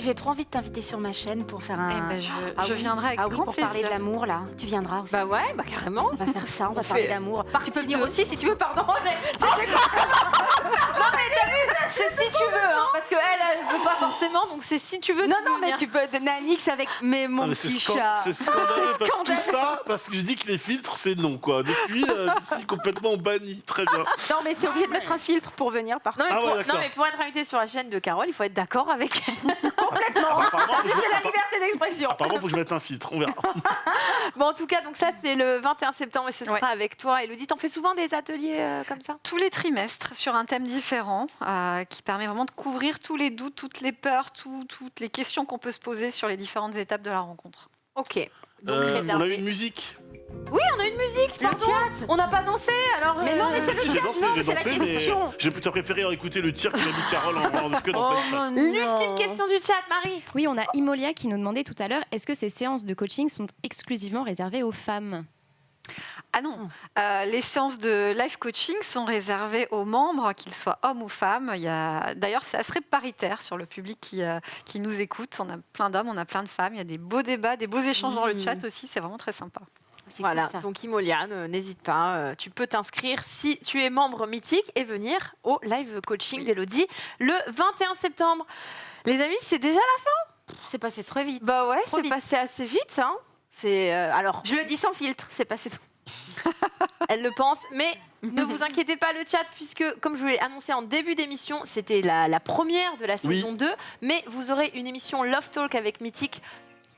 Speaker 3: j'ai- trop envie de t'inviter sur ma chaîne pour faire un.
Speaker 4: Eh ben, je,
Speaker 3: Ah
Speaker 4: je
Speaker 3: oui.
Speaker 4: viendrai avec
Speaker 3: ah oui,
Speaker 4: grand
Speaker 3: pour
Speaker 4: plaisir.
Speaker 3: parler de l'amour là. Tu viendras aussi.
Speaker 1: Bah ouais, bah carrément.
Speaker 3: on va faire ça, on, va parler d'amour. Tu peux venir aussi si tu veux, pardon. mais-
Speaker 1: C'est si tu veux, hein, parce qu'elle, elle veut pas forcément, donc c'est si tu veux.
Speaker 3: Non,
Speaker 1: tu
Speaker 3: non, mais
Speaker 1: venir.
Speaker 3: tu peux être Nanix avec mais mon
Speaker 2: Non,
Speaker 3: petit chat.
Speaker 2: c'est scandaleux que tout
Speaker 3: scandaleux.
Speaker 2: ça parce que je dis que les filtres c'est non quoi. Depuis, euh, je suis complètement banni. Très bien.
Speaker 3: Non, mais t'es obligé de mettre un filtre pour venir par
Speaker 1: Non mais,
Speaker 2: Ah ouais,
Speaker 1: pour,
Speaker 2: d'accord.
Speaker 1: non, mais pour être invité sur la chaîne de Carole, il faut être d'accord avec elle.
Speaker 2: Apparemment, faut que je-
Speaker 3: C'est la
Speaker 2: appa-
Speaker 3: liberté d'expression.
Speaker 2: apparemment, faut que je mette un filtre. On verra.
Speaker 1: Bon, en tout cas, donc ça, c'est le 21 septembre et ce sera
Speaker 4: Ouais.
Speaker 1: avec toi. Elodie, t'en fais souvent des ateliers euh, comme ça?
Speaker 4: Tous les trimestres sur un thème différent euh, qui permet vraiment de couvrir tous les doutes, toutes les peurs, tout- toutes les questions qu'on peut se poser sur les différentes étapes de la rencontre.
Speaker 1: Ok. Donc,
Speaker 2: Euh, on a
Speaker 1: réservé.
Speaker 2: une musique.
Speaker 1: Oui, on a une musique,
Speaker 3: Le
Speaker 1: pardon.
Speaker 3: chat.
Speaker 1: On n'a pas dansé, alors.
Speaker 3: Mais non, mais c'est
Speaker 2: Si,
Speaker 3: le
Speaker 2: j'ai
Speaker 3: chat, non, c'est la
Speaker 2: dansé, mais
Speaker 3: question.
Speaker 2: j'ai plutôt préféré écouter le tir que m'a mis Carole en, en disque en
Speaker 3: Oh.
Speaker 1: L'ultime question du chat, Marie.
Speaker 5: Oui, on a Imolia qui nous demandait tout à l'heure est-ce que ces séances de coaching sont exclusivement réservées aux femmes?
Speaker 4: Ah non, euh, les séances de life coaching sont réservées aux membres, qu'ils soient hommes ou femmes. Il y a... D'ailleurs, c'est assez paritaire sur le public qui, euh, qui nous écoute. On a plein d'hommes, on a plein de femmes. Il y a des beaux débats, des beaux échanges dans le
Speaker 3: Mmh.
Speaker 4: chat aussi. C'est vraiment très sympa.
Speaker 1: Voilà, donc Imoliane, euh, n'hésite pas, euh, tu peux t'inscrire si tu es membre mythique et venir au live coaching d'Elodie le 21 septembre. Les amis, c'est déjà la
Speaker 3: C'est passé très vite.
Speaker 1: Bah ouais, c'est passé assez vite. Hein. C'est euh, alors,
Speaker 3: Je le dis sans filtre, c'est passé trop.
Speaker 1: elle le pense, mais ne vous inquiétez pas le chat puisque comme je vous l'ai annoncé en début d'émission, c'était la, la première de la
Speaker 2: Oui.
Speaker 1: saison 2, mais vous aurez une émission Love Talk avec Mythique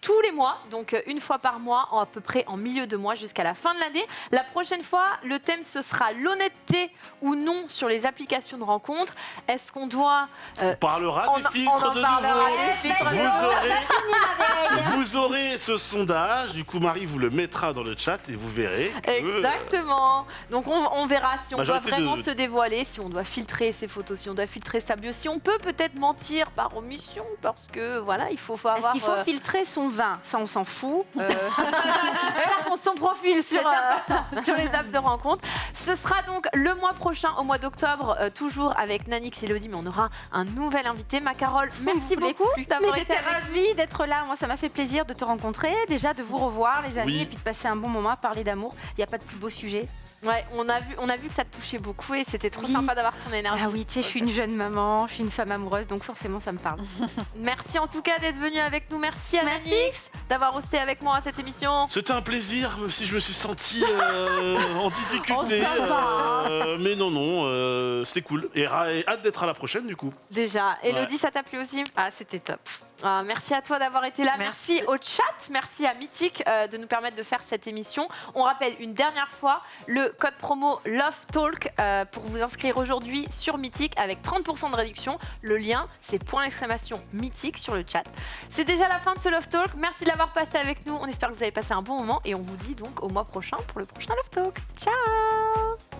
Speaker 1: tous les mois, donc euh, une fois par mois, en à peu près en milieu de mois jusqu'à la fin de l'année. La prochaine fois, le thème ce sera l'honnêteté ou non sur les applications de rencontres. Est-ce qu'on doit
Speaker 2: On parlera
Speaker 1: on,
Speaker 2: des
Speaker 1: on
Speaker 2: filtres
Speaker 1: en
Speaker 2: de
Speaker 1: parlera
Speaker 2: nouveau.
Speaker 1: des filtres de
Speaker 2: Vous aurez, vous aurez ce sondage, du coup Marie vous le mettra dans le chat et vous verrez que, euh,
Speaker 1: Exactement. Donc on, on verra si on doit vraiment
Speaker 2: de-
Speaker 1: se dévoiler, si on doit filtrer ses photos, si on doit filtrer sa bio, si on peut peut-être mentir par omission, parce que voilà, il faut, faut
Speaker 3: Est-ce
Speaker 1: avoir
Speaker 3: qu'il faut
Speaker 1: euh,
Speaker 3: filtrer son vin Ça, on s'en fout. Euh,
Speaker 1: par contre, son profil sur, euh, sur les apps de rencontre. Ce sera donc le mois prochain, au mois d'octobre, euh, toujours avec Nanix et Elodie, mais on aura un nouvel invité. Ma Carole, merci beaucoup d'avoir été
Speaker 3: j'étais
Speaker 1: avec
Speaker 3: ravie d'être là. Moi, ça m'a fait plaisir de te rencontrer, déjà de vous revoir, les amis,
Speaker 2: Oui.
Speaker 3: et puis de passer un bon moment à parler d'amour. Il n'y a pas de plus beau sujet.
Speaker 1: Ouais, on a vu, on a vu que ça te touchait beaucoup et c'était trop
Speaker 3: Oui.
Speaker 1: sympa d'avoir ton énergie.
Speaker 3: Ah oui, tu sais, je suis une jeune maman, je suis une femme amoureuse, donc forcément, ça me parle.
Speaker 1: Merci en tout cas d'être venu avec nous. Merci à Nanix d'avoir hosté avec moi cette émission.
Speaker 2: C'était un plaisir, même si je me suis senti euh, en difficulté.
Speaker 1: Oh, ça va.
Speaker 2: euh, mais non, non, euh, c'était cool. Et hâte d'être à la prochaine, du coup.
Speaker 1: Déjà, Elodie, ça t'a plu aussi?
Speaker 4: Ah, c'était top.
Speaker 1: Ah, merci à toi d'avoir été là. Merci.
Speaker 4: Merci.
Speaker 1: au chat. Merci à Mythique euh, de nous permettre de faire cette émission. On rappelle une dernière fois le code promo Love Talk euh, pour vous inscrire aujourd'hui sur Mythique avec 30% de réduction. Le lien, c'est point d'exclamation Mythique sur le chat. C'est déjà la fin de ce Love Talk. Merci de l'avoir passé avec nous. On espère que vous avez passé un bon moment et on vous dit donc au mois prochain pour le prochain Love Talk. Ciao